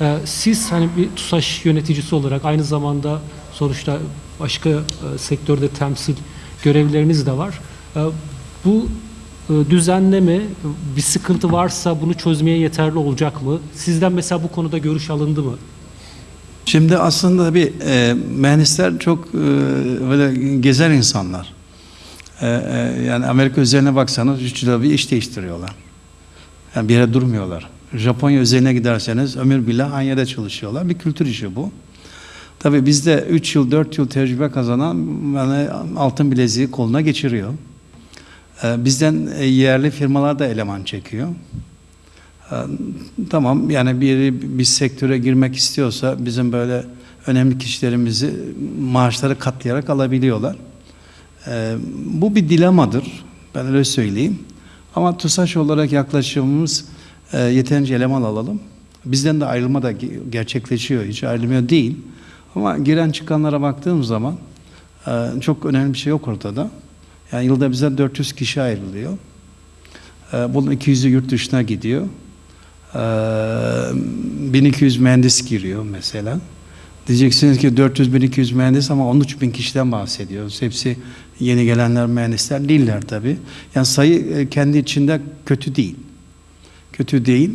e, siz hani bir TUSAŞ yöneticisi olarak aynı zamanda sonuçta başka e, sektörde temsil görevleriniz de var. E, Bu düzenleme bir sıkıntı varsa bunu çözmeye yeterli olacak mı? Sizden mesela bu konuda görüş alındı mı? Şimdi aslında bir e, mühendisler çok e, böyle gezer insanlar. E, e, yani Amerika üzerine baksanız üç yılda bir iş değiştiriyorlar. Yani bir yere durmuyorlar. Japonya üzerine giderseniz ömür billah aynı yerde çalışıyorlar. Bir kültür işi bu. Tabii bizde 3 yıl 4 yıl tecrübe kazanan yani altın bileziği koluna geçiriyor. E, bizden e, yerli firmalar da eleman çekiyor. E, tamam yani biri bir sektöre girmek istiyorsa bizim böyle önemli kişilerimizi maaşları katlayarak alabiliyorlar. E, bu bir dilemadır. Ben öyle söyleyeyim. Ama TUSAŞ olarak yaklaşımımız e, yeterince eleman alalım. Bizden de ayrılma da ge- gerçekleşiyor. Hiç ayrılmıyor değil. Ama giren çıkanlara baktığım zaman e, çok önemli bir şey yok ortada. Yani yılda bize 400 kişi ayrılıyor. E, bunun 200'ü yurt dışına gidiyor. E, 1200 mühendis giriyor mesela. Diyeceksiniz ki 400-1200 mühendis ama 13 bin kişiden bahsediyoruz. Hepsi yeni gelenler mühendisler değiller tabii. Yani sayı e, kendi içinde kötü değil. Kötü değil.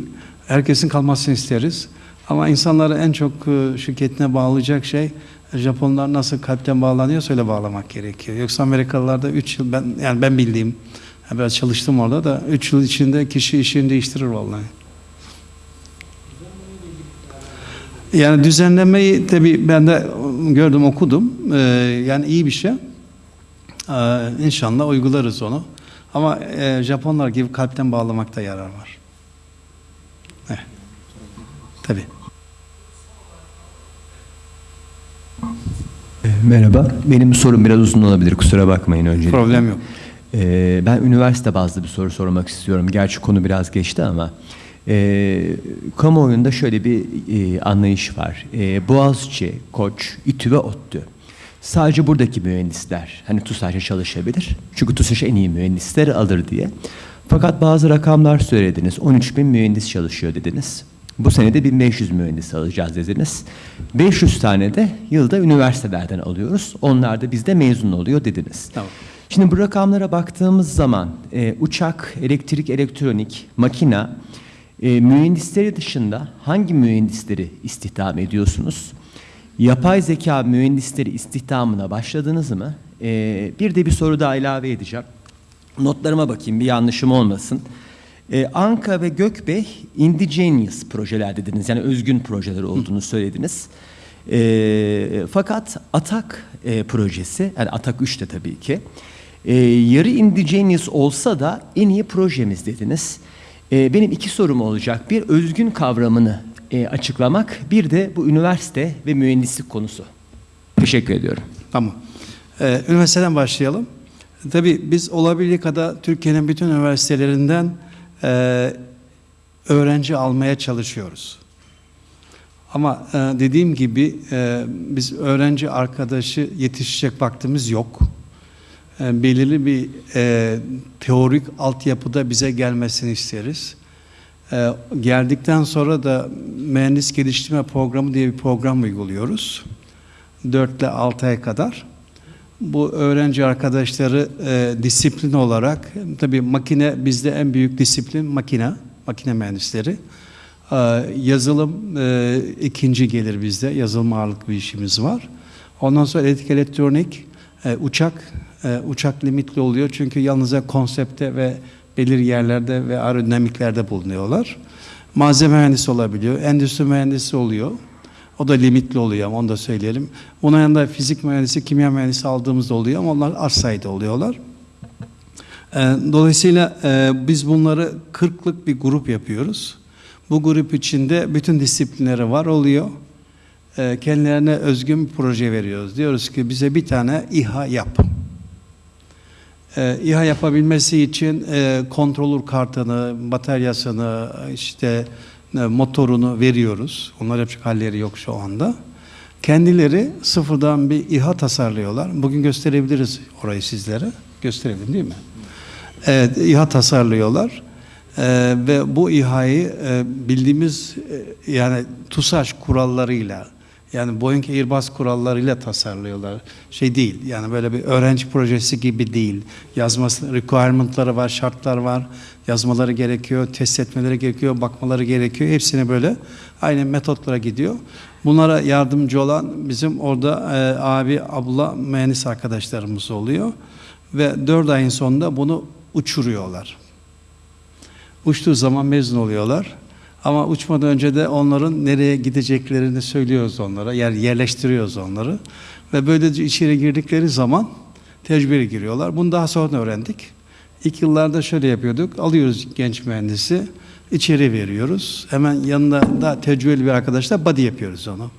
Herkesin kalmasını isteriz. Ama insanları en çok e, şirketine bağlayacak şey Japonlar nasıl kalpten bağlanıyorsa öyle bağlamak gerekiyor. Yoksa Amerikalılarda 3 yıl ben yani ben bildiğim yani biraz çalıştım orada da 3 yıl içinde kişi işini değiştirir vallahi. Yani düzenlemeyi tabii ben de gördüm okudum. Ee, yani iyi bir şey. Ee, inşallah uygularız onu. Ama e, Japonlar gibi kalpten bağlamakta yarar var. Evet. Tabii. Merhaba. Benim sorum biraz uzun olabilir. Kusura bakmayın öncelikle. Problem yok. Ee, ben üniversite bazlı bir soru sormak istiyorum. Gerçi konu biraz geçti ama. E, kamuoyunda şöyle bir e, anlayış var. E, Boğaziçi, Koç, İTÜ ve ODTÜ. Sadece buradaki mühendisler hani TUSAŞ'a çalışabilir. Çünkü TUSAŞ en iyi mühendisleri alır diye. Fakat bazı rakamlar söylediniz. 13 bin mühendis çalışıyor dediniz. Bu sene de 1500 mühendis alacağız dediniz. 500 tane de yılda üniversitelerden alıyoruz. Onlar da bizde mezun oluyor dediniz. Tamam. Şimdi bu rakamlara baktığımız zaman e, uçak, elektrik, elektronik, makina e, mühendisleri dışında hangi mühendisleri istihdam ediyorsunuz? Yapay zeka mühendisleri istihdamına başladınız mı? E, bir de bir soru daha ilave edeceğim. Notlarıma bakayım bir yanlışım olmasın. Ee, Anka ve Gökbey indigenous projeler dediniz. Yani özgün projeler olduğunu söylediniz. Ee, fakat Atak e, projesi, yani Atak 3 de tabii ki, e, yarı indigenous olsa da en iyi projemiz dediniz. E, benim iki sorum olacak. Bir özgün kavramını e, açıklamak, bir de bu üniversite ve mühendislik konusu. Teşekkür ediyorum. Tamam. Ee, üniversiteden başlayalım. Tabii biz olabildiği kadar Türkiye'nin bütün üniversitelerinden e, öğrenci almaya çalışıyoruz. Ama e, dediğim gibi e, biz öğrenci arkadaşı yetişecek vaktimiz yok. E, belirli bir e, teorik altyapıda bize gelmesini isteriz. E, geldikten sonra da mühendis geliştirme programı diye bir program uyguluyoruz. 4 ile 6 ay kadar. Bu öğrenci arkadaşları e, disiplin olarak, tabii makine bizde en büyük disiplin makine, makine mühendisleri. E, yazılım e, ikinci gelir bizde, yazılım ağırlıklı bir işimiz var. Ondan sonra elektrik elektronik, e, uçak, e, uçak limitli oluyor çünkü yalnızca konsepte ve belirli yerlerde ve aerodinamiklerde bulunuyorlar. Malzeme mühendisi olabiliyor, endüstri mühendisi oluyor. O da limitli oluyor ama onu da söyleyelim. Onun yanında fizik mühendisi, kimya mühendisi aldığımız da oluyor ama onlar az sayıda oluyorlar. Ee, Dolayısıyla e, biz bunları 40'lık bir grup yapıyoruz. Bu grup içinde bütün disiplinleri var oluyor. Ee, Kendilerine özgün bir proje veriyoruz. Diyoruz ki bize bir tane İHA yap. Ee, İHA yapabilmesi için e, kontrolör kartını, bataryasını, işte motorunu veriyoruz. Onlar yapacak halleri yok şu anda. Kendileri sıfırdan bir İHA tasarlıyorlar. Bugün gösterebiliriz orayı sizlere. Gösterelim değil mi? Evet, İHA tasarlıyorlar. Ee, ve bu İHA'yı e, bildiğimiz e, yani TUSAŞ kurallarıyla yani Boeing Airbus kurallarıyla tasarlıyorlar. Şey değil yani böyle bir öğrenci projesi gibi değil. Yazması, requirement'ları var, şartlar var. Yazmaları gerekiyor, test etmeleri gerekiyor, bakmaları gerekiyor. Hepsine böyle aynı metotlara gidiyor. Bunlara yardımcı olan bizim orada e, abi, abla, mühendis arkadaşlarımız oluyor. Ve dört ayın sonunda bunu uçuruyorlar. Uçtuğu zaman mezun oluyorlar. Ama uçmadan önce de onların nereye gideceklerini söylüyoruz onlara. Yer yerleştiriyoruz onları. Ve böylece içeri girdikleri zaman tecrübeli giriyorlar. Bunu daha sonra öğrendik. İlk yıllarda şöyle yapıyorduk. Alıyoruz genç mühendisi, içeri veriyoruz. Hemen yanında da tecrübeli bir arkadaşla body yapıyoruz onu.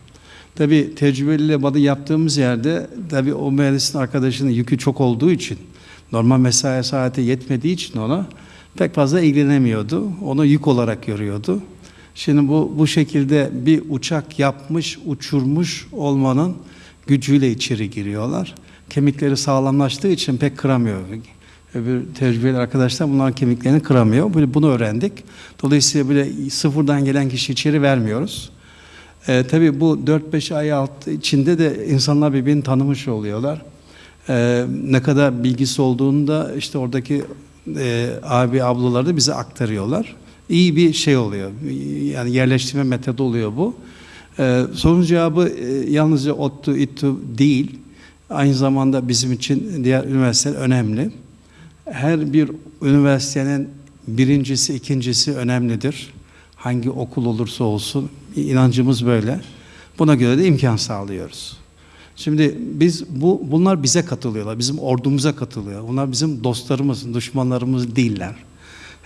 Tabii tecrübeliyle body yaptığımız yerde tabii o mühendisin arkadaşının yükü çok olduğu için normal mesai saati yetmediği için ona pek fazla ilgilenemiyordu. Onu yük olarak görüyordu. Şimdi bu bu şekilde bir uçak yapmış, uçurmuş olmanın gücüyle içeri giriyorlar. Kemikleri sağlamlaştığı için pek kıramıyor. Öbür tecrübeli arkadaşlar bunların kemiklerini kıramıyor. Böyle bunu öğrendik. Dolayısıyla böyle sıfırdan gelen kişi içeri vermiyoruz. Ee, tabii bu 4-5 ay alt içinde de insanlar birbirini tanımış oluyorlar. Ee, ne kadar bilgisi olduğunu da işte oradaki e, abi ablaları da bize aktarıyorlar. İyi bir şey oluyor. Yani yerleştirme metodu oluyor bu. Ee, sorun cevabı e, yalnızca ODTÜ, İTÜ değil. Aynı zamanda bizim için diğer üniversiteler önemli. Her bir üniversitenin birincisi, ikincisi önemlidir. Hangi okul olursa olsun inancımız böyle. Buna göre de imkan sağlıyoruz. Şimdi biz bu bunlar bize katılıyorlar. Bizim ordumuza katılıyor. Bunlar bizim dostlarımız, düşmanlarımız değiller.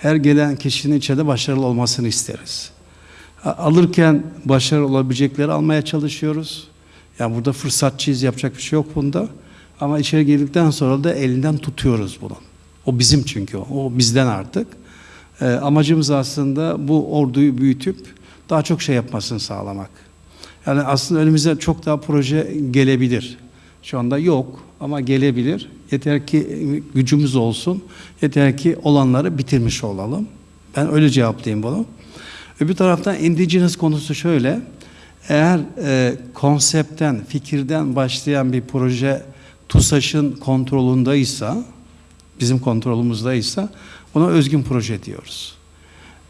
Her gelen kişinin içeride başarılı olmasını isteriz. Alırken başarılı olabilecekleri almaya çalışıyoruz. Yani burada fırsatçıyız, yapacak bir şey yok bunda. Ama içeri girdikten sonra da elinden tutuyoruz bunu. O bizim çünkü o. O bizden artık. Ee, amacımız aslında bu orduyu büyütüp daha çok şey yapmasını sağlamak. Yani aslında önümüze çok daha proje gelebilir. Şu anda yok ama gelebilir. Yeter ki gücümüz olsun. Yeter ki olanları bitirmiş olalım. Ben öyle cevaplayayım bunu. Öbür taraftan indigenous konusu şöyle. Eğer e, konseptten, fikirden başlayan bir proje TUSAŞ'ın kontrolündeyse, bizim kontrolümüzdeyse ona özgün proje diyoruz.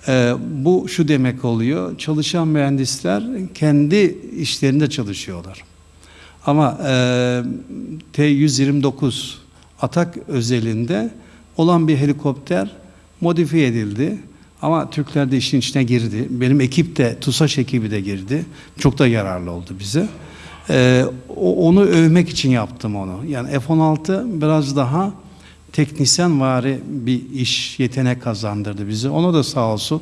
Ee, bu şu demek oluyor, çalışan mühendisler kendi işlerinde çalışıyorlar. Ama e, T-129 Atak özelinde olan bir helikopter modifiye edildi. Ama Türkler de işin içine girdi. Benim ekip de, TUSAŞ ekibi de girdi. Çok da yararlı oldu bize. Ee, onu övmek için yaptım onu. Yani F-16 biraz daha teknisyen vari bir iş yetenek kazandırdı bize. Ona da sağ olsun.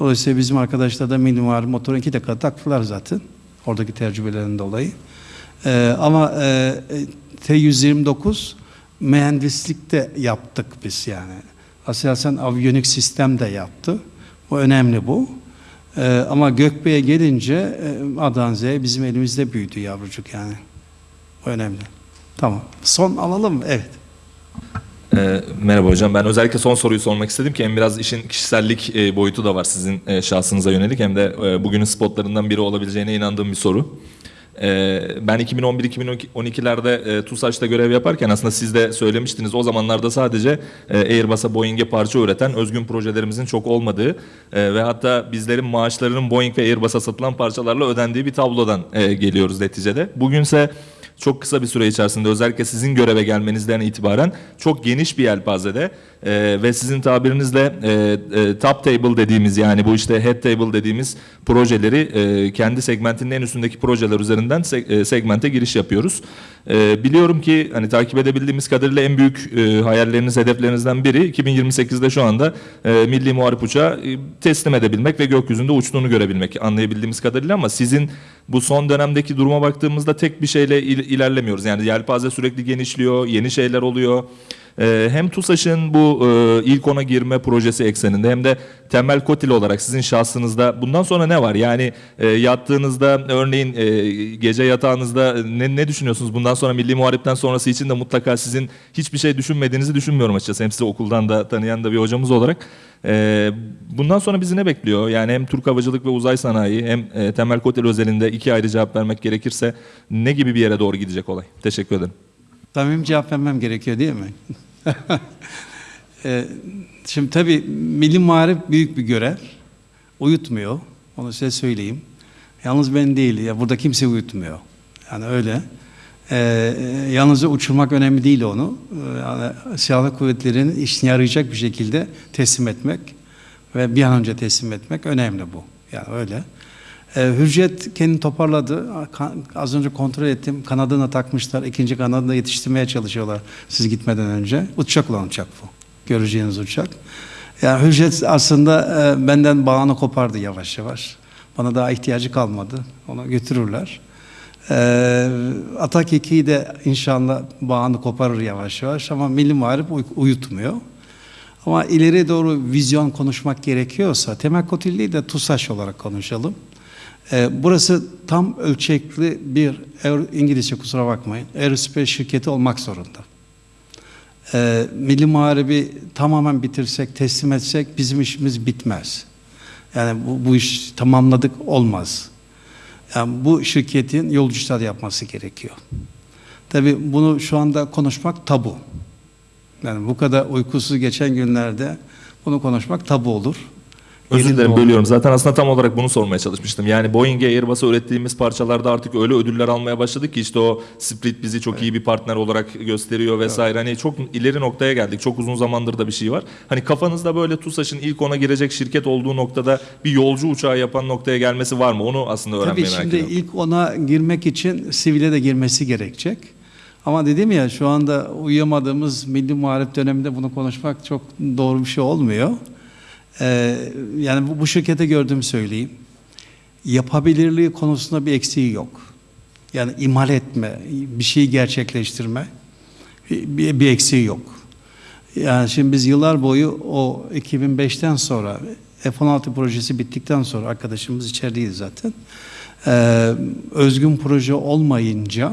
Dolayısıyla bizim arkadaşlar da minimal motoru iki dakika taktılar zaten. Oradaki tecrübelerin dolayı. Ee, ama e, T-129 mühendislikte yaptık biz yani. Aselsan aviyonik sistem de yaptı. Bu önemli bu. Ee, ama Gökbey'e gelince e, A'dan Z'ye bizim elimizde büyüdü yavrucuk yani. O önemli. Tamam. Son alalım mı? Evet. Ee, merhaba hocam. Ben özellikle son soruyu sormak istedim ki hem biraz işin kişisellik e, boyutu da var sizin e, şahsınıza yönelik hem de e, bugünün spotlarından biri olabileceğine inandığım bir soru. Ee, ben 2011-2012'lerde e, TUSAŞ'ta görev yaparken aslında siz de söylemiştiniz o zamanlarda sadece e, Airbus'a Boeing'e parça üreten özgün projelerimizin çok olmadığı e, ve hatta bizlerin maaşlarının Boeing ve Airbus'a satılan parçalarla ödendiği bir tablodan geliyoruz neticede. Bugünse çok kısa bir süre içerisinde özellikle sizin göreve gelmenizden itibaren çok geniş bir yelpazede e, ve sizin tabirinizle e, e, top table dediğimiz yani bu işte head table dediğimiz projeleri e, kendi segmentinin en üstündeki projeler üzerinden se- e, segmente giriş yapıyoruz. E, biliyorum ki hani takip edebildiğimiz kadarıyla en büyük e, hayalleriniz, hedeflerinizden biri 2028'de şu anda e, milli muharip uçağı e, teslim edebilmek ve gökyüzünde uçtuğunu görebilmek anlayabildiğimiz kadarıyla ama sizin bu son dönemdeki duruma baktığımızda tek bir şeyle il- ilerlemiyoruz. Yani yelpaze sürekli genişliyor, yeni şeyler oluyor. Ee, hem TUSAŞ'ın bu e, ilk ona girme projesi ekseninde hem de temel kotil olarak sizin şahsınızda bundan sonra ne var? Yani e, yattığınızda örneğin e, gece yatağınızda ne, ne düşünüyorsunuz? Bundan sonra Milli Muharip'ten sonrası için de mutlaka sizin hiçbir şey düşünmediğinizi düşünmüyorum açıkçası. Hem sizi okuldan da tanıyan da bir hocamız olarak. Bundan sonra bizi ne bekliyor? Yani hem Türk Havacılık ve Uzay Sanayi hem temel kotil özelinde iki ayrı cevap vermek gerekirse ne gibi bir yere doğru gidecek olay? Teşekkür ederim. Samimi cevap vermem gerekiyor değil mi? Ee, Şimdi tabii milli muharip büyük bir görev. Uyutmuyor. Onu size söyleyeyim. Yalnız ben değil. Ya burada kimse uyutmuyor. Yani öyle. Ee, yalnızca uçurmak önemli değil onu. Ee, Yani silahlı kuvvetlerin işine yarayacak bir şekilde teslim etmek ve bir an önce teslim etmek önemli bu. Yani öyle. Ee, Hürjet kendini toparladı. Az önce kontrol ettim. Kanadına takmışlar. İkinci kanadını yetiştirmeye çalışıyorlar siz gitmeden önce. Uçacak olan uçak bu. göreceğiniz uçak. Yani Hürjet aslında e, benden bağını kopardı yavaş yavaş. Bana daha ihtiyacı kalmadı. Onu götürürler. Ee, Atak 2'yi de inşallah bağını koparır yavaş yavaş ama Milli Muharip uy- uyutmuyor. Ama ileri doğru vizyon konuşmak gerekiyorsa temel kotilliği de TUSAŞ olarak konuşalım. Ee, burası tam ölçekli bir İngilizce kusura bakmayın aerospace şirketi olmak zorunda. Ee, Milli Muharebi tamamen bitirsek, teslim etsek bizim işimiz bitmez. Yani bu, bu iş tamamladık olmaz. Yani bu şirketin yolcular yapması gerekiyor. Tabii bunu şu anda konuşmak tabu. Yani bu kadar uykusuz geçen günlerde bunu konuşmak tabu olur. Özür dilerim bölüyorum. Zaten aslında tam olarak bunu sormaya çalışmıştım. Yani Boeing'e Airbus'a ürettiğimiz parçalarda artık öyle ödüller almaya başladık ki işte o Split bizi çok iyi bir partner olarak gösteriyor vesaire. Hani çok ileri noktaya geldik. Çok uzun zamandır da bir şey var. Hani kafanızda böyle TUSAŞ'ın ilk ona girecek şirket olduğu noktada bir yolcu uçağı yapan noktaya gelmesi var mı? Onu aslında Tabii öğrenmeye merak şimdi ediyorum. ilk ona girmek için sivile de girmesi gerekecek. Ama dedim ya şu anda uyuyamadığımız milli muharip döneminde bunu konuşmak çok doğru bir şey olmuyor. Ee, yani bu, bu şirkete gördüğümü söyleyeyim. Yapabilirliği konusunda bir eksiği yok. Yani imal etme, bir şeyi gerçekleştirme bir, bir eksiği yok. Yani şimdi biz yıllar boyu o 2005'ten sonra F-16 projesi bittikten sonra arkadaşımız içerideydi zaten. Ee, özgün proje olmayınca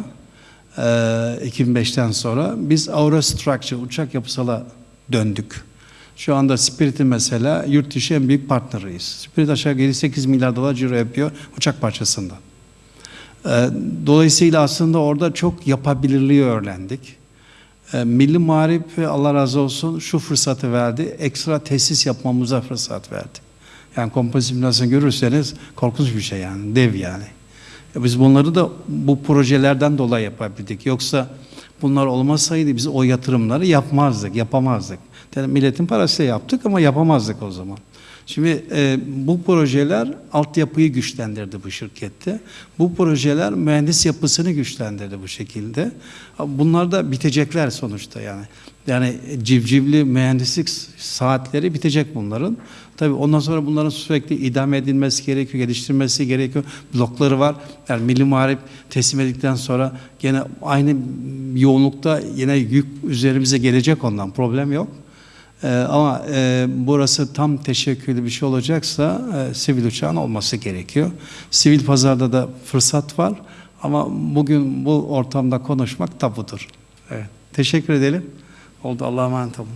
e, 2005'ten sonra biz Aerostructure uçak yapısala döndük. Şu anda Spirit'in mesela yurt dışı en büyük partneriyiz. Spirit aşağı yukarı 8 milyar dolar ciro yapıyor uçak parçasından. Ee, Dolayısıyla aslında orada çok yapabilirliği öğrendik. Ee, Milli Muharip Allah razı olsun şu fırsatı verdi. Ekstra tesis yapmamıza fırsat verdi. Yani kompozit simülasyon görürseniz korkunç bir şey yani. Dev yani. E Biz bunları da bu projelerden dolayı yapabildik. Yoksa bunlar olmasaydı biz o yatırımları yapmazdık, yapamazdık. Yani milletin parasıyla yaptık ama yapamazdık o zaman. Şimdi e, bu projeler altyapıyı güçlendirdi bu şirkette. Bu projeler mühendis yapısını güçlendirdi bu şekilde. Bunlar da bitecekler sonuçta yani. Yani civcivli mühendislik saatleri bitecek bunların. Tabii ondan sonra bunların sürekli idame edilmesi gerekiyor, geliştirmesi gerekiyor. Blokları var. Yani Milli Muharip teslim edildikten sonra gene aynı yoğunlukta yine yük üzerimize gelecek ondan. Problem yok. Ee, ama e, burası tam teşekküllü bir şey olacaksa e, sivil uçağın olması gerekiyor. Sivil pazarda da fırsat var ama bugün bu ortamda konuşmak tabudur. Evet. Teşekkür edelim. Oldu Allah'a emanet olun.